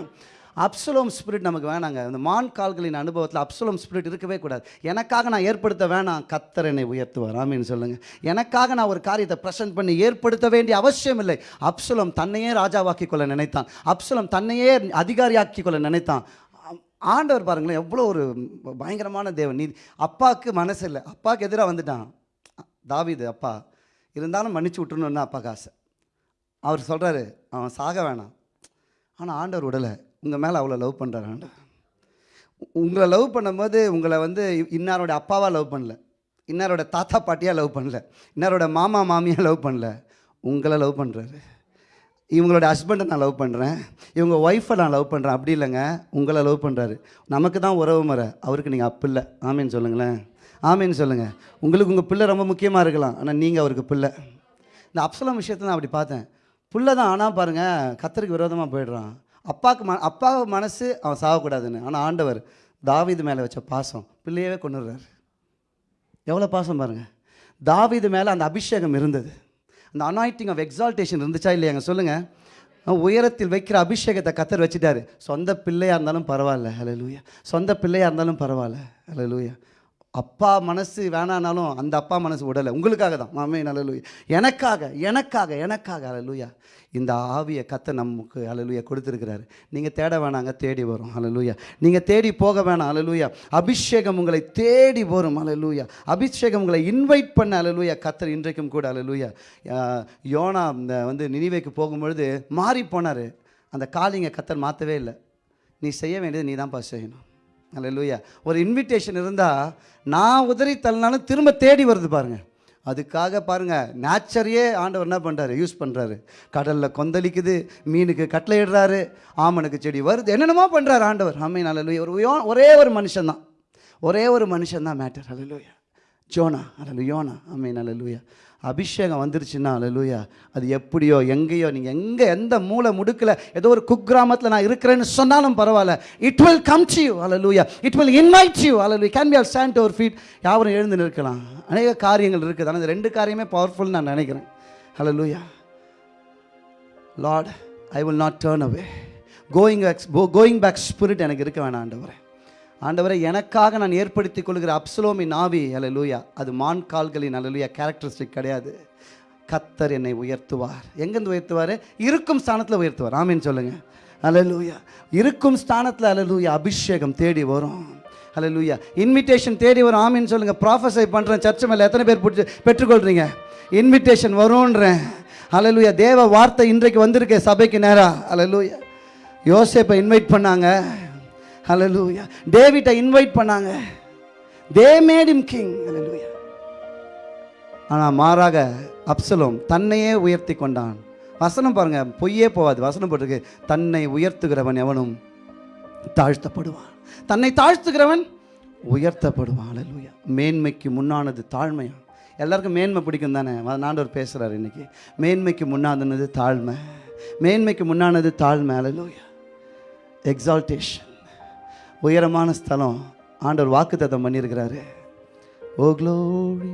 [SPEAKER 3] அப்சலோம் ஸ்பிரிட் நமக்கு வேணாங்க. அந்த மான் கால்களின் அனுபவத்தில் அப்சலோம் ஸ்பிரிட் இருக்கவே கூடாது. எனக்காக நான் ஏற்படுத்த வேணாம். கத்தர் என்னை உயர்த்துவார். ஆமின்னு சொல்லுங்கள் எனக்காக நான் ஒரு காரியத்தை ப்ரெசென்ட் பண்ணி ஏற்படுத்த வேண்டிய அவசியம் இல்லை. அப்சுலம் தன்னையே ராஜாவாக்கி கொள்ள நினைத்தான். அப்சலம் தன்னையே அதிகாரியாக்கி கொள்ள நினைத்தான் ஆண்டவர் பாருங்களேன் எவ்வளோ ஒரு பயங்கரமான தேவன். நீ அப்பாவுக்கு மனசு இல்லை. அப்பாவுக்கு எதிராக வந்துட்டான். தாவிது அப்பா இருந்தாலும் மன்னிச்சு விட்டுணுன்னு அப்பாவுக்கு ஆசை. அவர் சொல்கிறாரு அவன் சாக வேணாம். ஆனால் ஆண்டவர் விடலை உங்கள் மேலே அவ்வளோ லவ் பண்ணுறாரு உங்களை லவ் பண்ணும்போது உங்களை வந்து இன்னாரோட அப்பாவாக லவ் பண்ணல. இன்னாரோட தாத்தா பாட்டியாக லவ் பண்ணல. இன்னாரோட மாமா மாமியாக லவ் பண்ணல. உங்களை லவ் பண்ணுறாரு இவங்களோட ஹஸ்பண்டை நான் லவ் பண்ணுறேன் இவங்க ஒய்ஃபை நான் லவ் பண்ணுறேன் அப்படி இல்லைங்க. உங்களை லவ் பண்ணுறாரு நமக்கு தான் உறவு முறை. அவருக்கு நீங்கள் அப்பு இல்லை ஆமீன்னு சொல்லுங்களேன். ஆமீன் சொல்லுங்கள் உங்களுக்கு உங்கள் பிள்ளை ரொம்ப முக்கியமாக இருக்கலாம். ஆனால் நீங்கள் அவருக்கு பிள்ளை. இந்த அப்சலம் விஷயத்தை நான் அப்படி பார்த்தேன். புள்ள தான் ஆனால் பாருங்கள் கத்தருக்கு விரோதமாக போயிடுறான். அப்பாவுக்கு ம அப்பா மனசு அவன் சாகக்கூடாதுன்னு. ஆனால் ஆண்டவர் தாவீது மேலே வச்ச பாசம் பிள்ளையவே கொண்டுடுறாரு எவ்வளோ பாசம் பாருங்கள் தாவீது மேலே அந்த அபிஷேகம் இருந்தது. அந்த அனாயிட்டிங் ஆஃப் எக்ஸால்டேஷன் இருந்துச்சா இல்லையாங்க சொல்லுங்கள் உயரத்தில் வைக்கிற அபிஷேகத்தை கத்தர் வச்சுட்டாரு. சொந்த பிள்ளையாக இருந்தாலும் பரவாயில்ல. ஹalleluya சொந்த பிள்ளையாக இருந்தாலும் பரவாயில்ல. ஹalleluya அப்பா மனசு வேணானாலும் அந்த அப்பா மனசு விடலை. உங்களுக்காக தான். மாமே ஹalleluya எனக்காக எனக்காக எனக்காக ஹalleluya இந்த ஆவியை கத்தை நமக்கு ஹalleluya கொடுத்துருக்கிறாரு. நீங்கள் தேட வேணாங்க தேடி வரும். ஹalleluya நீங்கள் தேடி போக வேணாம் ஹalleluya அபிஷேகம் உங்களை தேடி வரும் ஹalleluya அபிஷேகம் உங்களை இன்வைட் பண்ண ஹalleluya கத்தர் இன்றைக்கும் கூட ஹalleluya யோனா இந்த வந்து நினைவைக்கு போகும்பொழுது மாறி போனார். அந்த காலிங்க கத்தர் மாற்றவே இல்லை. நீ செய்ய வேண்டியது நீ தான்ப்பா செய்யணும். லூயா ஒரு இன்விடேஷன் இருந்தால் நான் உதறி தள்ளினாலும் திரும்ப தேடி வருது பாருங்க. அதுக்காக பாருங்க நேச்சரையே ஆண்டவர் என்ன பண்ணுறாரு யூஸ் பண்ணுறாரு கடலில் கொந்தளிக்குது மீனுக்கு கட்டளையிடுறாரு ஆமனுக்கு செடி வருது. என்னென்னமோ பண்ணுறாரு ஆண்டவர். ஆமே நல்ல ஒரு ஒரே ஒரு மனுஷன்தான். ஒரே ஒரு மனுஷன் தான் மேட்டர் அலலுயா ஜோனா அல்ல யோனா ஆமே நல்ல அபிஷேகம் வந்துருச்சுன்னா அல்லேலூயா அது எப்படியோ எங்கேயோ நீங்கள் எங்கே எந்த மூளை முடுக்கில் ஏதோ ஒரு குக்கிராமத்தில் நான் இருக்கிறேன்னு சொன்னாலும் பரவாயில்ல. It will come to you hallelujah it will invite you அல்ல can be are stand over feet யாரும் எழுந்து நிற்கலாம். அநேக காரியங்கள் இருக்குது. ஆனால் இந்த ரெண்டு காரியமே பவர்ஃபுல் நான் நினைக்கிறேன். அல்லேலூயா lord I will not turn away going back going back spirit எனக்கு இருக்க வேணாம் ஆண்டவரே. ஆண்டவரை எனக்காக நான் ஏற்படுத்திக் கொள்கிற அப்சலோமின் ஆவி அலலூயா அது மான் கால்களின் அலலூயா கேரக்டரிஸ்டிக் கிடையாது. கத்தர் என்னை உயர்த்துவார். எங்கேருந்து உயர்த்துவார்? இருக்கும் ஸ்தானத்தில் உயர்த்துவார். ஆமீன் சொல்லுங்கள் அலலூயா இருக்கும் ஸ்தானத்தில் அலலூயா அபிஷேகம் தேடி வரும். அல்லேலூயா இன்விடேஷன் தேடி வரும். ஆமின்னு சொல்லுங்கள் ப்ராஃபஸை பண்ணுறேன் சர்ச்சு மேலே எத்தனை பேர் பிடிச்சி பெற்றுக்கொள்கிறீங்க இன்விடேஷன் வரும்ன்றேன். அல்லேலூயா தேவ வார்த்தை இன்றைக்கு வந்திருக்கே சபைக்கு நேராக அல்லேலூயா யோசேப்பை இன்வைட் பண்ணாங்க. ஹலலூயா டேவிட்டை இன்வைட் பண்ணாங்க. தே மேட் இம் கிங் ஹலலூயா ஆனால் மாறாக அப்சலோம் தன்னையே உயர்த்தி கொண்டான். வசனம் பாருங்க பொய்யே போகாது. வசனம் போட்டிருக்கு தன்னை உயர்த்துகிறவன் எவனும் தாழ்த்தப்படுவான். தன்னை தாழ்த்துகிறவன் உயர்த்தப்படுவான். ஹalleluya மேன்மைக்கு முன்னானது தாழ்மையா? எல்லாருக்கும் மேன்மை பிடிக்கும் தானே? நாண்டவர் பேசுகிறார் இன்னைக்கு. மேன்மைக்கு முன்னானது தாழ்மை. மேன்மைக்கு முன்னானது தாழ்மை. ஹalleluya எக்ஸால்டேஷன் உயரமான ஸ்தலம். ஆண்டவர் வாக்குத்தத்தம் பண்ணியிருக்கிறாரு. ஓ க்ளோரி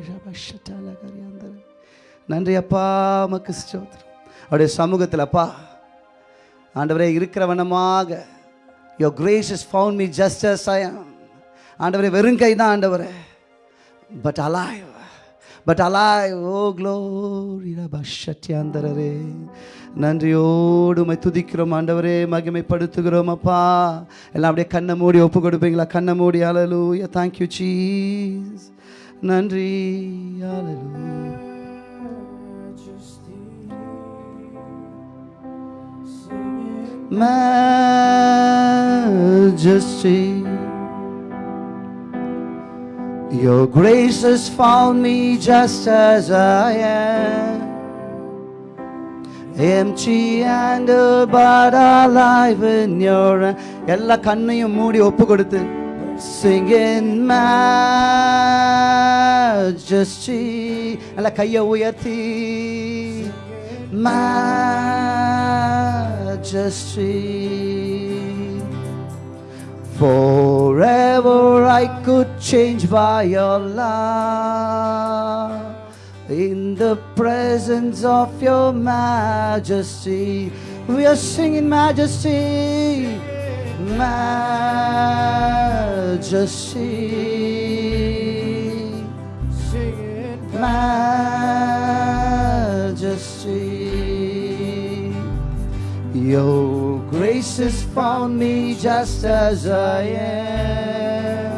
[SPEAKER 3] நன்றி அப்பா மக்கு ஸ்தோத்திரம். அவருடைய சமூகத்தில் அப்பா ஆண்டவரே இருக்கிற வண்ணமாக your grace is found me just as I ஆண்டவரே வெறும் கை தான் ஆண்டவரே. பட் அலாய் பட் அலாய் ஓ க்ளோரி பஷட்யாந்தரரே நன்றியோடு உம்மை துதிக்கிறோம் ஆண்டவரே மகிமைப்படுத்துகிறோம் அப்பா. எல்லாம் அப்படியே கண்ணை மூடி ஒப்பு கொடுப்பீங்களா? கண்ணை மூடி அலலூயா தேங்க்யூ சீஸ் நன்றி அலலூயா majesty. Your grace has found me just as I am. Empty and but alive in your எல்லா கண்ணையும் மூடி ஒப்பு கொடுத்து singing majesty எல்லா கையை உயர்த்தி majesty Forever I could change by your love in the presence of your majesty. We are singing majesty, majesty, majesty. Your Jesus found me just as I am.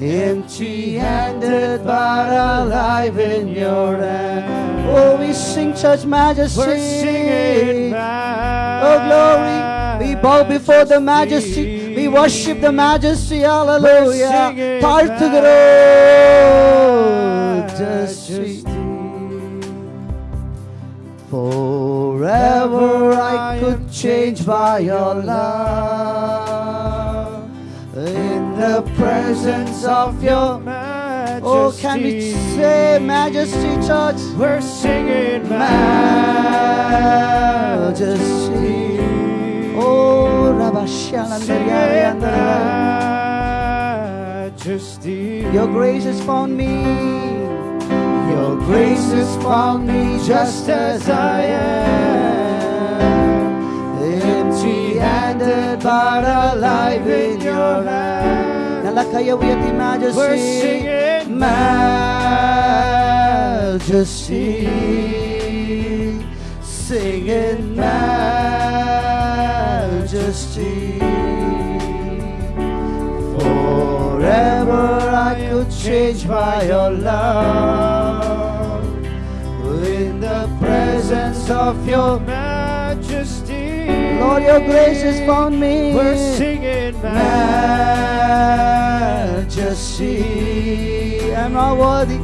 [SPEAKER 3] Empty-handed but alive in your hand. Oh, we sing such majesty.
[SPEAKER 4] We're singing
[SPEAKER 3] Oh, glory. We bow before the majesty. We worship the majesty. Hallelujah. Tartugro. Forever I could change by your love in the presence of your majesty. Oh, can we say majesty, church?
[SPEAKER 4] We're singing
[SPEAKER 3] Majesty. Oh,
[SPEAKER 4] majesty.
[SPEAKER 3] Your grace is found me. Your grace has found me just as I am. Handed but alive in your hand. Nalla kaya uyati majesty.
[SPEAKER 4] We're singing
[SPEAKER 3] majesty. Singing majesty. Forever I could change by your love in the presence of your
[SPEAKER 4] majesty.
[SPEAKER 3] Lord, your grace has found me.
[SPEAKER 4] We're singing
[SPEAKER 3] majesty. I'm not worthy,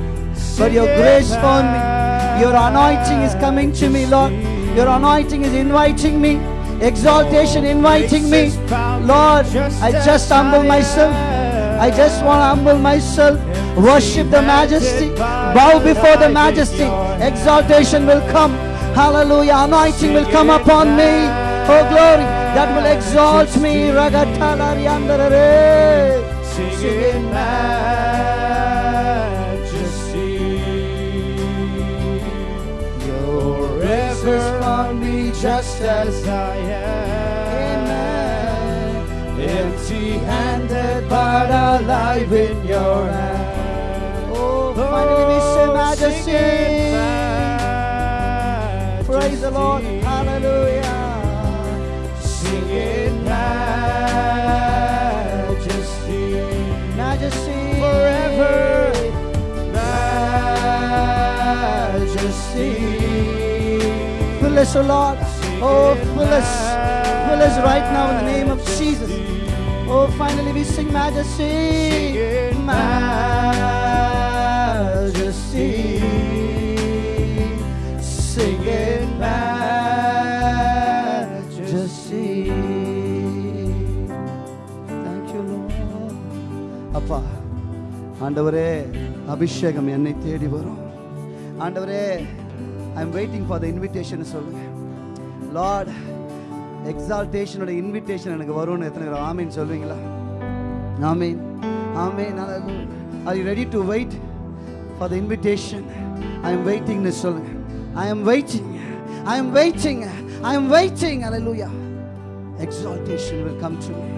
[SPEAKER 3] but your grace found me. Your anointing is coming to me, Lord. Your anointing is inviting me. Exaltation inviting me. Lord, I just humble myself. I just want to humble myself. Worship the majesty. Bow before the majesty. Exaltation will come. Hallelujah. Anointing will come upon me. Oh, glory. That will exalt me. Ragatalariandarare.
[SPEAKER 4] Singing majesty.
[SPEAKER 3] Your grace found me
[SPEAKER 4] just as I am. Empty handed but alive in your hand.
[SPEAKER 3] Oh, finally we say oh, majesty.
[SPEAKER 4] majesty.
[SPEAKER 3] Praise the Lord. Hallelujah. us, O Lord. Oh, fill us. Fill us right now in the name of Jesus. Oh, finally we sing majesty. Majesty. Sing in majesty. Thank you, Lord. அப்பா ஆண்டவரே அபிஷேகம் என்னை தேடி வரும் ஆண்டவரே I am waiting for the invitation சொல்லுங்க lord எக்ஸால்டேஷனோட invitation எனக்கு வரும்னு எத்தனை பேர் ஆமீன் சொல்வீங்களா? ஆமீன். ஆமீன். Are you ready to wait for the invitation I am வெயிட்டிங்னு சொல்லுங்க I am waiting I am waiting I am waiting hallelujah exaltation will come to me.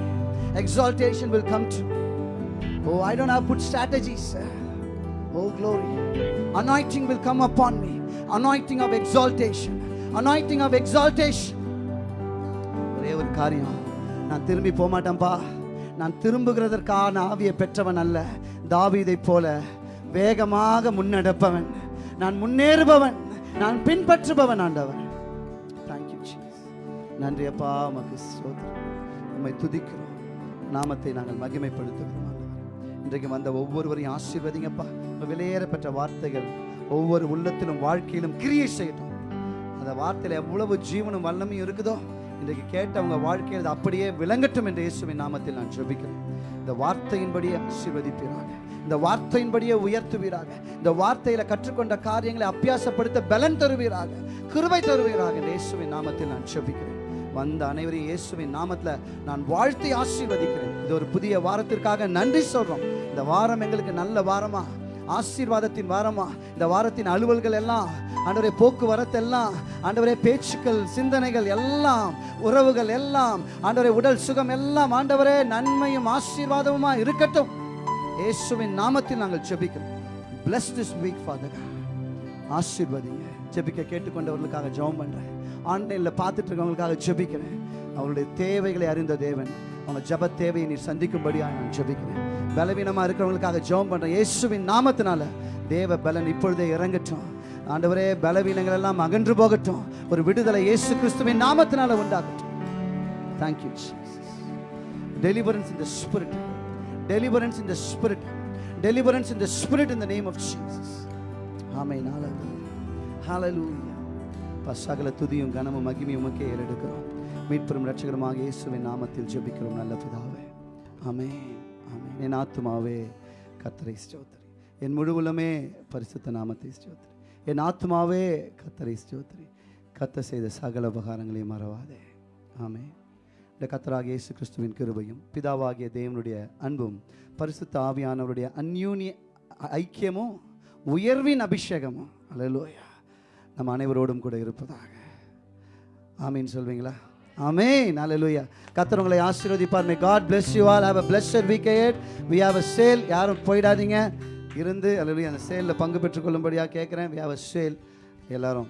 [SPEAKER 3] Exaltation will come to me. Oh i don't have to put strategies oh glory. Anointing will come upon me. Anointing of exaltation. Anointing of exaltation. ஒரே ஒரு காரியம். நான் திரும்பி போக மாட்டேன்ப்பா நான் திரும்புகிறதற்கான ஆவியை பெற்றவன் அல்ல. தாவிதை போல வேகமாக முன்னெடுப்பவன். நான் முன்னேறுபவன். நான் பின்பற்றுபவன் ஆண்டவன் தேங்க்யூ நன்றி அப்பா. உமக்கு சோதரன் உண்மை துதிக்கிறோம். நாமத்தை நாங்கள் மகிமைப்படுத்துகிறோம் இன்றைக்கு வந்த ஒவ்வொருவரையும் ஆசீர்வதிங்கப்பா. உங்க வார்த்தைகள் ஒவ்வொரு உள்ளத்திலும் வாழ்க்கையிலும் கிரியை செய்யட்டும். அந்த வார்த்தையில் எவ்வளவு ஜீவனும் வல்லமையும் இருக்குதோ இன்றைக்கு கேட்டவங்க வாழ்க்கையில் அப்படியே விளங்கட்டும் என்ற இயேசுவின் நாமத்தில் நான் ஜெபிக்கிறேன். இந்த வார்த்தையின்படியே ஆசீர்வதிப்பீராக. இந்த வார்த்தையின்படியே உயர்த்துவீராக. இந்த வார்த்தையில கற்றுக்கொண்ட காரியங்களை அபியாசப்படுத்த பலன் தருவீராக. கிருவை தருவீராக இந்த இயேசுவின் நாமத்தில் நான் ஜெபிக்கிறேன். வந்த அனைவரையும் இயேசுவின் நாமத்தில் நான் வாழ்த்தி ஆசீர்வதிக்கிறேன். இது ஒரு புதிய வாரத்திற்காக நன்றி சொல்றோம். இந்த வாரம் எங்களுக்கு நல்ல வாரமா? ஆசீர்வாதத்தின் வாரமா இந்த வாரத்தின் அலுவல்கள் எல்லாம் ஆண்டவரே போக்குவரத்து எல்லாம் ஆண்டவரே பேச்சுக்கள் சிந்தனைகள் எல்லாம் உறவுகள் எல்லாம் ஆண்டவரே உடல் சுகம் எல்லாம் ஆண்டவரே நன்மையும் ஆசீர்வாதமுமா இருக்கட்டும். இயேசுவின் நாமத்தில் நாங்கள் ஜெபிக்கிறோம். பிளஸ் திஸ் வீக் ஃபாதர் ஆசீர்வதிங்க. ஜெபிக்க கேட்டுக்கொண்டவர்களுக்காக ஜெபம் பண்றேன். ஆன்லைனில் பார்த்துட்டு இருக்கவங்களுக்காக ஜெபிக்கிறேன். அவருடைய தேவைகளை அறிந்த தேவன். அவங்க ஜப தேவையை நீர் சந்திக்கும்படியாக நான் ஜபிக்கிறேன். பலவீனமாக இருக்கிறவங்களுக்காக ஜெபம் பண்ணுறேன் இயேசுவின் நாமத்தினால தேவ பலன் இப்பொழுதே இறங்கட்டும். ஆண்டவரே பலவீனங்கள் எல்லாம் அகன்று போகட்டும். ஒரு விடுதலை இயேசு கிறிஸ்துவின் நாமத்தினால உண்டாகட்டும். Thank you deliverance in the spirit. Deliverance in the spirit. Deliverance in the spirit in the name of jesus. ஆமை hallelujah. Hallelujah. சகல துதியும் கனமும் மகிமையும் உமக்கே ஏறெடுக்கிறோம். மீட்பெரும் ரட்சகருமாக இயேசுவின் நாமத்தில் ஜெபிக்கிறோம் நல்ல பிதாவே. ஆமே ஆமே என் ஆத்மாவே கத்தரை ஸ்டோத்திரி என் முழுவலுமே பரிசுத்த நாமத்தை ஸ்டோத்திரி என் ஆத்மாவே கத்தரை ஸ்டோத்திரி கத்த செய்த சகல உபகாரங்களையும் மறவாதே. ஆமே இந்த கத்தராக இயேசு கிறிஸ்துவின் கிருபையும் பிதாவாகிய தேவனுடைய அன்பும் பரிசுத்த ஆவியானவருடைய அந்யூனிய ஐக்கியமும் உயர்வின் அபிஷேகமும். அலலோயா நம்ம அனைவரோடும் கூட இருப்பதாக. ஆமீன் சொல்வீங்களா? ஆமென் அல்லேலூயா கத்தர் உங்களை ஆசீர்வதிப்பார். May God bless you all have a blessed week ahead we have a sale யாரும் போயிடாதீங்க. இருந்து அல்லேலூயா அந்த சேலில் பங்கு பெற்றுக்கொள்ளும்படியாக கேட்குறேன் வி have அ சேல் எல்லாரும்.